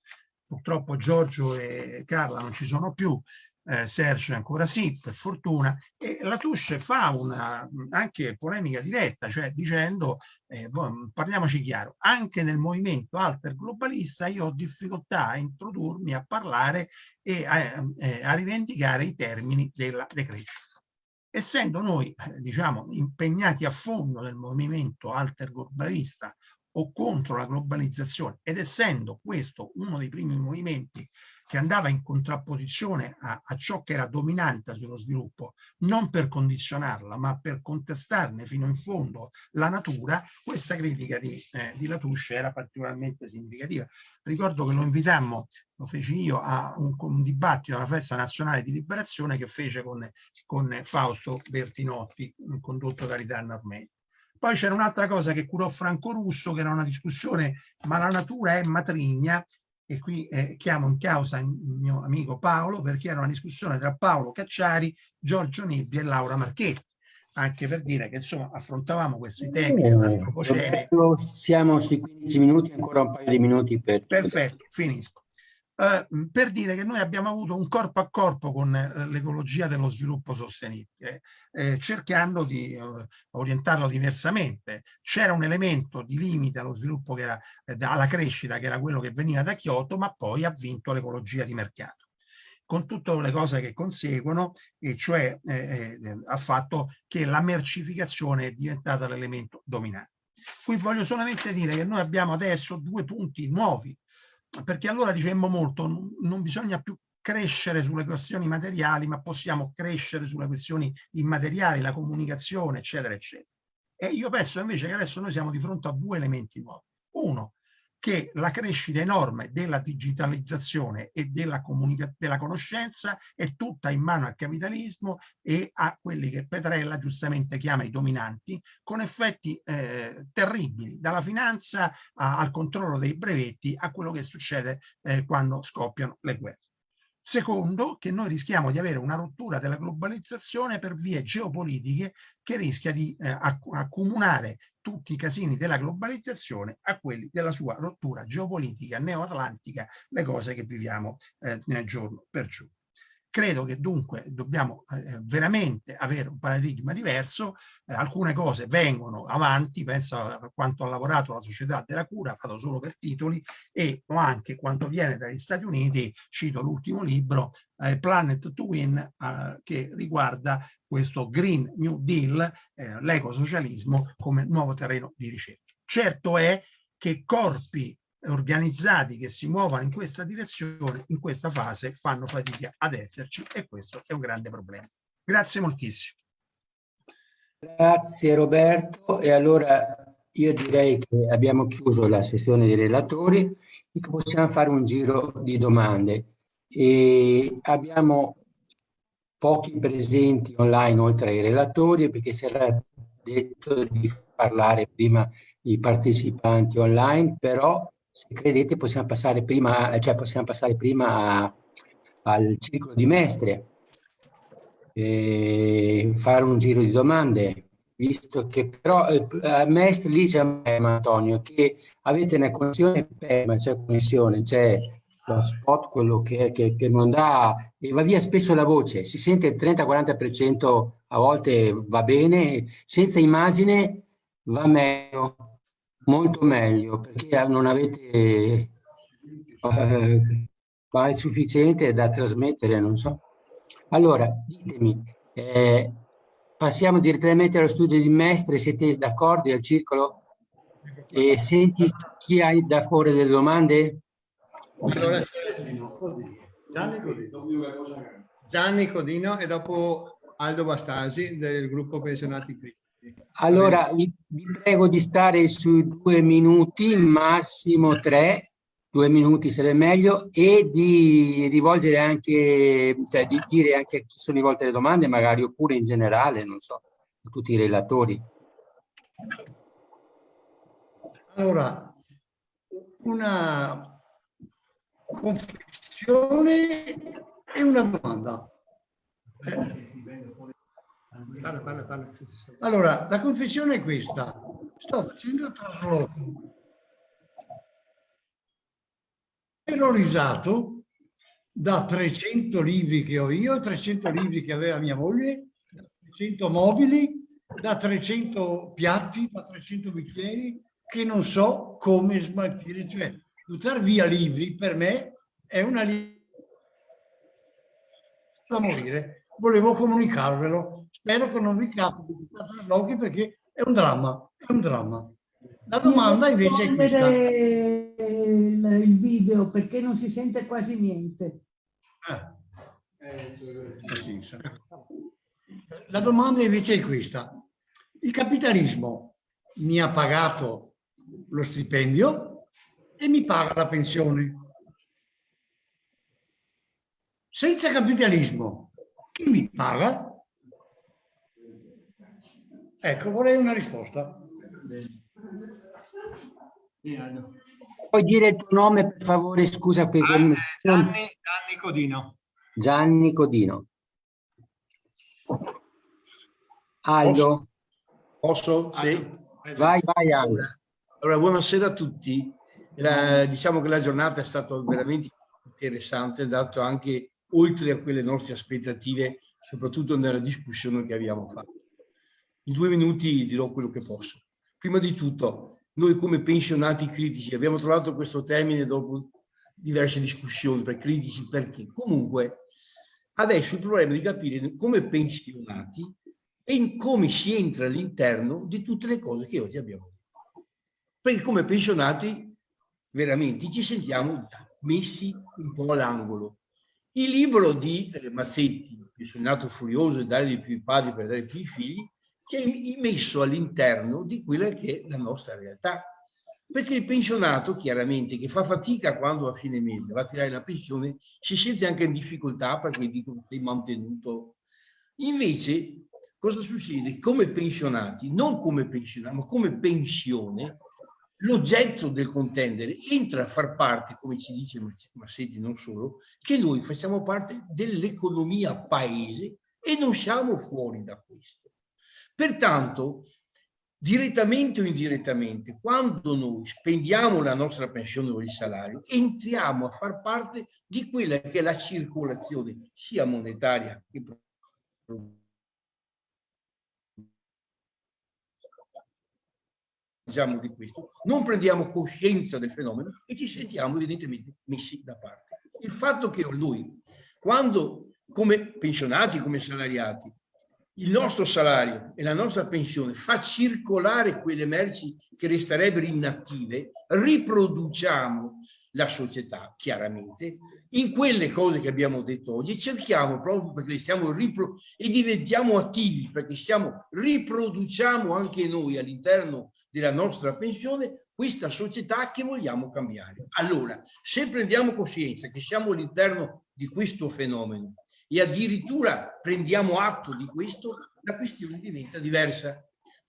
Purtroppo Giorgio e Carla non ci sono più, eh, Sergio ancora sì, per fortuna, e la Tusce fa una anche polemica diretta, cioè dicendo, eh, parliamoci chiaro, anche nel movimento alter globalista io ho difficoltà a introdurmi, a parlare e a, eh, a rivendicare i termini della decrescita. Essendo noi, eh, diciamo, impegnati a fondo nel movimento alter globalista o contro la globalizzazione ed essendo questo uno dei primi movimenti che andava in contrapposizione a, a, ciò che era dominante sullo sviluppo, non per condizionarla, ma per contestarne fino in fondo la natura, questa critica di, eh, di Latouche era particolarmente significativa. Ricordo che lo invitammo, lo feci io, a un, un dibattito alla Festa Nazionale di Liberazione che fece con, con Fausto Bertinotti, condotto da Ritanna Armeni. Poi c'era un'altra cosa che curò Franco Russo, che era una discussione, ma la natura è matrigna, e qui eh, chiamo in causa il mio amico Paolo perché era una discussione tra Paolo Cacciari, Giorgio Nibbi e Laura Marchetti. Anche per dire che insomma affrontavamo questi temi eh, siamo sui 15 minuti ancora un paio di minuti per perfetto finisco eh, per dire che noi abbiamo avuto un corpo a corpo con eh, l'ecologia dello sviluppo sostenibile, eh, cercando di eh, orientarlo diversamente. C'era un elemento di limite allo sviluppo che era alla crescita, che era quello che veniva da Kyoto, ma poi ha vinto l'ecologia di mercato. con tutte le cose che conseguono, e cioè ha fatto che la mercificazione è diventata l'elemento dominante. Qui voglio solamente dire che noi abbiamo adesso due punti nuovi, perché allora dicemmo molto, non bisogna più crescere sulle questioni materiali, ma possiamo crescere sulle questioni immateriali, la comunicazione, eccetera, eccetera. E io penso invece che adesso noi siamo di fronte a due elementi nuovi. Uno, che la crescita enorme della digitalizzazione e della, della conoscenza è tutta in mano al capitalismo e a quelli che Petrella giustamente chiama i dominanti, con effetti eh, terribili, dalla finanza a, al controllo dei brevetti a quello che succede eh, quando scoppiano le guerre. Secondo, che noi rischiamo di avere una rottura della globalizzazione per vie geopolitiche che rischia di eh, accomunare tutti i casini della globalizzazione a quelli della sua rottura geopolitica neoatlantica, le cose che viviamo eh, giorno per giorno. Credo che dunque dobbiamo eh, veramente avere un paradigma diverso, eh, alcune cose vengono avanti, penso a quanto ha lavorato la società della cura, fatto solo per titoli, e anche quanto viene dagli Stati Uniti, cito l'ultimo libro, eh, Planet to Win, eh, che riguarda questo Green New Deal, eh, l'ecosocialismo come nuovo terreno di ricerca. Certo è che corpi organizzati che si muovono in questa direzione, in questa fase, fanno fatica ad esserci e questo è un grande problema. Grazie moltissimo. Grazie Roberto e allora io direi che abbiamo chiuso la sessione dei relatori e possiamo fare un giro di domande. E abbiamo pochi presenti online oltre ai relatori perché si era detto di parlare prima i partecipanti online, però credete possiamo passare prima, cioè possiamo passare prima a, al ciclo di Mestre, e fare un giro di domande, visto che però eh, a Mestre lì c'è Antonio, che avete una connessione perma, c'è connessione, c'è lo spot, quello che, che, che, non dà, e va via spesso la voce, si sente il 30-40% a volte va bene, senza immagine va meglio molto meglio perché non avete eh, è sufficiente da trasmettere, non so. Allora, ditemi, eh, passiamo direttamente allo studio di Mestre, siete d'accordo al circolo? E senti chi ha da porre delle domande? Allora, Gianni Codino. Gianni Codino e dopo Aldo Bastasi del gruppo Pensionati Critici. Allora, vi, prego di stare sui due minuti, massimo tre, due minuti sarebbe meglio, e di rivolgere anche, cioè di dire anche a chi sono rivolte le domande, magari, oppure in generale, non so, a tutti i relatori. Allora, una confessione e una domanda. Eh. Parla, parla, parla. Allora, la confessione è questa. Sto facendo il trasloco. Terrorizzato da 300 libri che ho io, 300 libri che aveva mia moglie, 300 mobili, da 300 piatti, da 300 bicchieri, che non so come smaltire. Cioè, buttare via libri per me è una da morire. Volevo comunicarvelo Spero che non vi capiti di traslochi perché è un dramma, è un dramma. La domanda invece è questa. Il, il video perché non si sente quasi niente. Ah. La domanda invece è questa. Il capitalismo mi ha pagato lo stipendio e mi paga la pensione. Senza capitalismo, chi mi paga? Ecco, vorrei una risposta. Puoi dire il tuo nome per favore, scusa. Gianni, Gianni, Gianni Codino. Gianni Codino. Aldo. Posso? Posso? Sì. Vai, vai Aldo. Allora, buonasera a tutti. La, diciamo che la giornata è stata veramente interessante, dato anche oltre a quelle nostre aspettative, soprattutto nella discussione che abbiamo fatto. In due minuti dirò quello che posso. Prima di tutto, noi come pensionati critici abbiamo trovato questo termine dopo diverse discussioni per critici perché comunque Adesso il problema è di capire come pensionati e in come si entra all'interno di tutte le cose che oggi abbiamo. Perché come pensionati veramente ci sentiamo messi un po' all'angolo. Il libro di eh, Mazzetti, Pensionato furioso e dare di più i padri per dare più i figli, che è messo all'interno di quella che è la nostra realtà. Perché il pensionato, chiaramente, che fa fatica quando a fine mese va a tirare la pensione, si sente anche in difficoltà perché dicono sei mantenuto. Invece, cosa succede? Come pensionati, non come pensionati, ma come pensione, l'oggetto del contendere entra a far parte, come ci dice Massetti non solo, che noi facciamo parte dell'economia paese e non siamo fuori da questo. Pertanto, direttamente o indirettamente, quando noi spendiamo la nostra pensione o il salario, entriamo a far parte di quella che è la circolazione sia monetaria che diciamo di questo, non prendiamo coscienza del fenomeno e ci sentiamo evidentemente messi da parte. Il fatto che noi, quando come pensionati, come salariati, il nostro salario e la nostra pensione fa circolare quelle merci che resterebbero inattive, riproduciamo la società, chiaramente, in quelle cose che abbiamo detto oggi, cerchiamo proprio perché stiamo ripro e diventiamo attivi, perché stiamo, riproduciamo anche noi all'interno della nostra pensione questa società che vogliamo cambiare. Allora, se prendiamo coscienza che siamo all'interno di questo fenomeno e addirittura prendiamo atto di questo, la questione diventa diversa.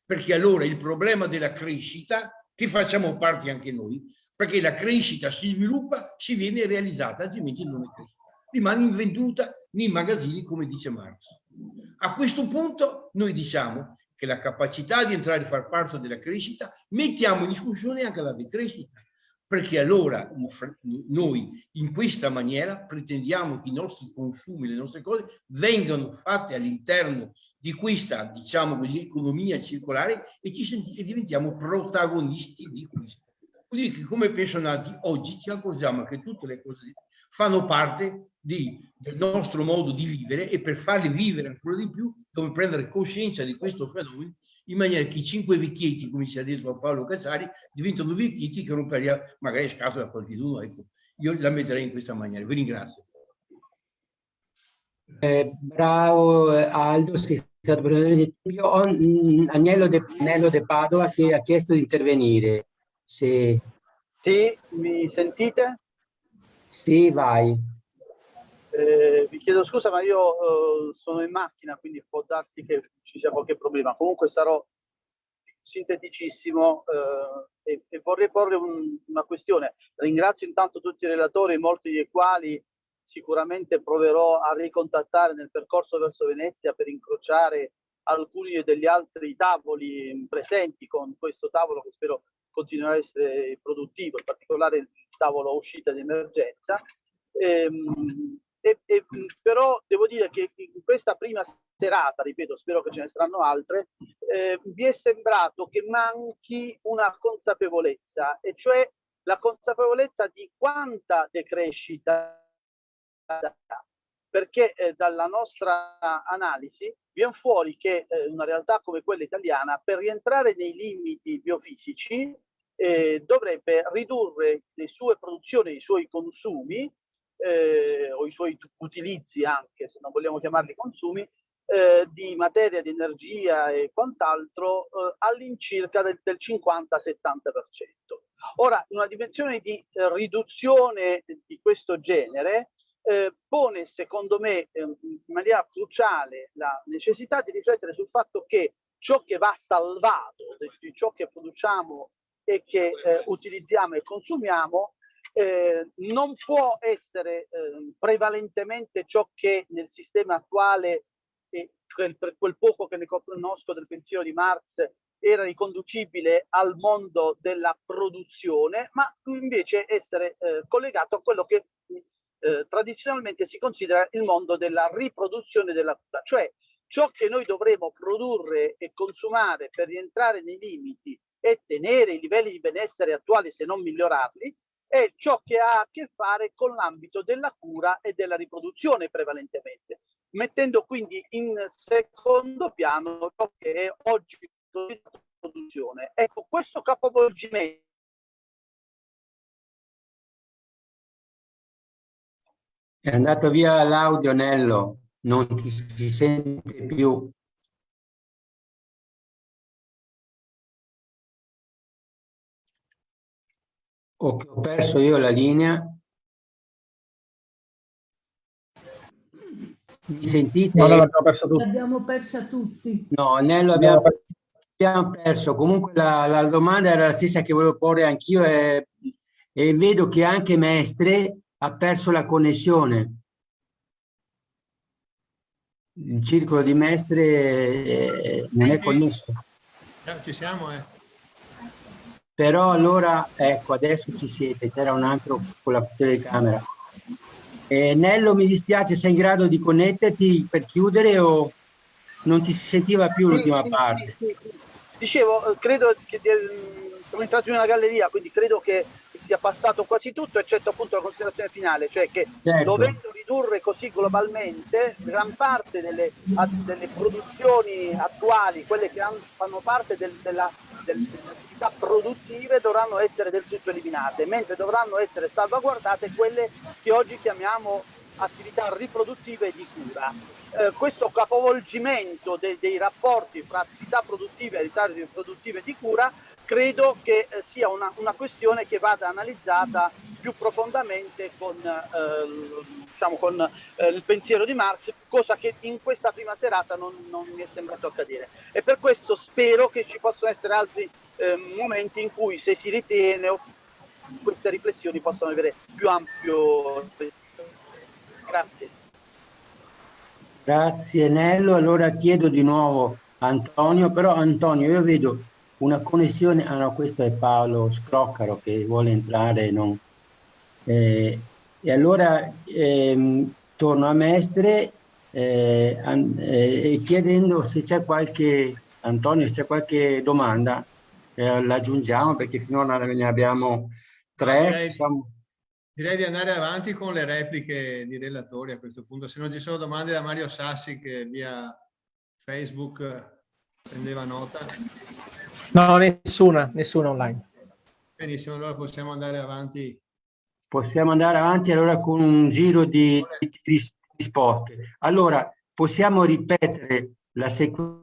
Perché allora il problema della crescita, che facciamo parte anche noi, perché la crescita si sviluppa, si viene realizzata, altrimenti non è crescita. Rimane invenduta nei magazzini, come dice Marx. A questo punto noi diciamo che la capacità di entrare a far parte della crescita mettiamo in discussione anche la decrescita perché allora noi in questa maniera pretendiamo che i nostri consumi, le nostre cose vengano fatte all'interno di questa, diciamo così, economia circolare e, senti, e diventiamo protagonisti di questo. Quindi che come pensionati oggi ci accorgiamo che tutte le cose fanno parte di, del nostro modo di vivere e per farle vivere ancora di più dobbiamo prendere coscienza di questo fenomeno in maniera che i cinque vecchietti, come si è detto a Paolo Cazzari, diventano vecchietti che romperia magari scatola a qualcuno. Ecco, io la metterei in questa maniera. Vi ringrazio. Eh, bravo Aldo, sei stato prendere Io ho Agnello De, Agnello De Padova che ha chiesto di intervenire. Se... Sì, mi sentite? Sì, vai. Eh, vi chiedo scusa, ma io eh, sono in macchina, quindi può darsi che ci sia qualche problema. Comunque sarò sinteticissimo eh, e, e, vorrei porre un, una questione. Ringrazio intanto tutti i relatori, molti dei quali sicuramente proverò a ricontattare nel percorso verso Venezia per incrociare alcuni degli altri tavoli presenti con questo tavolo che spero continuerà a essere produttivo, in particolare il tavolo uscita di emergenza. Ehm, e, e, però devo dire che in questa prima serata, ripeto, spero che ce ne saranno altre, eh, mi è sembrato che manchi una consapevolezza, e cioè la consapevolezza di quanta decrescita perché eh, dalla nostra analisi viene fuori che eh, una realtà come quella italiana per rientrare nei limiti biofisici eh, dovrebbe ridurre le sue produzioni, i suoi consumi eh, o i suoi utilizzi anche, se non vogliamo chiamarli consumi, eh, di materia, di energia e quant'altro eh, all'incirca del, del 50-70%. Ora, una dimensione di eh, riduzione di questo genere eh, pone, secondo me, eh, in maniera cruciale la necessità di riflettere sul fatto che ciò che va salvato di ciò che produciamo e che eh, utilizziamo e consumiamo eh, non può essere eh, prevalentemente ciò che nel sistema attuale, eh, per quel poco che ne conosco del pensiero di Marx, era riconducibile al mondo della produzione, ma invece essere eh, collegato a quello che eh, tradizionalmente si considera il mondo della riproduzione della cura, cioè ciò che noi dovremo produrre e consumare per rientrare nei limiti e tenere i livelli di benessere attuali se non migliorarli, è ciò che ha a che fare con l'ambito della cura e della riproduzione prevalentemente, mettendo quindi in secondo piano ciò che è oggi produzione. Ecco, questo capovolgimento È andato via l'audio, Nello, non ti si sente più. Ho perso io la linea. Mi sentite? No, l'abbiamo persa tutti. L'abbiamo persa tutti. No, Nello abbiamo, abbiamo perso. Comunque la, la, domanda era la stessa che volevo porre anch'io e, e vedo che anche Mestre ha perso la connessione. Il circolo di Mestre eh, non è connesso. Ci siamo, eh. Però allora, ecco, adesso ci siete, c'era un altro con la telecamera. Eh, Nello, mi dispiace, sei in grado di connetterti per chiudere o non ti si sentiva più l'ultima parte? Dicevo, eh, credo che siamo entrati in una galleria, quindi credo che sia passato quasi tutto, eccetto appunto la considerazione finale, cioè che certo. dovendo ridurre così globalmente, gran parte delle, delle produzioni attuali, quelle che hanno, fanno parte del, della, delle attività produttive, dovranno essere del tutto eliminate, mentre dovranno essere salvaguardate quelle che oggi chiamiamo attività riproduttive di cura. Eh, questo capovolgimento de dei rapporti fra attività produttive e attività riproduttive di cura credo che eh, sia una, una, questione che vada analizzata più profondamente con, eh, diciamo con eh, il pensiero di Marx, cosa che in questa prima serata non, non, mi è sembrato accadere. E per questo spero che ci possano essere altri eh, momenti in cui, se si ritiene, queste riflessioni possano avere più ampio... Grazie. Grazie Nello, allora chiedo di nuovo Antonio, però Antonio io vedo una connessione, ah no, questo è Paolo Scroccaro che vuole entrare, non, eh, e allora ehm, torno a Mestre eh, an, eh, chiedendo se c'è qualche, Antonio, se c'è qualche domanda, eh, l'aggiungiamo perché finora ne abbiamo tre. No, direi, siamo... direi, di andare avanti con le repliche di relatori a questo punto, se non ci sono domande da Mario Sassi che via Facebook prendeva nota. No, nessuna, nessuna online. Benissimo, allora possiamo andare avanti. Possiamo andare avanti allora con un giro di, di, di spot. Allora, possiamo ripetere la sequenza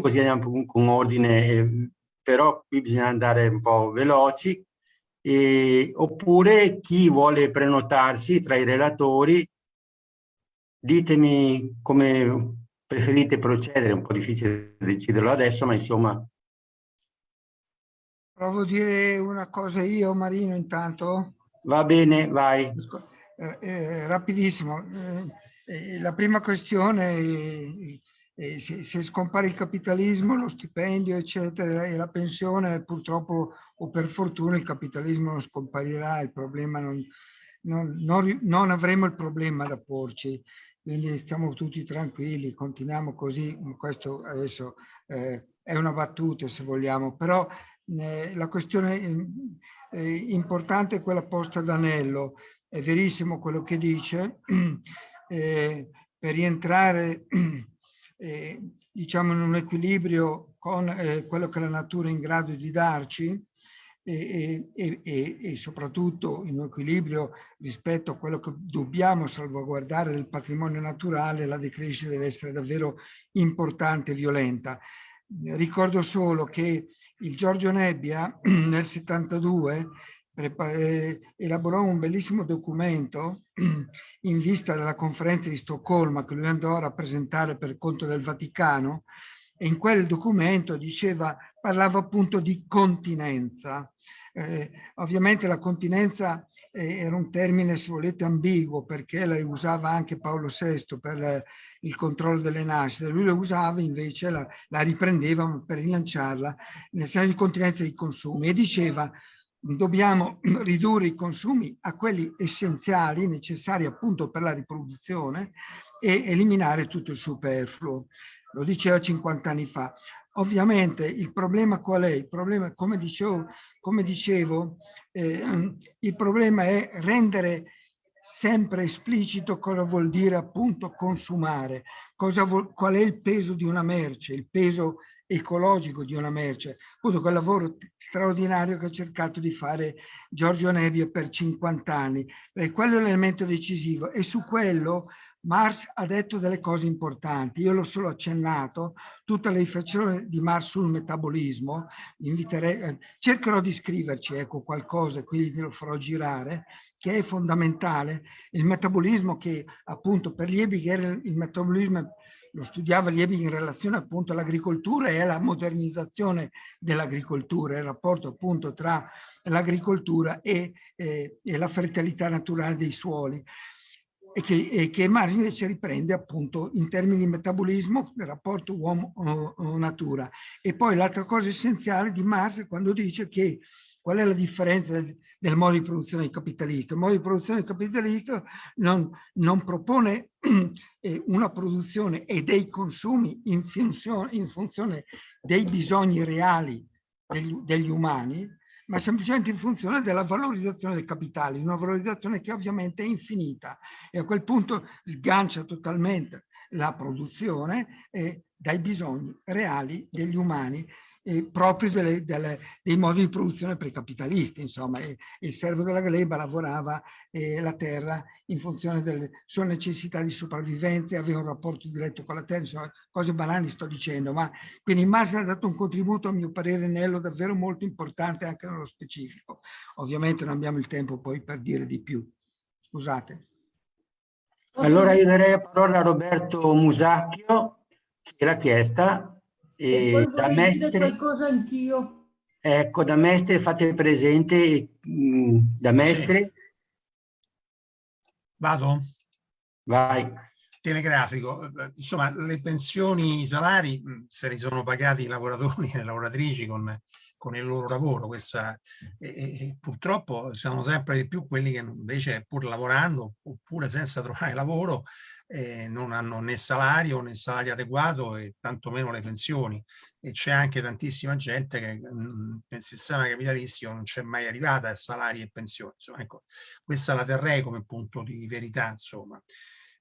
così andiamo con ordine, eh, però qui bisogna andare un po' veloci. E, oppure chi vuole prenotarsi tra i relatori, ditemi come preferite procedere, è un po' difficile deciderlo adesso, ma insomma... Provo a dire una cosa io, Marino, intanto. Va bene, vai. Eh, eh, rapidissimo. Eh, eh la prima questione se, se, scompare il capitalismo, lo stipendio, eccetera, e la pensione, purtroppo o per fortuna il capitalismo non scomparirà, il problema non, non, non, non avremo il problema da porci quindi stiamo tutti tranquilli, continuiamo così, questo adesso eh, è una battuta se vogliamo, però eh, la questione eh, importante è quella posta da Anello, è verissimo quello che dice, (clears throat) eh, per rientrare (clears throat) eh, diciamo in un equilibrio con eh, quello che la natura è in grado di darci, e, e, e, soprattutto in equilibrio rispetto a quello che dobbiamo salvaguardare del patrimonio naturale, la decrescita deve essere davvero importante e violenta. Ricordo solo che il Giorgio Nebbia (clears throat) nel 72 eh, elaborò un bellissimo documento (clears throat) in vista della conferenza di Stoccolma che lui andò a rappresentare per conto del Vaticano e in quel documento diceva, parlava appunto di continenza. Eh, ovviamente la continenza eh, era un termine, se volete, ambiguo perché la usava anche Paolo VI per la, il controllo delle nascite. Lui la usava invece, la, la riprendeva per rilanciarla nel senso di continenza dei consumi e diceva dobbiamo (clears throat) ridurre i consumi a quelli essenziali, necessari appunto per la riproduzione e eliminare tutto il superfluo lo diceva 50 anni fa. Ovviamente il problema qual è? Il problema, come dicevo, come dicevo eh, il problema è rendere sempre esplicito cosa vuol dire appunto consumare, vuol, qual è il peso di una merce, il peso ecologico di una merce, appunto quel lavoro straordinario che ha cercato di fare Giorgio Nebbia per 50 anni. E quello è l'elemento decisivo e su quello Marx ha detto delle cose importanti, io l'ho solo accennato, tutta la riflessione di Marx sul metabolismo, inviterei, eh, cercherò di scriverci ecco, qualcosa, quindi lo farò girare, che è fondamentale, il metabolismo che appunto per Liebig il metabolismo lo studiava Liebig in relazione appunto all'agricoltura e alla modernizzazione dell'agricoltura, il rapporto appunto tra l'agricoltura e, eh, e la fertilità naturale dei suoli e che, e che Marx invece riprende appunto in termini di metabolismo del rapporto uomo-natura. E poi l'altra cosa essenziale di Marx è quando dice che qual è la differenza del, del modo di produzione capitalista? Il modo di produzione capitalista non, non propone (clears throat) eh, una produzione e dei consumi in funzione, in funzione dei bisogni reali degli, degli umani, ma semplicemente in funzione della valorizzazione del capitale, una valorizzazione che ovviamente è infinita e a quel punto sgancia totalmente la produzione eh, dai bisogni reali degli umani eh, proprio delle, delle, dei modi di produzione precapitalisti. Insomma, e, il servo della gleba lavorava eh, la terra in funzione delle sue necessità di sopravvivenza, aveva un rapporto diretto con la terra, insomma, cose banali sto dicendo, ma quindi Marx ha dato un contributo a mio parere Nello davvero molto importante anche nello specifico. Ovviamente non abbiamo il tempo poi per dire di più. Scusate. Allora io darei la parola a Roberto Musacchio, che l'ha chiesta, e, e da mestre, qualcosa anch'io. Ecco, da mestre fate presente, mh, da mestre. Sì. Vado? Vai. Telegrafico. Insomma, le pensioni, i salari, se li sono pagati i lavoratori e le lavoratrici con, con il loro lavoro. Questa, e, e, purtroppo sono sempre di più quelli che invece pur lavorando oppure senza trovare lavoro eh, non hanno né salario né salario adeguato e tantomeno le pensioni e c'è anche tantissima gente che mh, mm, nel sistema capitalistico non c'è mai arrivata a salari e pensioni. Insomma, ecco, questa la terrei come punto di verità, insomma.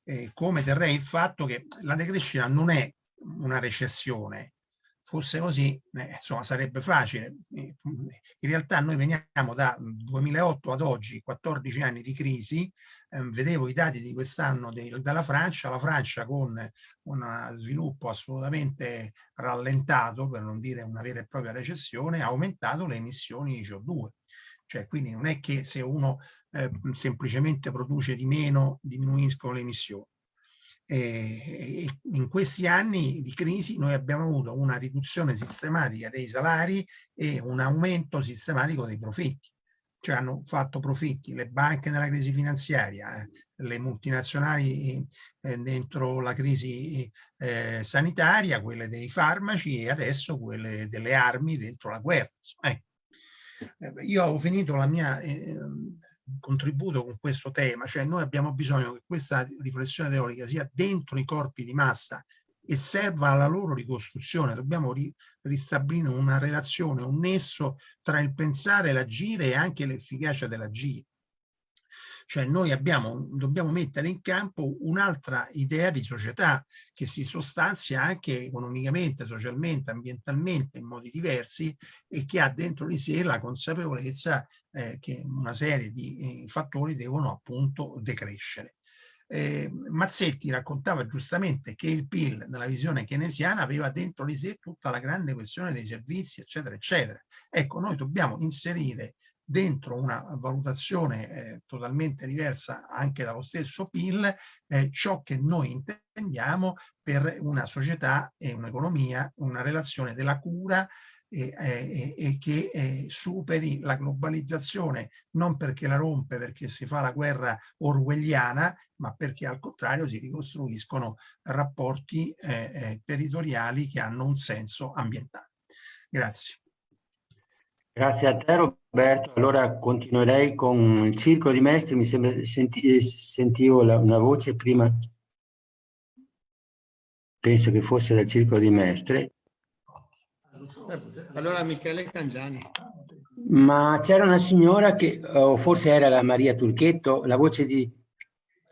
Eh, come terrei il fatto che la decrescita non è una recessione, fosse così, eh, insomma, sarebbe facile. In realtà noi veniamo da 2008 ad oggi, 14 anni di crisi, vedevo i dati di quest'anno dalla Francia, la Francia con uno sviluppo assolutamente rallentato, per non dire una vera e propria recessione, ha aumentato le emissioni di CO2. Cioè, quindi non è che se uno eh, semplicemente produce di meno diminuiscono le emissioni e in questi anni di crisi noi abbiamo avuto una riduzione sistematica dei salari e un aumento sistematico dei profitti. Cioè hanno fatto profitti le banche nella crisi finanziaria, eh, le multinazionali eh, dentro la crisi eh, sanitaria, quelle dei farmaci e adesso quelle delle armi dentro la guerra. Ecco. Eh, io ho finito la mia ehm, contributo con questo tema, cioè noi abbiamo bisogno che questa riflessione teorica sia dentro i corpi di massa e serva alla loro ricostruzione, dobbiamo ri ristabilire una relazione, un nesso tra il pensare, l'agire e anche l'efficacia dell'agire. Cioè noi abbiamo, dobbiamo mettere in campo un'altra idea di società che si sostanzia anche economicamente, socialmente, ambientalmente in modi diversi e che ha dentro di sé la consapevolezza eh, che una serie di eh, fattori devono appunto decrescere. Eh, Mazzetti raccontava giustamente che il PIL nella visione keynesiana aveva dentro di sé tutta la grande questione dei servizi eccetera eccetera. Ecco noi dobbiamo inserire dentro una valutazione eh, totalmente diversa anche dallo stesso PIL eh, ciò che noi intendiamo per una società e un'economia, una relazione della cura e, e, e che eh, superi la globalizzazione non perché la rompe, perché si fa la guerra orwelliana, ma perché al contrario si ricostruiscono rapporti eh, eh, territoriali che hanno un senso ambientale. Grazie. Grazie a te Roberto. Allora continuerei con il circolo di maestri. Mi sembra senti, sentivo la, una voce prima, penso che fosse dal circolo di maestri. Allora Michele Cangiani. Ma c'era una signora che, o forse era la Maria Turchetto, la voce di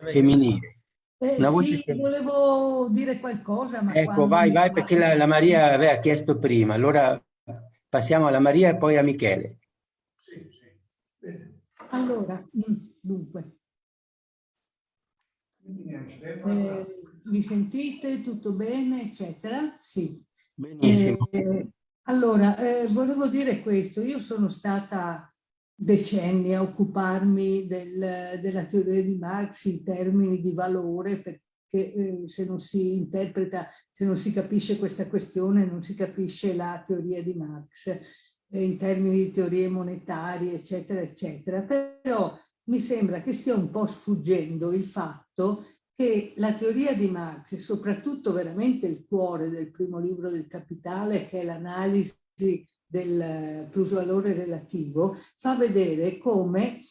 femminile. Eh, Una voce sì, che- volevo dire qualcosa, ma Ecco, vai, vai, perché la, la Maria aveva chiesto prima. Allora passiamo alla Maria e poi a Michele. Allora, mm, dunque, eh, mi sentite? Tutto bene? Eccetera? Sì. Benissimo. Eh, allora, eh, volevo dire questo. Io sono stata decenni a occuparmi del- della teoria di Marx in termini di valore, perché eh, se non si interpreta, se non si capisce questa questione, non si capisce la teoria di Marx eh, in termini di teorie monetarie, eccetera, eccetera. Però mi sembra che stia un po' sfuggendo il fatto che la teoria di Marx, e soprattutto veramente il cuore del primo libro del Capitale, che è l'analisi del plusvalore relativo, fa vedere come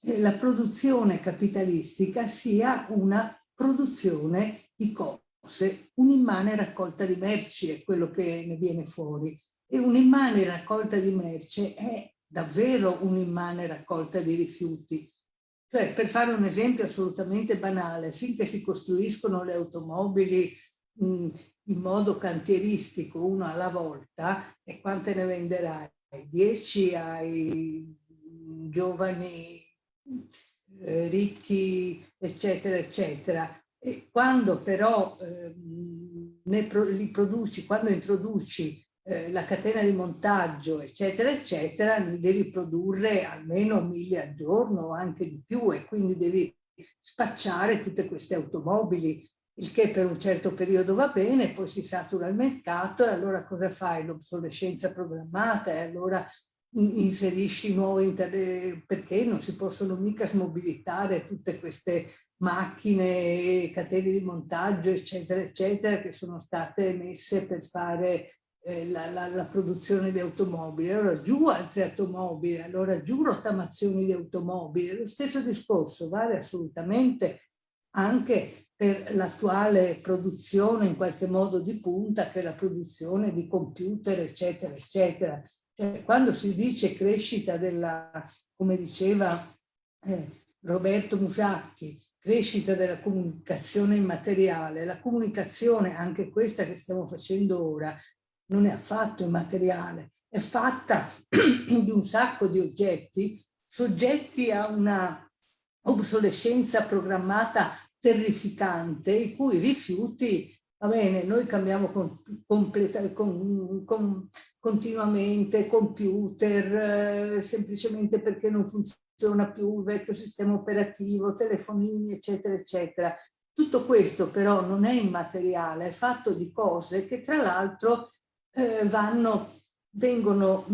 eh, la produzione capitalistica sia una produzione di cose, un'immane raccolta di merci è quello che ne viene fuori. E un'immane raccolta di merce è davvero un'immane raccolta di rifiuti. Cioè, per fare un esempio assolutamente banale, finché si costruiscono le automobili mh, in modo cantieristico, uno alla volta, e quante ne venderai? 10 ai giovani eh, ricchi, eccetera, eccetera. E quando però eh, pro li produci, quando introduci eh, la catena di montaggio, eccetera, eccetera, ne devi produrre almeno mille al giorno o anche di più e quindi devi spacciare tutte queste automobili, il che per un certo periodo va bene, poi si satura il mercato e allora cosa fai? L'obsolescenza programmata e allora inserisci nuovi perché non si possono mica smobilitare tutte queste macchine, catene di montaggio, eccetera, eccetera, che sono state messe per fare eh, la, la, la, produzione di automobili. Allora giù altre automobili, allora giù rottamazioni di automobili. Lo stesso discorso vale assolutamente anche per l'attuale produzione in qualche modo di punta, che è la produzione di computer, eccetera, eccetera. Cioè, quando si dice crescita della, come diceva eh, Roberto Musacchi, crescita della comunicazione immateriale, la comunicazione, anche questa che stiamo facendo ora, non è affatto immateriale, è fatta (clears throat) di un sacco di oggetti soggetti a una obsolescenza programmata terrificante, i cui rifiuti va bene, noi cambiamo con, completa, con, con, continuamente computer, eh, semplicemente perché non funziona più il vecchio sistema operativo, telefonini, eccetera, eccetera. Tutto questo però non è immateriale, è fatto di cose che tra l'altro eh, vanno, vengono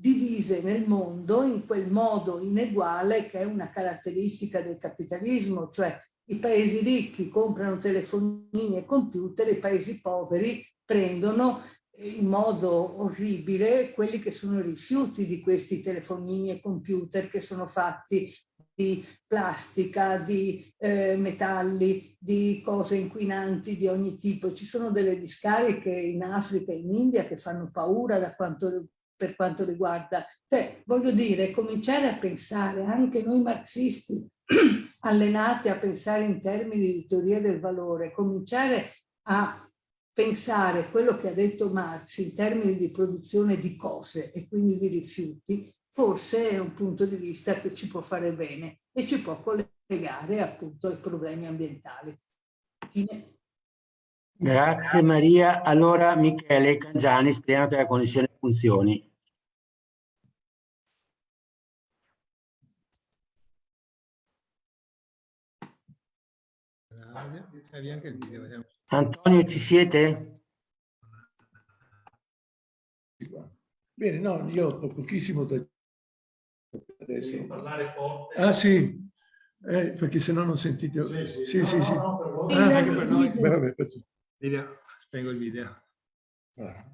divise nel mondo in quel modo ineguale che è una caratteristica del capitalismo, cioè i paesi ricchi comprano telefonini e computer, i paesi poveri prendono in modo orribile quelli che sono rifiuti di questi telefonini e computer che sono fatti di plastica, di eh, metalli, di cose inquinanti di ogni tipo. Ci sono delle discariche in Africa in India che fanno paura quanto, per quanto riguarda. Cioè, voglio dire, cominciare a pensare, anche noi marxisti, (clears throat) allenati a pensare in termini di teoria del valore, cominciare a pensare quello che ha detto Marx in termini di produzione di cose e quindi di rifiuti, forse è un punto di vista che ci può fare bene e ci può collegare appunto ai problemi ambientali. Fine. Grazie Maria. Allora Michele Cangiani, speriamo che la connessione funzioni. Antonio, ci siete? Bene, no, io ho pochissimo da adesso. Devi parlare forte. Ah sì, eh, perché se no non sentite. Sì, sì, sì. no, sì, no, sì. no, per voi. Ah, Anche per noi. beh, vabbè, faccio- Video, spengo il video. ah.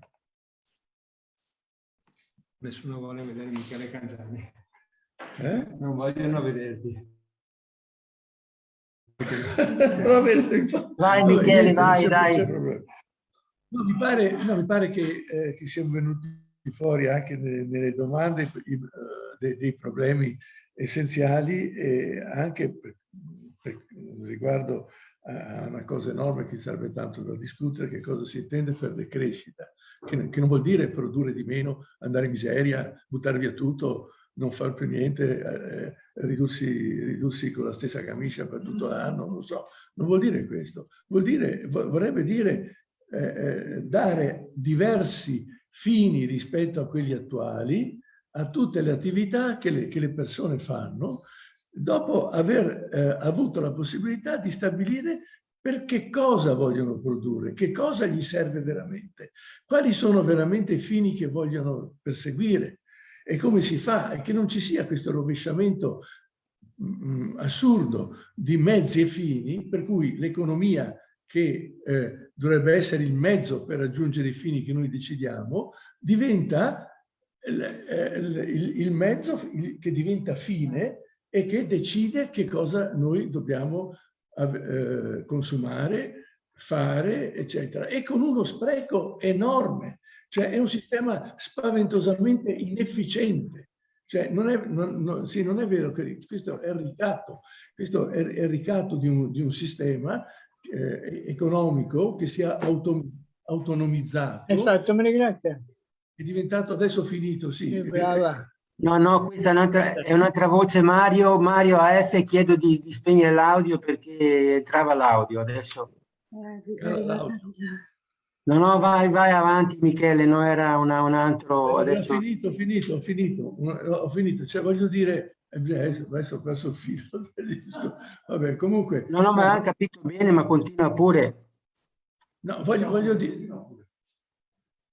Nessuno vuole vedere Michele Cangiani. Eh? Non vogliono vederti. Va bene, infatti. Vai Michele, vai, dai. No, mi, pare, no, mi pare che, eh, che siano venuti fuori anche nelle, domande uh, dei, problemi essenziali e anche per, per, riguardo a una cosa enorme che serve tanto da discutere, che cosa si intende per decrescita, che, che non vuol dire produrre di meno, andare in miseria, buttare via tutto, non fare più niente, eh, ridursi, ridursi, con la stessa camicia per tutto l'anno, non so, non vuol dire questo, vuol dire, vorrebbe dire eh, eh, dare diversi fini rispetto a quelli attuali a tutte le attività che le, che le persone fanno dopo aver eh, avuto la possibilità di stabilire per che cosa vogliono produrre, che cosa gli serve veramente, quali sono veramente i fini che vogliono perseguire e come si fa e che non ci sia questo rovesciamento mh, mm, assurdo di mezzi e fini per cui l'economia che eh, dovrebbe essere il mezzo per raggiungere i fini che noi decidiamo, diventa il, eh, il, mezzo che diventa fine e che decide che cosa noi dobbiamo eh, consumare, fare, eccetera. E con uno spreco enorme, cioè è un sistema spaventosamente inefficiente. Cioè non è, non, non, sì, non è vero che questo è il ricatto, questo è il ricatto di un, di un sistema eh, economico che sia auto, autonomizzato. Esatto, me ne grazie. È diventato adesso finito, sì. brava. No, no, questa è un'altra un voce. Mario, Mario AF, chiedo di, di spegnere l'audio perché entrava l'audio adesso. No, no, vai, vai avanti Michele, no, era una, un altro... Adesso... Ho finito, ho finito, ho finito, ho finito. Cioè voglio dire, eh, adesso ho perso il filo del disco. Vabbè, comunque... No, no, ma ha capito bene, ma continua pure. No, voglio, voglio dire...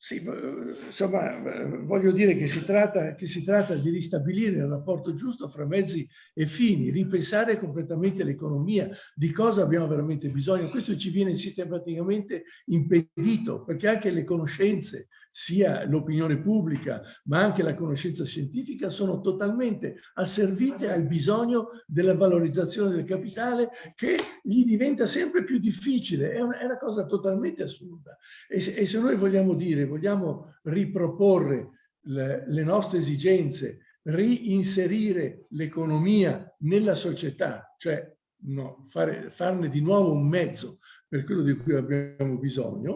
Sì, insomma, voglio dire che si, tratta, che si tratta di ristabilire il rapporto giusto fra mezzi e fini, ripensare completamente l'economia, di cosa abbiamo veramente bisogno. Questo ci viene sistematicamente impedito, perché anche le conoscenze, sia l'opinione pubblica, ma anche la conoscenza scientifica, sono totalmente asservite al bisogno della valorizzazione del capitale che gli diventa sempre più difficile. È una, è una cosa totalmente assurda. E, e se noi vogliamo dire vogliamo riproporre le, le nostre esigenze, reinserire l'economia nella società, cioè no, fare, farne di nuovo un mezzo per quello di cui abbiamo bisogno,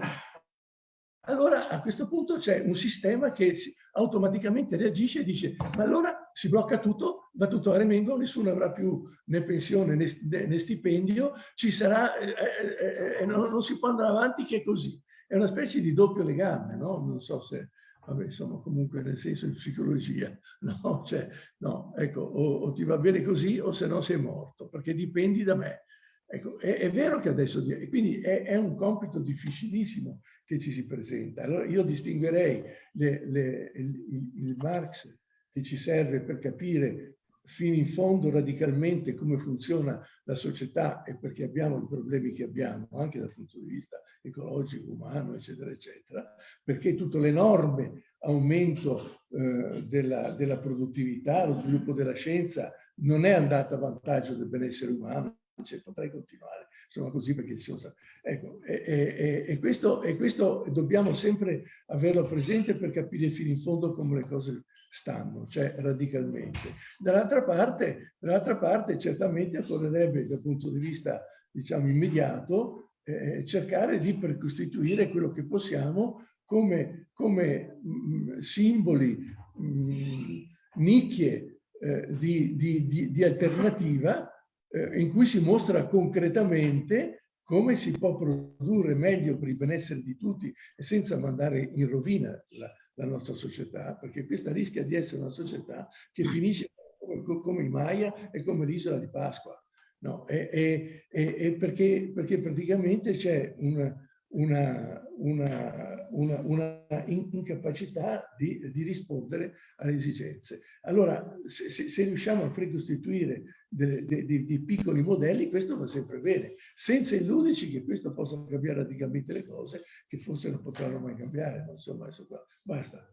allora a questo punto c'è un sistema che automaticamente reagisce e dice ma allora si blocca tutto, va tutto a remengo, nessuno avrà più né pensione né, stipendio, ci sarà, eh, eh, eh, non, non si può andare avanti che è così. È una specie di doppio legame, no? Non so se, vabbè, insomma, comunque nel senso di psicologia, (laughs) no? Cioè, no, ecco, o, o ti va bene così o se no sei morto, perché dipendi da me. Ecco, è, è, vero che adesso, quindi è, è, un compito difficilissimo che ci si presenta. Allora io distinguerei le, le, il, il Marx che ci serve per capire fino in fondo radicalmente come funziona la società e perché abbiamo i problemi che abbiamo, anche dal punto di vista ecologico, umano, eccetera, eccetera, perché tutto l'enorme aumento eh, della, della produttività, lo sviluppo della scienza non è andato a vantaggio del benessere umano, potrei continuare, insomma così perché ci sono... Ecco, e, e, e, questo, e questo dobbiamo sempre averlo presente per capire fino in fondo come le cose stanno, cioè radicalmente. Dall'altra parte, dall parte, certamente occorrerebbe dal punto di vista, diciamo, immediato, eh, cercare di precostituire quello che possiamo come, come mh, mm, simboli, mh, mm, nicchie eh, di, di, di, di alternativa eh, in cui si mostra concretamente come si può produrre meglio per il benessere di tutti senza mandare in rovina la, la nostra società, perché questa rischia di essere una società che finisce come, come i Maya e come l'isola di Pasqua. No, e, e, e perché, perché, praticamente c'è una, una, una, una, una incapacità di, di, rispondere alle esigenze. Allora, se, se riusciamo a precostituire dei, piccoli modelli, questo va sempre bene, senza illuderci che questo possa cambiare radicalmente le cose, che forse non potranno mai cambiare. Insomma, adesso qua. Basta.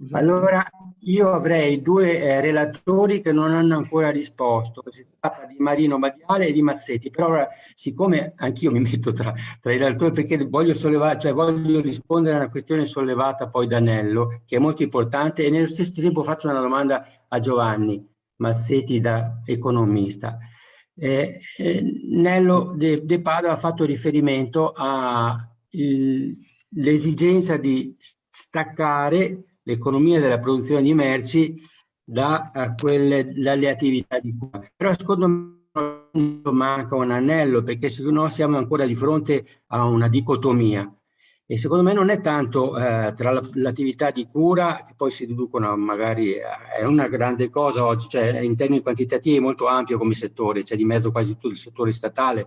Scusate. Allora, io avrei due eh, relatori che non hanno ancora risposto. Si tratta di Marino Madiale e di Mazzetti. Però ora, siccome anch'io mi metto tra, tra, i relatori perché voglio, sollevare, cioè voglio rispondere a una questione sollevata poi da Nello, che è molto importante, e nello stesso tempo faccio una domanda a Giovanni Mazzetti da economista. Eh, eh, Nello De, De Padova ha fatto riferimento all'esigenza di staccare l'economia della produzione di merci da, quelle, dalle attività di cura. Però secondo me manca un anello perché secondo noi siamo ancora di fronte a una dicotomia e secondo me non è tanto eh, tra l'attività di cura che poi si deducono magari eh, è una grande cosa oggi, cioè in termini quantitativi è molto ampio come settore, c'è di mezzo quasi tutto il settore statale,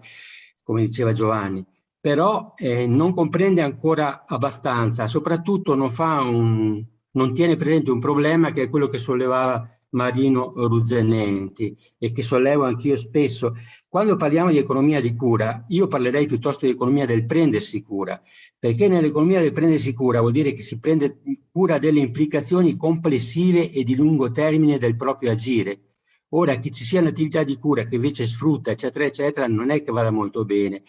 come diceva Giovanni, però eh, non comprende ancora abbastanza, soprattutto non fa un, non tiene presente un problema che è quello che sollevava Marino Ruzzenenti e che sollevo anch'io spesso. Quando parliamo di economia di cura, io parlerei piuttosto di economia del prendersi cura, perché nell'economia del prendersi cura vuol dire che si prende cura delle implicazioni complessive e di lungo termine del proprio agire. Ora, che ci sia un'attività di cura che invece sfrutta, eccetera, eccetera, non è che vada molto bene.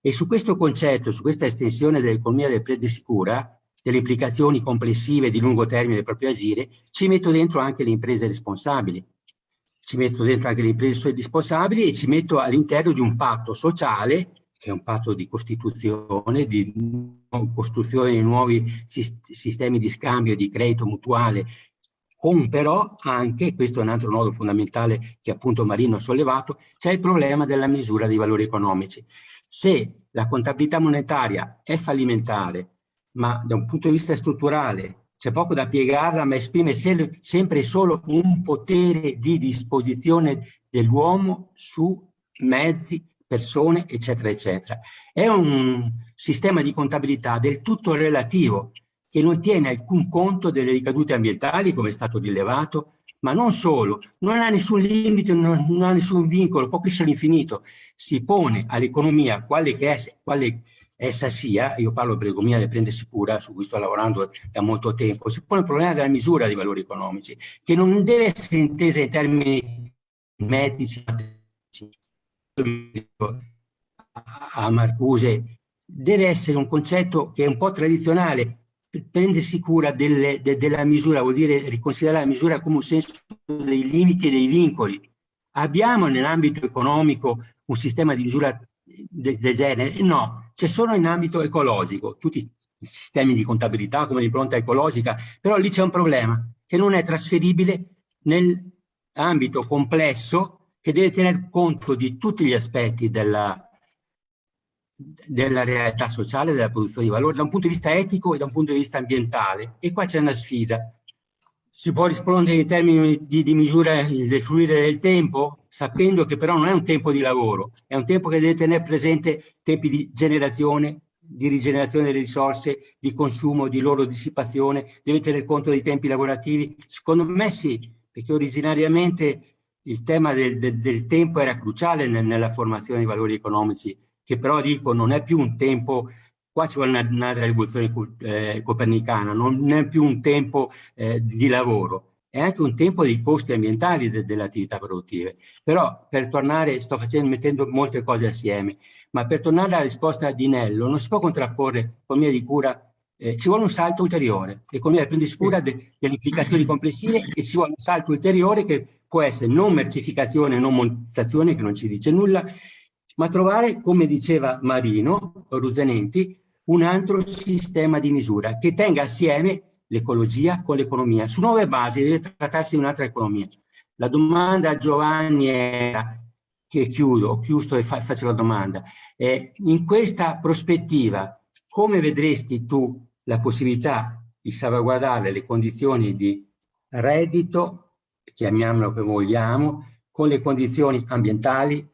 E su questo concetto, su questa estensione dell'economia del prendersi cura, delle implicazioni complessive di lungo termine del proprio agire, ci metto dentro anche le imprese responsabili. Ci metto dentro anche le imprese responsabili e ci metto all'interno di un patto sociale, che è un patto di costituzione, di costruzione di nuovi sistemi di scambio di credito mutuale, con però anche, questo è un altro nodo fondamentale che appunto Marino ha sollevato, c'è il problema della misura dei valori economici. Se la contabilità monetaria è fallimentare, ma da un punto di vista strutturale c'è poco da piegarla, ma esprime se sempre solo un potere di disposizione dell'uomo su mezzi, persone, eccetera, eccetera. È un sistema di contabilità del tutto relativo, che non tiene alcun conto delle ricadute ambientali, come è stato rilevato, ma non solo, non ha nessun limite, non, non ha nessun vincolo, può crescere all'infinito. Si pone all'economia quale che è, quale essa sia, io parlo per economia del prendersi cura, su cui sto lavorando da molto tempo, si pone il problema della misura dei valori economici, che non deve essere intesa in termini medici, a Marcuse, deve essere un concetto che è un po' tradizionale, prendersi cura delle, de, della misura vuol dire riconsiderare la misura come un senso dei limiti e dei vincoli. Abbiamo nell'ambito economico un sistema di misura del, del genere? No, c'è solo in ambito ecologico, tutti i sistemi di contabilità come l'impronta ecologica, però lì c'è un problema che non è trasferibile nell'ambito complesso che deve tener conto di tutti gli aspetti della, della realtà sociale, della produzione di valore, da un punto di vista etico e da un punto di vista ambientale. E qua c'è una sfida si può rispondere in termini di, di misura del fluire del tempo, sapendo che però non è un tempo di lavoro, è un tempo che deve tenere presente tempi di generazione, di rigenerazione delle risorse, di consumo, di loro dissipazione, deve tenere conto dei tempi lavorativi. Secondo me sì, perché originariamente il tema del, del, del tempo era cruciale nel, nella formazione dei valori economici, che però dico non è più un tempo Qua ci vuole un'altra rivoluzione eh, copernicana, non è più un tempo eh, di lavoro, è anche un tempo dei costi ambientali de delle attività produttive. Però per tornare, sto facendo, mettendo molte cose assieme, ma per tornare alla risposta di Nello, non si può contrapporre economia di cura, eh, ci vuole un salto ulteriore, economia di prendere cura de delle implicazioni complessive e ci vuole un salto ulteriore che può essere non mercificazione, non monetizzazione, che non ci dice nulla, ma trovare, come diceva Marino Ruzanenti, un altro sistema di misura che tenga assieme l'ecologia con l'economia. Su nuove basi deve trattarsi di un'altra economia. La domanda a Giovanni era, che chiudo, chiuso e fa, faccio la domanda, eh, in questa prospettiva come vedresti tu la possibilità di salvaguardare le condizioni di reddito, chiamiamolo come vogliamo, con le condizioni ambientali,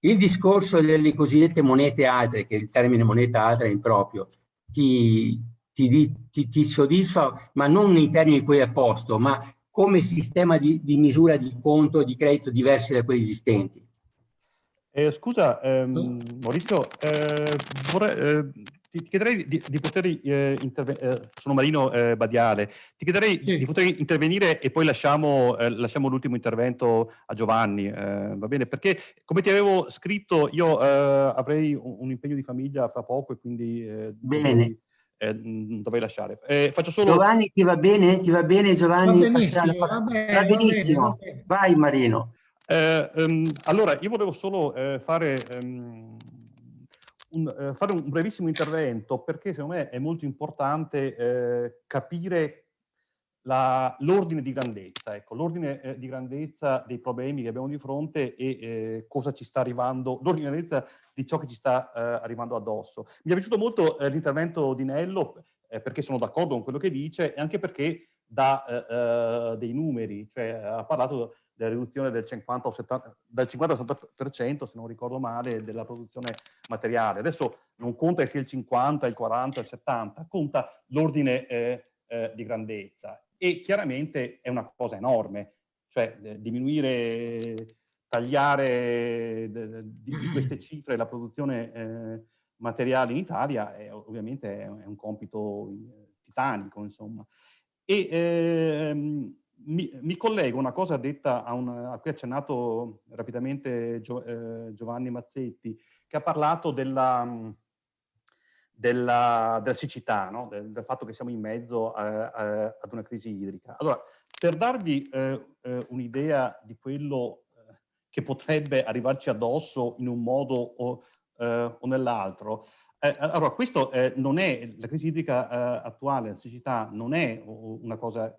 il discorso delle cosiddette monete altre, che il termine moneta altra è improprio, ti, ti, ti, ti soddisfa, ma non nei termini in cui è posto, ma come sistema di, di misura di conto, di credito diversi da quelli esistenti. Eh, scusa, ehm, Maurizio, eh, vorrei, eh, ti, ti chiederei di, di poter eh, intervenire, eh, sono Marino eh, Badiale, ti chiederei sì. di poter intervenire e poi lasciamo, eh, lasciamo l'ultimo intervento a Giovanni, eh, va bene? Perché come ti avevo scritto io eh, avrei un, un, impegno di famiglia fra poco e quindi bene. Dovrei, dovrei lasciare. faccio solo... Giovanni ti va bene? Ti va bene Giovanni? Va benissimo, va bene, va benissimo. Va bene, vai Marino. Um, allora, io volevo solo fare... Um, un, eh, fare un brevissimo intervento perché secondo me è molto importante eh, capire l'ordine di grandezza, ecco, l'ordine eh, di grandezza dei problemi che abbiamo di fronte e eh, cosa ci sta arrivando, l'ordine di grandezza di ciò che ci sta eh, arrivando addosso. Mi è piaciuto molto eh, l'intervento di Nello perché sono d'accordo con quello che dice e anche perché dà dei numeri, cioè ha parlato della riduzione del 50 o 70, dal 50 al 70%, se non ricordo male, della produzione materiale. Adesso non conta sia il 50, il 40, il 70, conta l'ordine eh, eh, di grandezza. E chiaramente è una cosa enorme, cioè eh, diminuire, tagliare di, di, (clears throat) queste cifre la produzione eh, materiale in Italia è, ovviamente è, un compito eh, titanico, insomma. E, ehm, mi, mi, collego a una cosa detta a, un, a cui ha accennato rapidamente Gio, eh, Giovanni Mazzetti, che ha parlato della, della, della siccità, no? del, del, fatto che siamo in mezzo a, a, ad una crisi idrica. Allora, per darvi eh, eh, un'idea di quello eh, che potrebbe arrivarci addosso in un modo o, eh, o nell'altro, eh, allora, questo eh, non è, la crisi idrica eh, attuale, la siccità, non è una cosa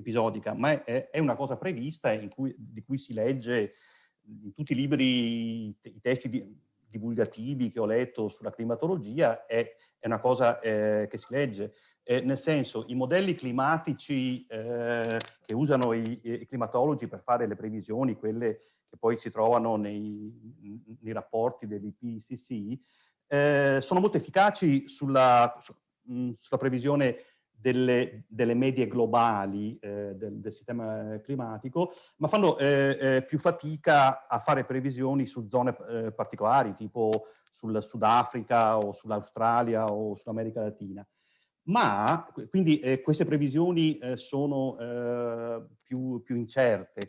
episodica, ma è, è, una cosa prevista cui, di cui si legge in tutti i libri, i testi di, divulgativi che ho letto sulla climatologia, è, è una cosa eh, che si legge. nel senso, i modelli climatici che usano i, i, climatologi per fare le previsioni, quelle che poi si trovano nei, nei rapporti dell'IPCC, eh, sono molto efficaci sulla, su, mh, sulla previsione delle, delle, medie globali eh, del, del, sistema climatico, ma fanno eh, eh più fatica a fare previsioni su zone eh, particolari, tipo sul Sudafrica o sull'Australia o sull'America Latina. Ma, quindi eh, queste previsioni sono più, più incerte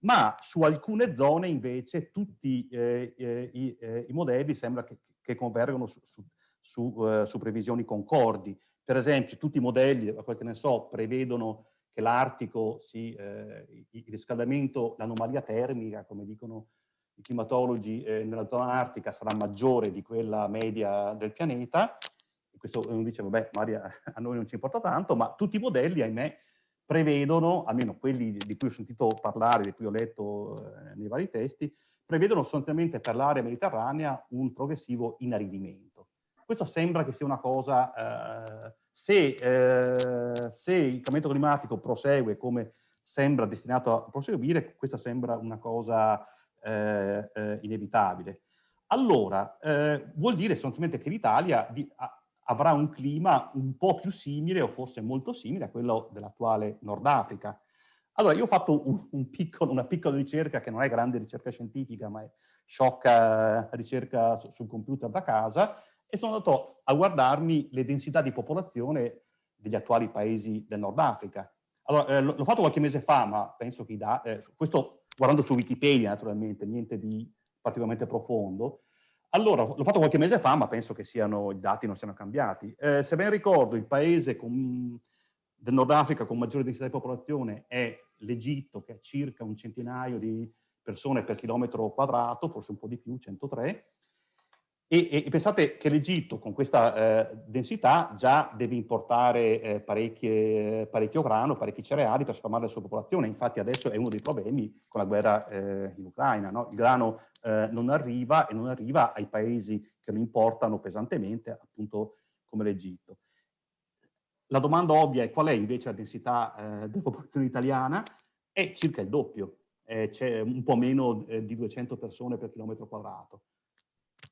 ma su alcune zone invece tutti eh, i, eh, i, modelli sembra che, che convergono su, su, su, uh, su, previsioni concordi. Per esempio, tutti i modelli, a quel che ne so, prevedono che l'Artico, si, eh, il riscaldamento, l'anomalia termica, come dicono i climatologi, eh, nella zona artica sarà maggiore di quella media del pianeta. Questo uno dice, vabbè, Maria, (laughs) a noi non ci importa tanto, ma tutti i modelli, ahimè, prevedono, almeno quelli di cui ho sentito parlare, di cui ho letto eh, nei vari testi, prevedono sostanzialmente per l'area mediterranea un progressivo inaridimento. Questo sembra che sia una cosa, eh, se, eh, se, il cambiamento climatico prosegue come sembra destinato a proseguire, questa sembra una cosa eh, eh inevitabile. Allora, eh, vuol dire sostanzialmente che l'Italia avrà un clima un po' più simile o forse molto simile a quello dell'attuale Nord Africa. Allora, io ho fatto un, un piccolo, una piccola ricerca che non è grande ricerca scientifica, ma è sciocca ricerca sul computer da casa, e sono andato a guardarmi le densità di popolazione degli attuali paesi del Nord Africa. Allora, eh, l'ho fatto qualche mese fa, ma penso che i dati, eh, questo guardando su Wikipedia naturalmente, niente di particolarmente profondo. Allora, l'ho fatto qualche mese fa, ma penso che siano, i dati non siano cambiati. Eh, se ben ricordo, il paese con, del Nord Africa con maggiore densità di popolazione è l'Egitto che ha circa un centinaio di persone per chilometro quadrato, forse un po' di più, 103, e, e pensate che l'Egitto con questa eh, densità già deve importare eh, parecchio grano, parecchi cereali per sfamare la sua popolazione, infatti adesso è uno dei problemi con la guerra eh, in Ucraina, no? il grano eh, non arriva e non arriva ai paesi che lo importano pesantemente, appunto come l'Egitto. La domanda ovvia è qual è invece la densità eh, della popolazione italiana? È circa il doppio, eh, c'è un po' meno di 200 persone per chilometro quadrato.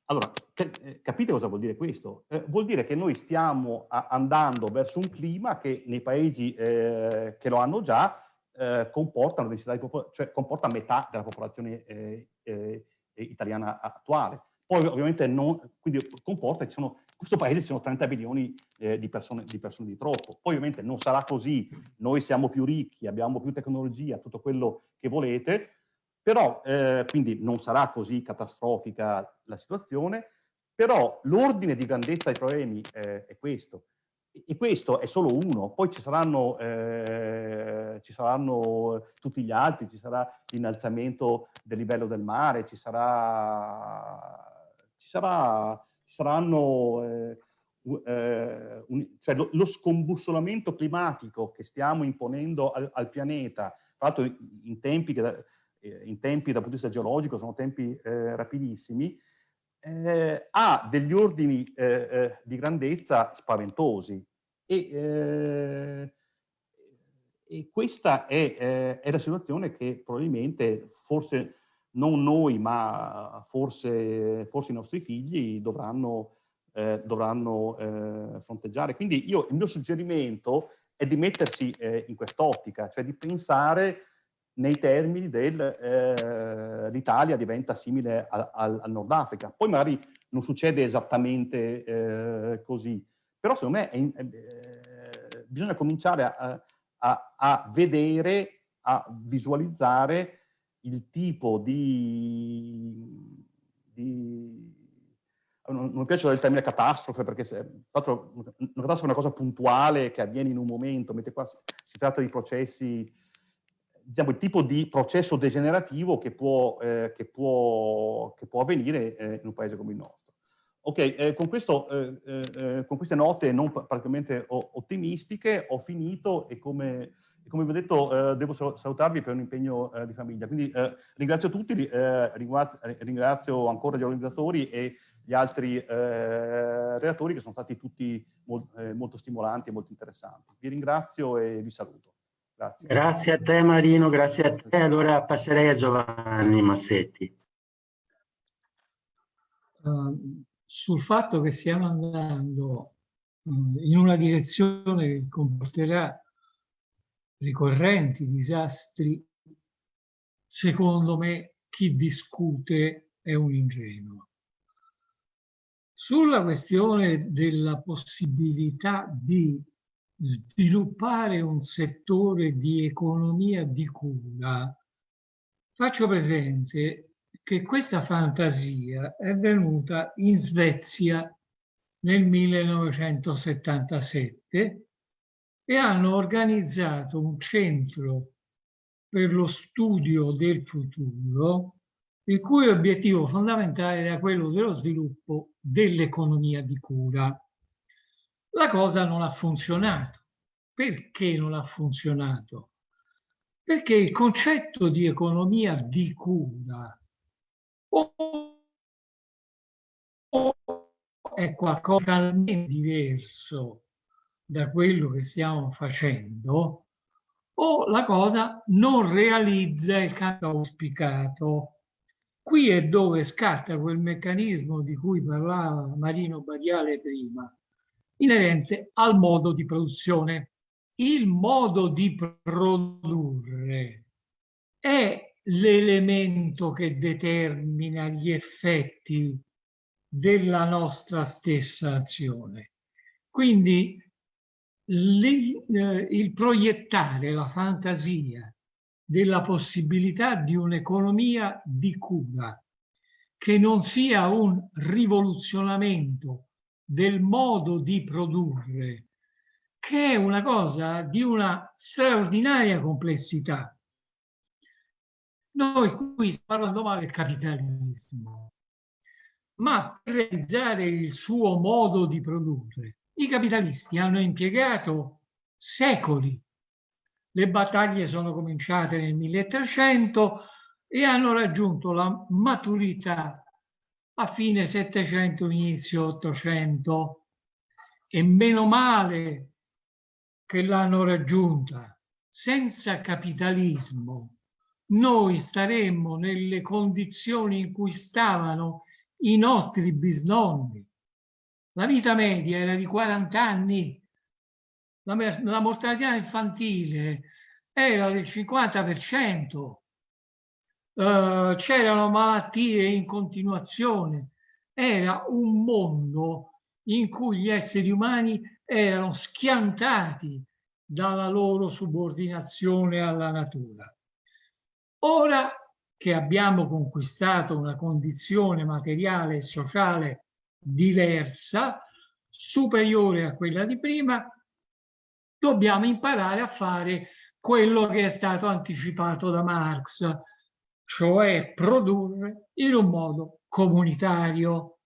Allora, eh, capite cosa vuol dire questo? Eh, vuol dire che noi stiamo andando verso un clima che nei paesi eh, che lo hanno già eh, comporta, cioè comporta metà della popolazione italiana attuale. Poi ovviamente non, quindi comporta che sono questo paese ci sono 30 milioni eh, di, persone, di, persone, di troppo. Poi ovviamente non sarà così, noi siamo più ricchi, abbiamo più tecnologia, tutto quello che volete, però eh, quindi non sarà così catastrofica la situazione, però l'ordine di grandezza dei problemi eh, è questo. E questo è solo uno, poi ci saranno, eh, ci saranno tutti gli altri, ci sarà l'innalzamento del livello del mare, ci sarà, ci sarà ci saranno eh, eh, un, cioè lo, lo, scombussolamento climatico che stiamo imponendo al, al pianeta, tra l'altro in tempi che in tempi dal punto di vista geologico sono tempi eh, rapidissimi, eh, ha degli ordini eh, eh, di grandezza spaventosi e, e questa è, è, la situazione che probabilmente forse non noi, ma forse, forse i nostri figli dovranno, eh, dovranno eh, fronteggiare. Quindi io, il mio suggerimento è di mettersi eh, in quest'ottica, cioè di pensare nei termini del eh, diventa simile al, al, Nord Africa. Poi magari non succede esattamente eh, così, però secondo me è, eh, bisogna cominciare a, a, a vedere, a visualizzare il tipo di, di non, mi piace il termine catastrofe perché se, una catastrofe è una cosa puntuale che avviene in un momento, mentre qua si tratta di processi, diciamo il tipo di processo degenerativo che può, eh, che può, che può avvenire eh, in un paese come il nostro. Ok, eh, con, questo, eh, eh, con, queste note non praticamente ottimistiche ho finito e come come vi ho detto, eh, devo salutarvi per un impegno eh, di famiglia. Quindi eh, ringrazio tutti, eh, ringrazio, ancora gli organizzatori e gli altri eh, relatori che sono stati tutti molt, eh, molto stimolanti e molto interessanti. Vi ringrazio e vi saluto. Grazie. Grazie a te Marino, grazie a te. Allora passerei a Giovanni Mazzetti. Uh, sul fatto che stiamo andando uh, in una direzione che comporterà ricorrenti disastri, secondo me chi discute è un ingenuo. Sulla questione della possibilità di sviluppare un settore di economia di cura, faccio presente che questa fantasia è venuta in Svezia nel 1977 e hanno organizzato un centro per lo studio del futuro, il cui obiettivo fondamentale era quello dello sviluppo dell'economia di cura. La cosa non ha funzionato. Perché non ha funzionato? Perché il concetto di economia di cura è qualcosa di diverso da quello che stiamo facendo o la cosa non realizza il canto auspicato. Qui è dove scatta quel meccanismo di cui parlava Marino Badiale prima, inerente al modo di produzione. Il modo di produrre è l'elemento che determina gli effetti della nostra stessa azione. Quindi eh, il proiettare la fantasia della possibilità di un'economia di cura che non sia un rivoluzionamento del modo di produrre, che è una cosa di una straordinaria complessità. Noi qui stiamo parlando male del capitalismo, ma per realizzare il suo modo di produrre i capitalisti hanno impiegato secoli. Le battaglie sono cominciate nel 1300 e hanno raggiunto la maturità a fine 700, inizio 800 e meno male che l'hanno raggiunta. Senza capitalismo noi staremmo nelle condizioni in cui stavano i nostri bisnonni. La vita media era di 40 anni, la, la mortalità infantile era del 50%, uh, c'erano malattie in continuazione, era un mondo in cui gli esseri umani erano schiantati dalla loro subordinazione alla natura. Ora che abbiamo conquistato una condizione materiale e sociale diversa, superiore a quella di prima, dobbiamo imparare a fare quello che è stato anticipato da Marx, cioè produrre in un modo comunitario.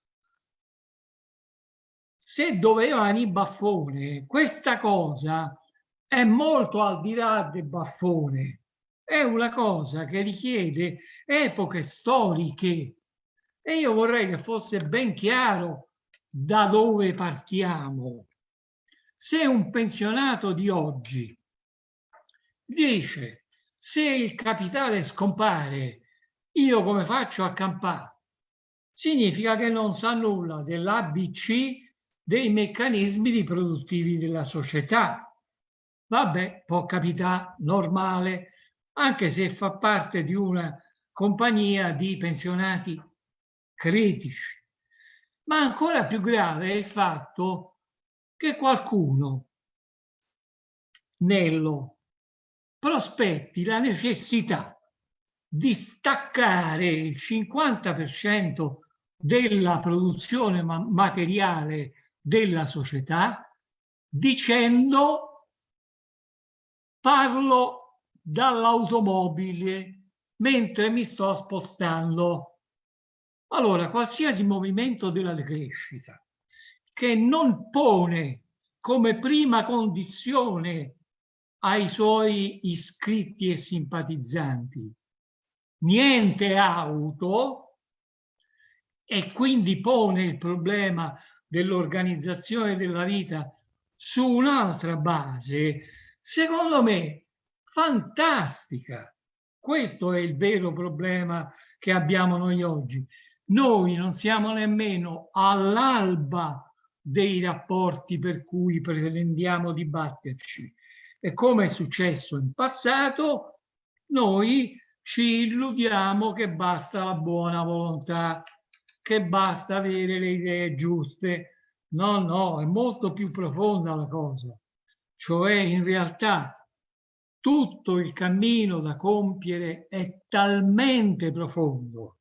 Se dovevano i baffone, questa cosa è molto al di là del baffone, è una cosa che richiede epoche storiche e io vorrei che fosse ben chiaro da dove partiamo. Se un pensionato di oggi dice se il capitale scompare, io come faccio a campare? Significa che non sa nulla dell'ABC dei meccanismi riproduttivi della società. Vabbè, può capitare, normale, anche se fa parte di una compagnia di pensionati critici. Ma ancora più grave è il fatto che qualcuno, Nello, prospetti la necessità di staccare il 50% della produzione materiale della società dicendo parlo dall'automobile mentre mi sto spostando. Allora, qualsiasi movimento della decrescita che non pone come prima condizione ai suoi iscritti e simpatizzanti niente auto e quindi pone il problema dell'organizzazione della vita su un'altra base, secondo me fantastica. Questo è il vero problema che abbiamo noi oggi. Noi non siamo nemmeno all'alba dei rapporti per cui pretendiamo di batterci. E come è successo in passato, noi ci illudiamo che basta la buona volontà, che basta avere le idee giuste. No, no, è molto più profonda la cosa. Cioè, in realtà, tutto il cammino da compiere è talmente profondo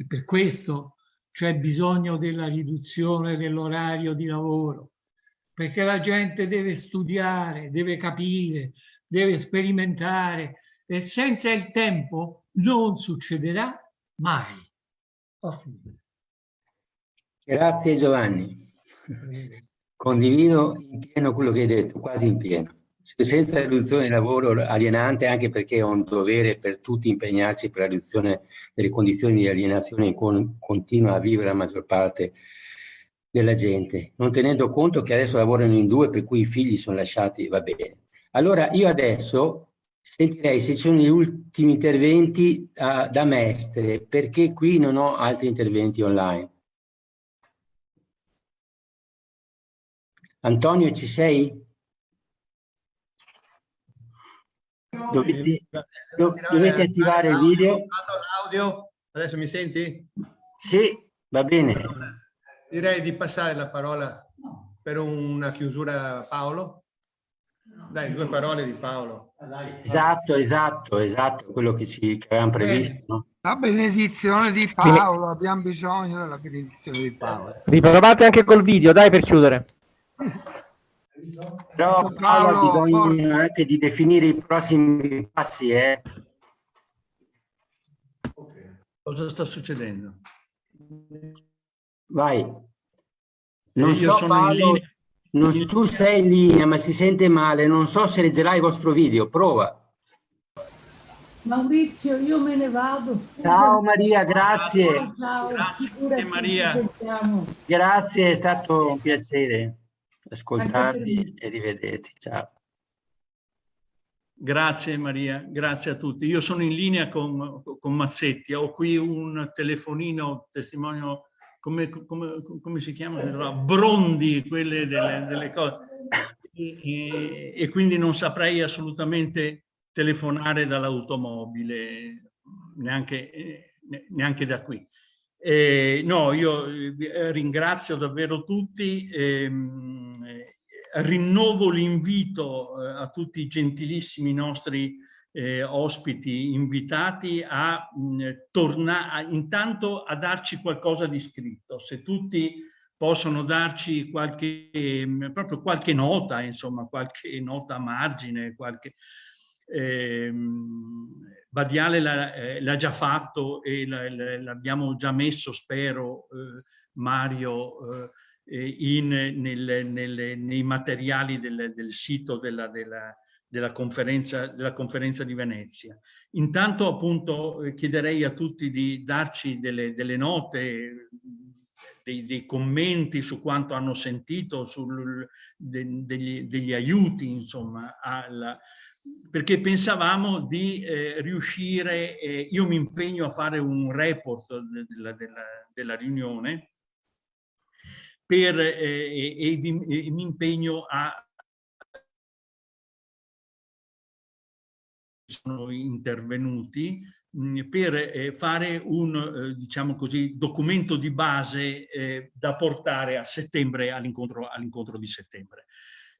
e per questo c'è bisogno della riduzione dell'orario di lavoro, perché la gente deve studiare, deve capire, deve sperimentare e senza il tempo non succederà mai. Grazie Giovanni. Condivido in pieno quello che hai detto, quasi in pieno senza riduzione del lavoro alienante anche perché è un dovere per tutti impegnarci per la riduzione delle condizioni di alienazione in cui continua a vivere la maggior parte della gente, non tenendo conto che adesso lavorano in due per cui i figli sono lasciati, va bene. Allora io adesso sentirei se ci sono gli ultimi interventi uh, da Mestre, perché qui non ho altri interventi online. Antonio ci sei? Dovete, dovete attivare il video. Adesso mi senti? Sì, va bene. Direi di passare la parola per una chiusura a Paolo. Dai, due parole di Paolo. Esatto, esatto, esatto, quello che ci che avevamo previsto. La benedizione di Paolo, abbiamo bisogno della benedizione di Paolo. Riprovate anche col video, dai per chiudere. Però Paolo ha bisogno anche di definire i prossimi passi. Eh. Cosa sta succedendo? Vai. Non io so, sono Paolo, in linea. Non, tu sei in linea, ma si sente male. Non so se leggerai il vostro video. Prova. Maurizio, io me ne vado. Ciao Maria, grazie. Ciao, grazie Maria. Grazie, è stato un piacere ascoltarvi e rivederti. Ciao. Grazie Maria, grazie a tutti. Io sono in linea con, con Mazzetti, ho qui un telefonino, testimonio, come, come, come si chiama? Brondi, quelle delle, delle cose. E, e, e, quindi non saprei assolutamente telefonare dall'automobile, neanche, neanche da qui. Eh, no, io eh, ringrazio davvero tutti, ehm, eh, rinnovo l'invito eh, a tutti i gentilissimi nostri eh, ospiti invitati a tornare intanto a darci qualcosa di scritto. Se tutti possono darci qualche, proprio qualche nota, insomma, qualche nota a margine, qualche... Ehm, Badiale l'ha eh, già fatto e l'abbiamo già messo, spero, eh, Mario, eh, in, nel, nel, nei materiali del, del sito della, della, della, conferenza, della conferenza di Venezia. Intanto appunto eh, chiederei a tutti di darci delle, delle note, dei, dei, commenti su quanto hanno sentito, sul, de, degli, degli, aiuti insomma alla, perché pensavamo di eh, riuscire, eh, io mi impegno a fare un report della, della, della riunione per, eh, e, e, e, mi impegno a sono intervenuti mh, per eh, fare un eh, diciamo così documento di base eh, da portare a settembre all'incontro all di settembre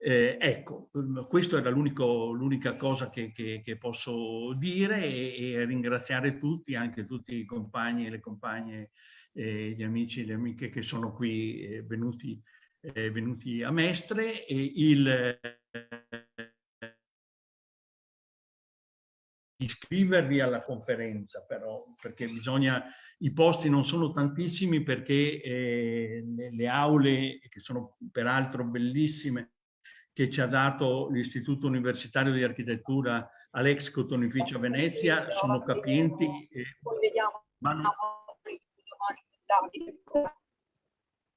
ecco, ehm, questa era l'unica cosa che, che, che, posso dire e, e, ringraziare tutti, anche tutti i compagni e le compagne, gli amici e le amiche che sono qui venuti, venuti, a Mestre. E il, iscrivervi alla conferenza però perché bisogna i posti non sono tantissimi perché eh, le, le, aule che sono peraltro bellissime che ci ha dato l'Istituto Universitario di Architettura all'ex Cotonificio a Venezia sono capienti, ma, non,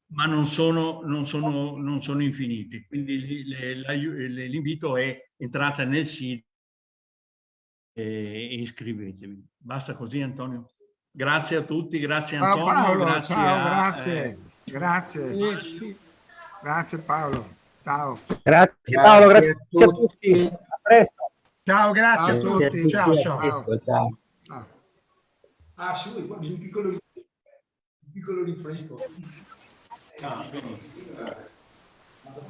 ma non, sono, non, sono, non sono infiniti. Quindi l'invito è entrate nel sito e iscrivetevi. Basta così Antonio. Grazie a tutti, grazie Antonio. Ciao Paolo, grazie ciao, a, grazie, eh, grazie. Grazie Paolo. Ciao. Grazie Paolo, grazie, a tutti. A tutti. A presto. Ciao, grazie ciao a tutti. tutti. Ciao, ciao. Presto, ciao. Ah, sì, un piccolo, un piccolo rinfresco.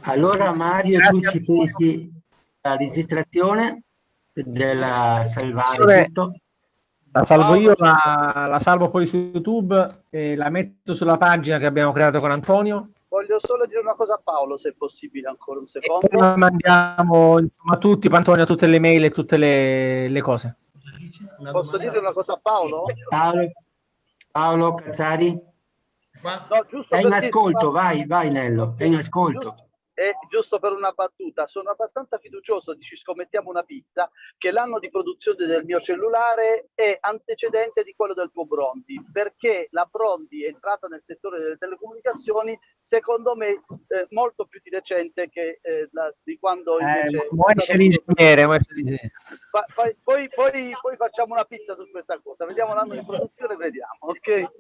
Allora Mario, tu ci pensi la registrazione della salvare tutto? La salvo io, la, la salvo poi su YouTube e la metto sulla pagina che abbiamo creato con Antonio Voglio solo dire una cosa a Paolo, se è possibile ancora un secondo. E poi mandiamo insomma, a tutti, Antonio, tutte le mail e tutte le, le cose. Posso dire una cosa a Paolo? Paolo, Paolo Cazzari? No, è in ascolto, vai, vai Nello, è in ascolto. E giusto per una battuta, sono abbastanza fiducioso, ci scommettiamo una pizza, che l'anno di produzione del mio cellulare è antecedente di quello del tuo Brondi, perché la Brondi è entrata nel settore delle telecomunicazioni, secondo me, eh, molto più di recente che eh, la, di quando eh, invece... Eh, l'ingegnere, poi, poi, poi, poi facciamo una pizza su questa cosa, vediamo l'anno di produzione e vediamo, ok?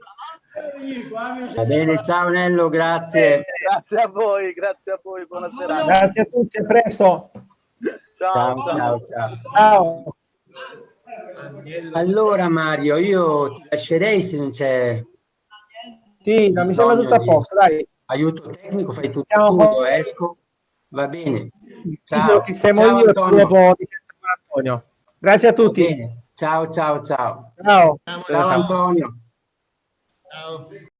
Va bene, ciao Nello, grazie. grazie a voi, grazie a voi buonasera. Grazie a tutti, a presto. Ciao, ciao, ciao. ciao. Allora Mario, io ti lascerei se non c'è... Sì, ma mi sembra tutto a posto, dai. Aiuto tecnico, fai tutto tu, esco. Va bene. Ciao, sistemo ciao, io Antonio. Antonio. Grazie a tutti. Ciao, ciao, ciao. Ciao. Ciao, ciao Antonio. Ciao.